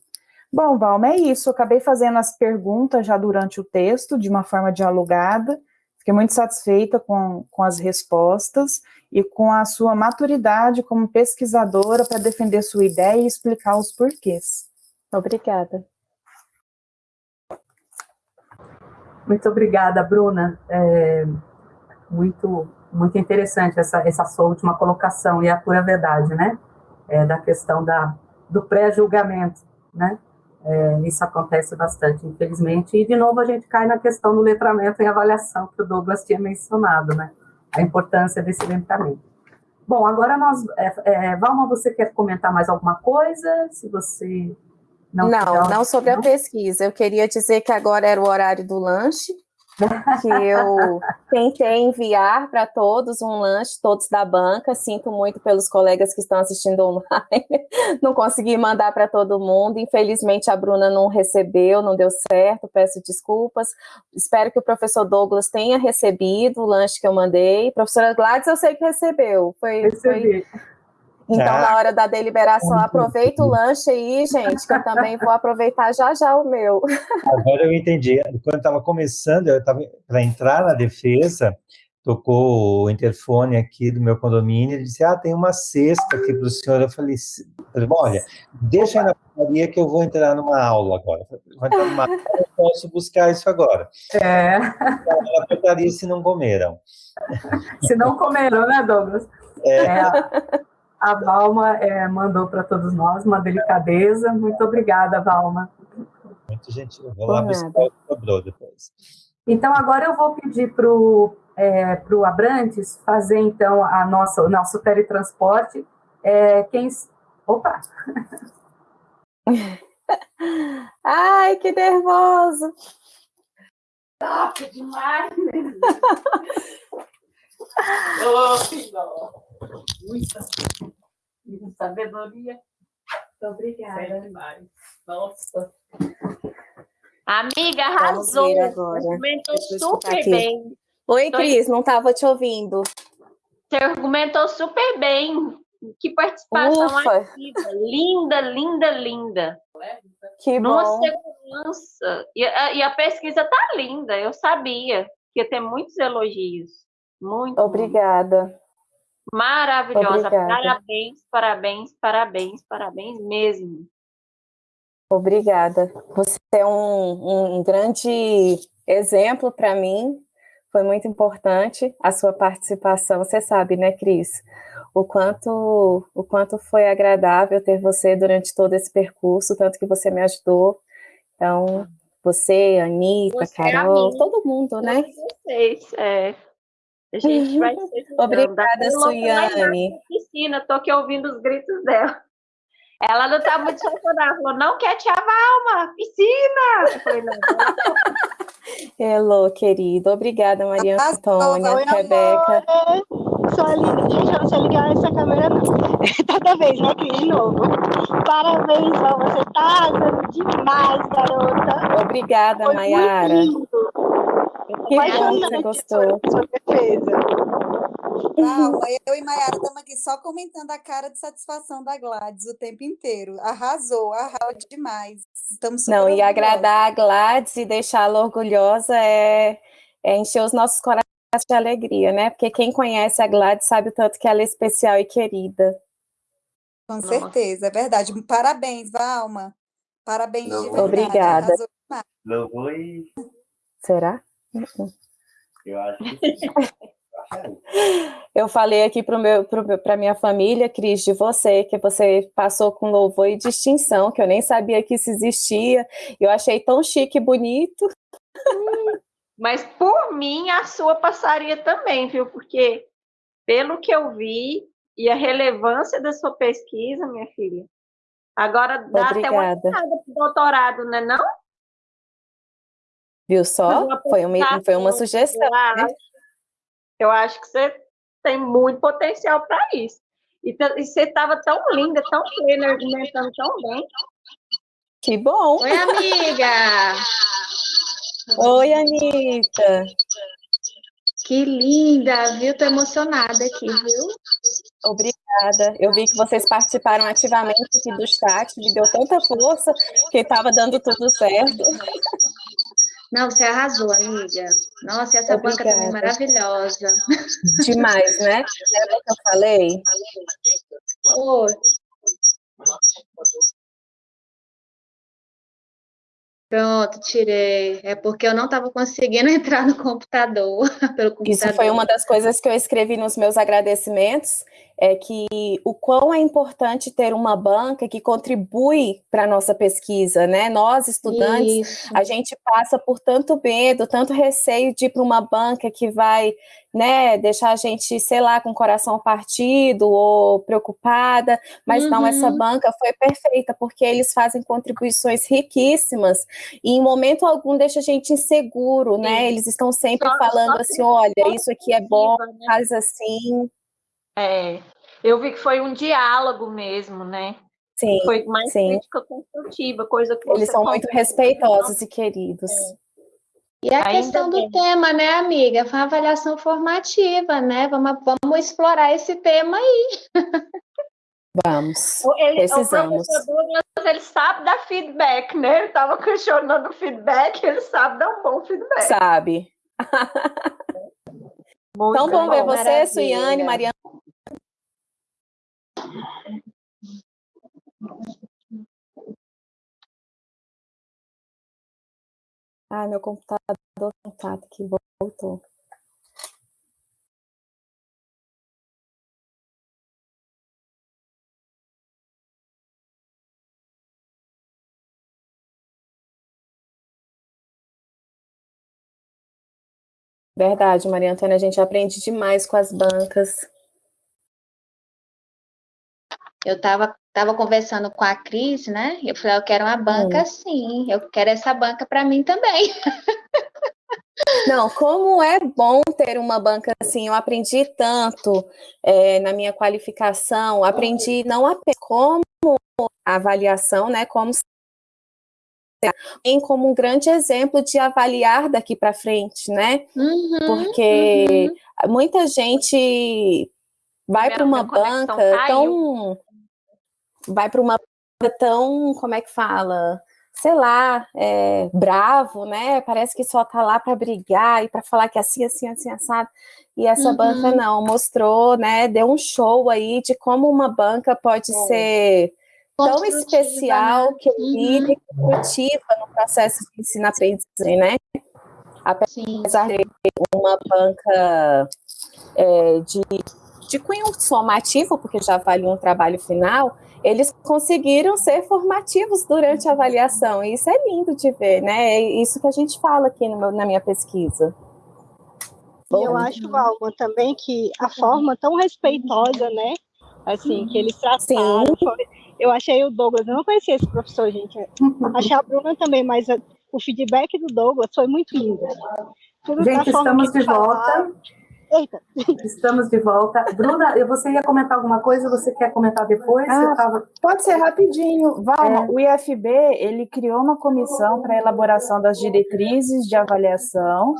Bom, Valma, é isso. Eu acabei fazendo as perguntas já durante o texto, de uma forma dialogada. Fiquei muito satisfeita com, com as respostas e com a sua maturidade como pesquisadora para defender sua ideia e explicar os porquês. Obrigada. Muito obrigada, Bruna. É muito, muito interessante essa, essa sua última colocação, e a pura verdade, né? É, da questão da, do pré-julgamento, né? É, isso acontece bastante, infelizmente. E, de novo, a gente cai na questão do letramento e avaliação, que o Douglas tinha mencionado, né? A importância desse letramento. Bom, agora nós... É, é, Valma, você quer comentar mais alguma coisa? Se você... Não, não, não sobre a pesquisa. Eu queria dizer que agora era o horário do lanche, que eu tentei enviar para todos um lanche, todos da banca. Sinto muito pelos colegas que estão assistindo online. Não consegui mandar para todo mundo. Infelizmente, a Bruna não recebeu, não deu certo. Peço desculpas. Espero que o professor Douglas tenha recebido o lanche que eu mandei. Professora Gladys, eu sei que recebeu. Foi, Recebi. Foi então, na hora da deliberação, aproveita o lanche aí, gente, que eu também vou aproveitar já já o meu. Agora eu entendi. Quando estava começando, eu estava para entrar na defesa, tocou o interfone aqui do meu condomínio, ele disse, ah, tem uma cesta aqui para o senhor. Eu falei, olha, deixa aí na portaria que eu vou entrar numa aula agora. Vou entrar numa aula, eu posso buscar isso agora. É. Na portaria se não comeram. Se não comeram, né, Douglas? É. é a Valma é, mandou para todos nós uma delicadeza. Muito obrigada, Valma. Muito gentil. Vou lá buscar o cobrou depois. Então, agora eu vou pedir para o é, pro Abrantes fazer, então, a nossa, o nosso teletransporte. É, quem... Opa! Ai, que nervoso! Top demais! Ô, oh, filho! Muita, muita sabedoria. Muito obrigada. Nossa. Amiga, arrasou. Argumentou super bem. Oi, Cris, não estava te ouvindo. Você argumentou super bem. Que participação Ufa. ativa. Linda, linda, linda. Que Numa bom. segurança. E a, e a pesquisa tá linda. Eu sabia que ia ter muitos elogios. Muito. Obrigada. Maravilhosa. Obrigada. Parabéns, parabéns, parabéns, parabéns mesmo. Obrigada. Você é um, um grande exemplo para mim. Foi muito importante a sua participação. Você sabe, né, Cris? O quanto, o quanto foi agradável ter você durante todo esse percurso, tanto que você me ajudou. Então, você, Anitta, você, Carol, todo mundo, né? Vocês, é. A gente vai ser Obrigada, Suiane. Piscina, tô aqui ouvindo os gritos dela. Ela não tá muito chateada, ela falou, não quer te Valma, piscina! Eu falei, não, Hello, querido. Obrigada, Maria Antônia, Oi, Rebeca. Sua linda, gente, eu não sei ligar essa câmera, não. Toda vez, né, Cris, de novo. Parabéns, Val, você tá arrasando demais, garota. Obrigada, Foi Mayara. Que bom que você gostou. Sua defesa. eu e Mayara estamos aqui só comentando a cara de satisfação da Gladys o tempo inteiro. Arrasou, arrasou demais. Estamos Não, e agradar a Gladys e deixá-la orgulhosa é, é encher os nossos corações de alegria, né? Porque quem conhece a Gladys sabe o tanto que ela é especial e querida. Com certeza, é verdade. Parabéns, Valma. Parabéns Não, de verdade. Obrigada. Não foi. Será? Eu acho que sim. Eu falei aqui para minha família, Cris, de você, que você passou com louvor e distinção, que eu nem sabia que isso existia. Eu achei tão chique e bonito. Mas por mim, a sua passaria também, viu? Porque pelo que eu vi e a relevância da sua pesquisa, minha filha. Agora dá Obrigada. até uma entrada para doutorado, não é não? Viu só? Foi uma, foi uma sugestão. Eu acho, né? eu acho que você tem muito potencial para isso. E, e você estava tão linda, tão plena, argumentando tão bem. Que bom! Oi, amiga! Oi, Anitta! Que linda, viu? Tô emocionada aqui, viu? Obrigada. Eu vi que vocês participaram ativamente aqui do chat, me deu tanta força que estava dando tudo certo. Não, você arrasou, amiga. Nossa, essa Obrigada. banca também é maravilhosa. Demais, né? Lembra que eu falei? Pronto, tirei. É porque eu não estava conseguindo entrar no computador, pelo computador. Isso foi uma das coisas que eu escrevi nos meus agradecimentos, é que o quão é importante ter uma banca que contribui para a nossa pesquisa, né? Nós, estudantes, Isso. a gente passa por tanto medo, tanto receio de ir para uma banca que vai né, deixar a gente, sei lá, com o coração partido ou preocupada, mas uhum. não, essa banca foi perfeita, porque eles fazem contribuições riquíssimas e em momento algum deixa a gente inseguro, né? Eles estão sempre só, falando só assim, olha, isso aqui é bom, né? faz assim. É, eu vi que foi um diálogo mesmo, né? Sim, foi mais sim. crítica construtiva, coisa que Eles são muito respeitosos e queridos. É. E a Ainda questão do tema, né, amiga? Foi uma avaliação formativa, né? Vamos, vamos explorar esse tema aí. Vamos, ele, precisamos. O professor Douglas, ele sabe dar feedback, né? Ele estava questionando o feedback, ele sabe dar um bom feedback. Sabe. Muito então, bom ver você, Suiane, Mariana. Ai, meu computador tá que voltou. Verdade, Maria Antônia, a gente aprende demais com as bancas. Eu estava tava conversando com a Cris, né? Eu falei, eu quero uma banca hum. sim, eu quero essa banca para mim também. Não, como é bom ter uma banca assim, eu aprendi tanto é, na minha qualificação, aprendi não apenas como avaliação, né, como em como um grande exemplo de avaliar daqui para frente, né? Uhum, Porque uhum. muita gente vai para uma banca tão vai para uma tão, como é que fala? Sei lá, é, bravo, né? Parece que só tá lá para brigar e para falar que é assim, assim, assim, assado. E essa uhum. banca não, mostrou, né? Deu um show aí de como uma banca pode é. ser tão especial, né? querida uhum. e construtiva no processo de ensino-aprendizagem, né? Apesar Sim. de uma banca é, de, de cunho somativo, porque já avalia um trabalho final, eles conseguiram ser formativos durante a avaliação, e isso é lindo de ver, né? É isso que a gente fala aqui meu, na minha pesquisa. E eu acho, Valma, também que a forma tão respeitosa, né? Assim, que eles trataram. Foi, eu achei o Douglas, eu não conhecia esse professor, gente. Achei a Bruna também, mas o feedback do Douglas foi muito lindo. Tudo gente, estamos de volta. Eita. Estamos de volta. Bruna, você ia comentar alguma coisa? Você quer comentar depois? Ah, tava... Pode ser rapidinho. Valma, é. o IFB ele criou uma comissão para elaboração das diretrizes de avaliação.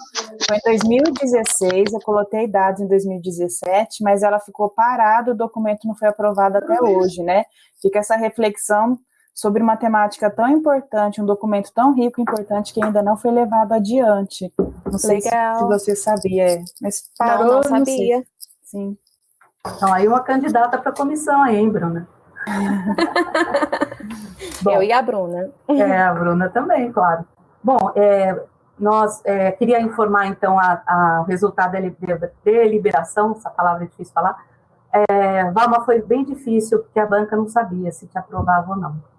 Foi em 2016, eu coloquei dados em 2017, mas ela ficou parada, o documento não foi aprovado até hoje, né? Fica essa reflexão sobre uma temática tão importante, um documento tão rico e importante que ainda não foi levado adiante. Não sei Legal. se você sabia, é, mas parou, não, não sabia. Não Sim. Então, aí uma candidata para a comissão aí, hein, Bruna? Bom, Eu e a Bruna. É, a Bruna também, claro. Bom, é, nós é, queria informar, então, a, a, o resultado da deliberação, essa palavra é difícil falar. É, Valma, foi bem difícil, porque a banca não sabia se te aprovava ou não.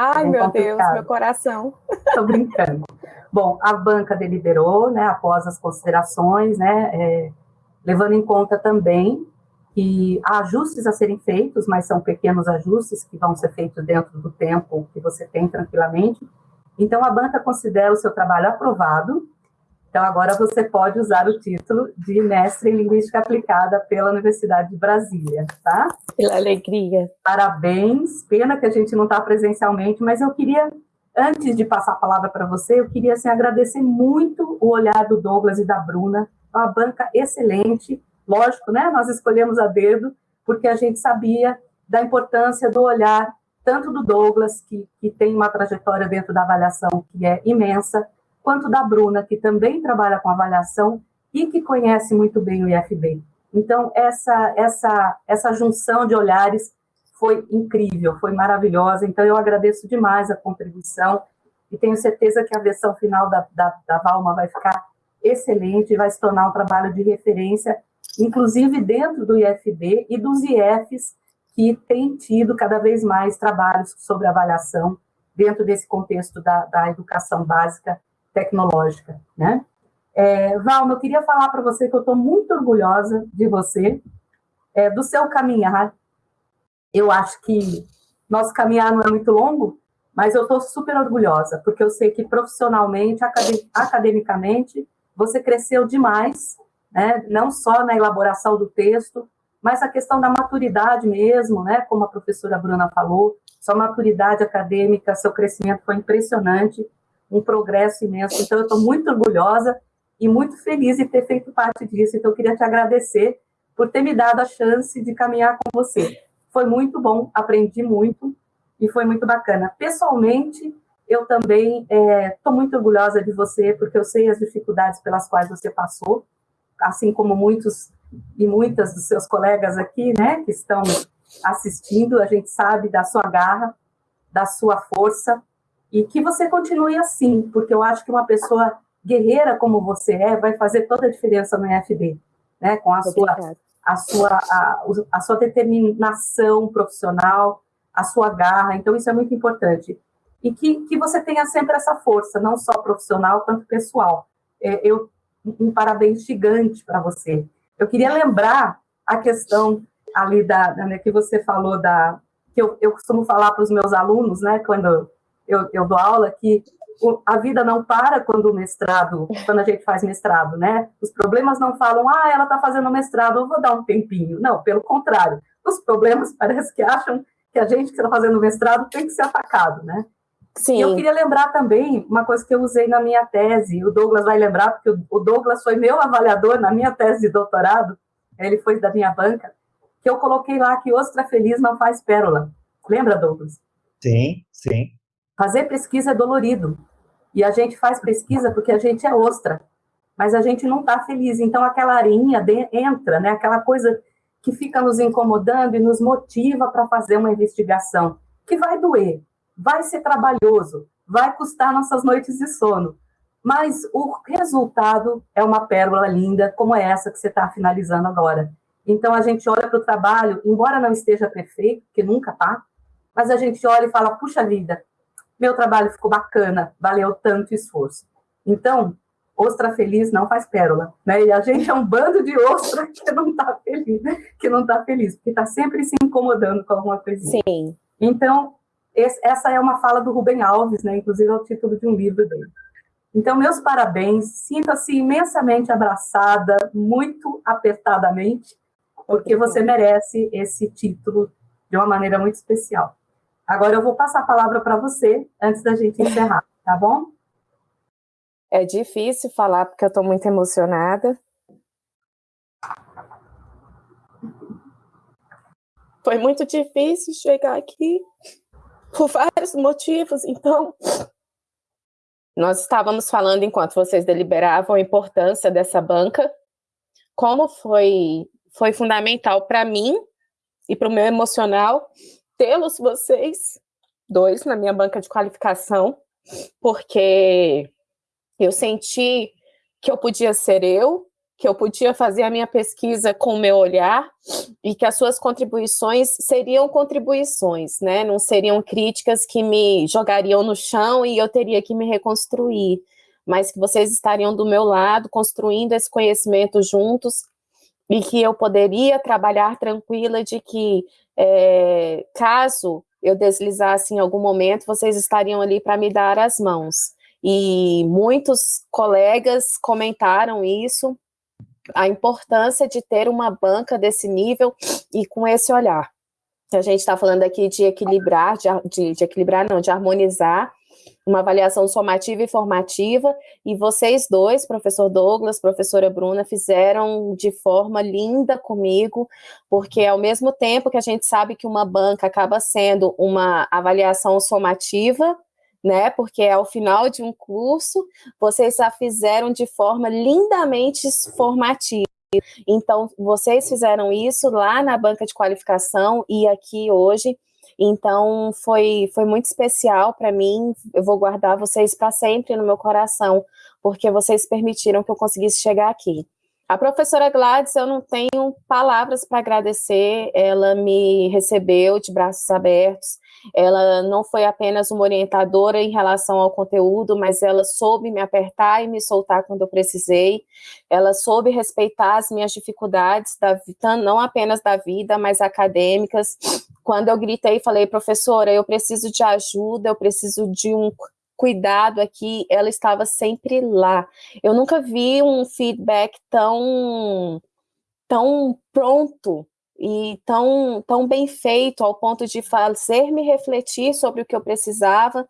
Ai, meu complicado. Deus, meu coração. Estou brincando. Bom, a banca deliberou, né, após as considerações, né, é, levando em conta também que há ajustes a serem feitos, mas são pequenos ajustes que vão ser feitos dentro do tempo que você tem tranquilamente. Então, a banca considera o seu trabalho aprovado. Então, agora você pode usar o título de mestre em Linguística Aplicada pela Universidade de Brasília, tá? Pela alegria. Parabéns. Pena que a gente não está presencialmente, mas eu queria, antes de passar a palavra para você, eu queria assim, agradecer muito o olhar do Douglas e da Bruna. Uma banca excelente Lógico, né? Nós escolhemos a dedo porque a gente sabia da importância do olhar tanto do Douglas, que, que tem uma trajetória dentro da avaliação que é imensa, quanto da Bruna, que também trabalha com avaliação e que conhece muito bem o IFB. Então, essa, essa, essa junção de olhares foi incrível, foi maravilhosa. Então, eu agradeço demais a contribuição e tenho certeza que a versão final da, da, da Valma vai ficar excelente, vai se tornar um trabalho de referência inclusive dentro do IFB e dos IFs que têm tido cada vez mais trabalhos sobre avaliação dentro desse contexto da, da educação básica tecnológica, né? É, Valma, eu queria falar para você que eu estou muito orgulhosa de você, é, do seu caminhar. Eu acho que nosso caminhar não é muito longo, mas eu estou super orgulhosa, porque eu sei que profissionalmente, academicamente, você cresceu demais né? não só na elaboração do texto, mas a questão da maturidade mesmo, né? como a professora Bruna falou, sua maturidade acadêmica, seu crescimento foi impressionante, um progresso imenso. Então, eu estou muito orgulhosa e muito feliz de ter feito parte disso. Então, eu queria te agradecer por ter me dado a chance de caminhar com você. Foi muito bom, aprendi muito e foi muito bacana. Pessoalmente, eu também estou é, muito orgulhosa de você, porque eu sei as dificuldades pelas quais você passou, assim como muitos e muitas dos seus colegas aqui, né, que estão assistindo, a gente sabe da sua garra, da sua força, e que você continue assim, porque eu acho que uma pessoa guerreira como você é, vai fazer toda a diferença no EFB, né, com a sua, a sua, a, a sua determinação profissional, a sua garra, então isso é muito importante. E que, que você tenha sempre essa força, não só profissional, quanto pessoal. É, eu um parabéns gigante para você. Eu queria lembrar a questão ali da, né, que você falou da que eu, eu costumo falar para os meus alunos, né, quando eu, eu dou aula, que a vida não para quando o mestrado, quando a gente faz mestrado, né? Os problemas não falam, ah, ela está fazendo mestrado, eu vou dar um tempinho. Não, pelo contrário. Os problemas parece que acham que a gente que está fazendo mestrado tem que ser atacado, né? Sim. E eu queria lembrar também uma coisa que eu usei na minha tese, o Douglas vai lembrar, porque o Douglas foi meu avaliador na minha tese de doutorado, ele foi da minha banca, que eu coloquei lá que ostra feliz não faz pérola. Lembra, Douglas? Sim, sim. Fazer pesquisa é dolorido. E a gente faz pesquisa porque a gente é ostra, mas a gente não está feliz. Então, aquela areinha entra, né? aquela coisa que fica nos incomodando e nos motiva para fazer uma investigação, que vai doer, vai ser trabalhoso, vai custar nossas noites de sono, mas o resultado é uma pérola linda, como é essa que você está finalizando agora. Então, a gente olha para o trabalho, embora não esteja perfeito, que nunca está, mas a gente olha e fala, puxa vida, meu trabalho ficou bacana, valeu tanto esforço. Então, ostra feliz não faz pérola, né? E a gente é um bando de ostra que não está feliz, que não está feliz, porque está sempre se incomodando com alguma coisinha. Sim. Então, esse, essa é uma fala do Rubem Alves, né? Inclusive é o título de um livro dele. Então, meus parabéns, sinta-se imensamente abraçada, muito apertadamente, porque você merece esse título de uma maneira muito especial. Agora eu vou passar a palavra para você, antes da gente encerrar, tá bom? É difícil falar, porque eu estou muito emocionada. Foi muito difícil chegar aqui por vários motivos. Então, nós estávamos falando enquanto vocês deliberavam a importância dessa banca, como foi foi fundamental para mim e para o meu emocional tê-los vocês dois na minha banca de qualificação, porque eu senti que eu podia ser eu, que eu podia fazer a minha pesquisa com o meu olhar e que as suas contribuições seriam contribuições, né? Não seriam críticas que me jogariam no chão e eu teria que me reconstruir, mas que vocês estariam do meu lado, construindo esse conhecimento juntos e que eu poderia trabalhar tranquila de que, é, caso eu deslizasse em algum momento, vocês estariam ali para me dar as mãos. E muitos colegas comentaram isso, a importância de ter uma banca desse nível e com esse olhar. A gente está falando aqui de equilibrar, de, de, de equilibrar não, de harmonizar uma avaliação somativa e formativa, e vocês dois, professor Douglas, professora Bruna, fizeram de forma linda comigo, porque ao mesmo tempo que a gente sabe que uma banca acaba sendo uma avaliação somativa, né, porque é ao final de um curso, vocês a fizeram de forma lindamente formativa. Então, vocês fizeram isso lá na banca de qualificação e aqui hoje, então, foi, foi muito especial para mim. Eu vou guardar vocês para sempre no meu coração, porque vocês permitiram que eu conseguisse chegar aqui. A professora Gladys, eu não tenho palavras para agradecer, ela me recebeu de braços abertos, ela não foi apenas uma orientadora em relação ao conteúdo, mas ela soube me apertar e me soltar quando eu precisei, ela soube respeitar as minhas dificuldades, da, não apenas da vida, mas acadêmicas, quando eu gritei e falei, professora, eu preciso de ajuda, eu preciso de um cuidado aqui, ela estava sempre lá. Eu nunca vi um feedback tão, tão pronto e tão, tão bem feito ao ponto de fazer-me refletir sobre o que eu precisava,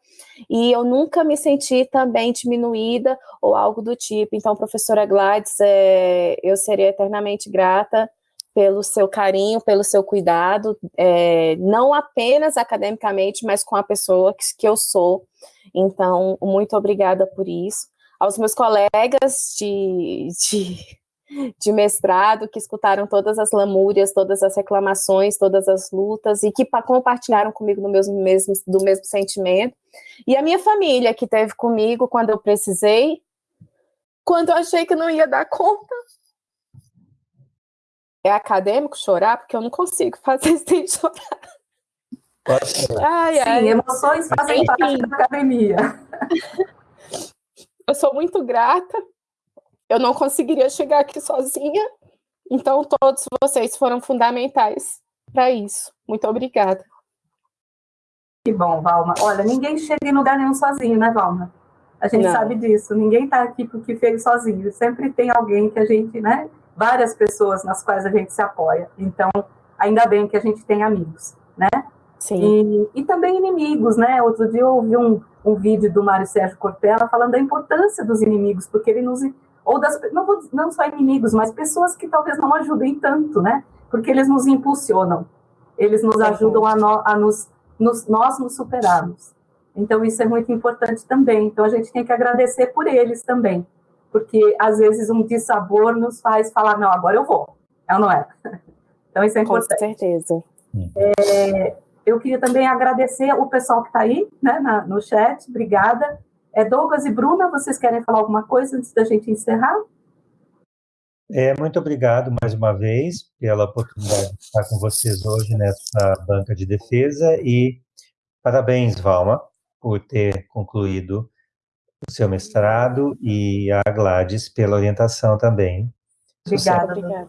e eu nunca me senti também diminuída ou algo do tipo. Então, professora Gladys, é, eu seria eternamente grata pelo seu carinho, pelo seu cuidado, é, não apenas academicamente, mas com a pessoa que, que eu sou. Então, muito obrigada por isso. Aos meus colegas de, de, de mestrado, que escutaram todas as lamúrias, todas as reclamações, todas as lutas, e que compartilharam comigo no mesmo, mesmo, do mesmo sentimento. E a minha família, que teve comigo quando eu precisei, quando eu achei que não ia dar conta, é acadêmico chorar, porque eu não consigo fazer sem chorar. Ai, Sim, ai. emoções fazem parte da academia. Eu sou muito grata. Eu não conseguiria chegar aqui sozinha. Então, todos vocês foram fundamentais para isso. Muito obrigada. Que bom, Valma. Olha, ninguém chega em lugar nenhum sozinho, né, Valma? A gente não. sabe disso. Ninguém está aqui porque fez sozinho. Sempre tem alguém que a gente, né? várias pessoas nas quais a gente se apoia. Então, ainda bem que a gente tem amigos, né? Sim. E, e também inimigos, né? Outro dia eu ouvi um, um vídeo do Mário Sérgio Cortella falando da importância dos inimigos, porque ele nos ou das não, não só inimigos, mas pessoas que talvez não ajudem tanto, né? Porque eles nos impulsionam, eles nos ajudam a, no, a nos, nos, nós nos superarmos. Então isso é muito importante também. Então a gente tem que agradecer por eles também, porque às vezes um dissabor nos faz falar, não, agora eu vou. É ou não é? Então isso é importante. Com certeza. É, eu queria também agradecer o pessoal que está aí, né, na, no chat, obrigada. É, Douglas e Bruna, vocês querem falar alguma coisa antes da gente encerrar? É, muito obrigado mais uma vez pela oportunidade de estar com vocês hoje nessa banca de defesa e parabéns, Valma, por ter concluído o seu mestrado e a Gladys pela orientação também. Obrigada. Obrigada.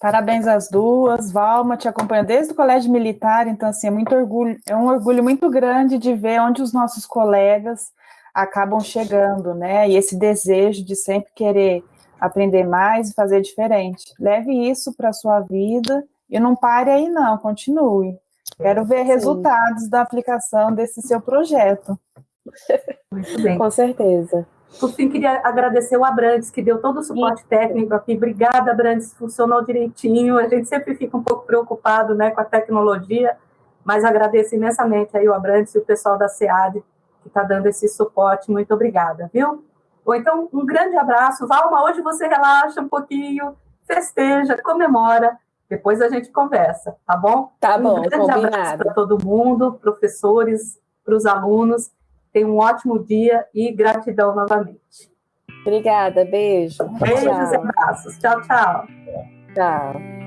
Parabéns às duas. Valma te acompanha desde o colégio militar, então assim, é muito orgulho, é um orgulho muito grande de ver onde os nossos colegas acabam chegando, né? E esse desejo de sempre querer aprender mais e fazer diferente. Leve isso para a sua vida e não pare aí não, continue. Quero ver Sim. resultados da aplicação desse seu projeto. Muito bem. Com certeza. Por fim, queria agradecer o Abrantes, que deu todo o suporte Sim. técnico aqui. Obrigada, Abrantes, funcionou direitinho. A gente sempre fica um pouco preocupado né, com a tecnologia, mas agradeço imensamente aí o Abrantes e o pessoal da SEAD que está dando esse suporte. Muito obrigada, viu? Ou então, um grande abraço. Valma, hoje você relaxa um pouquinho, festeja, comemora. Depois a gente conversa, tá bom? Tá bom, um grande combinado. abraço para todo mundo, professores, para os alunos. Tenha um ótimo dia e gratidão novamente. Obrigada, beijo. Beijos e abraços. Tchau, tchau. Tchau.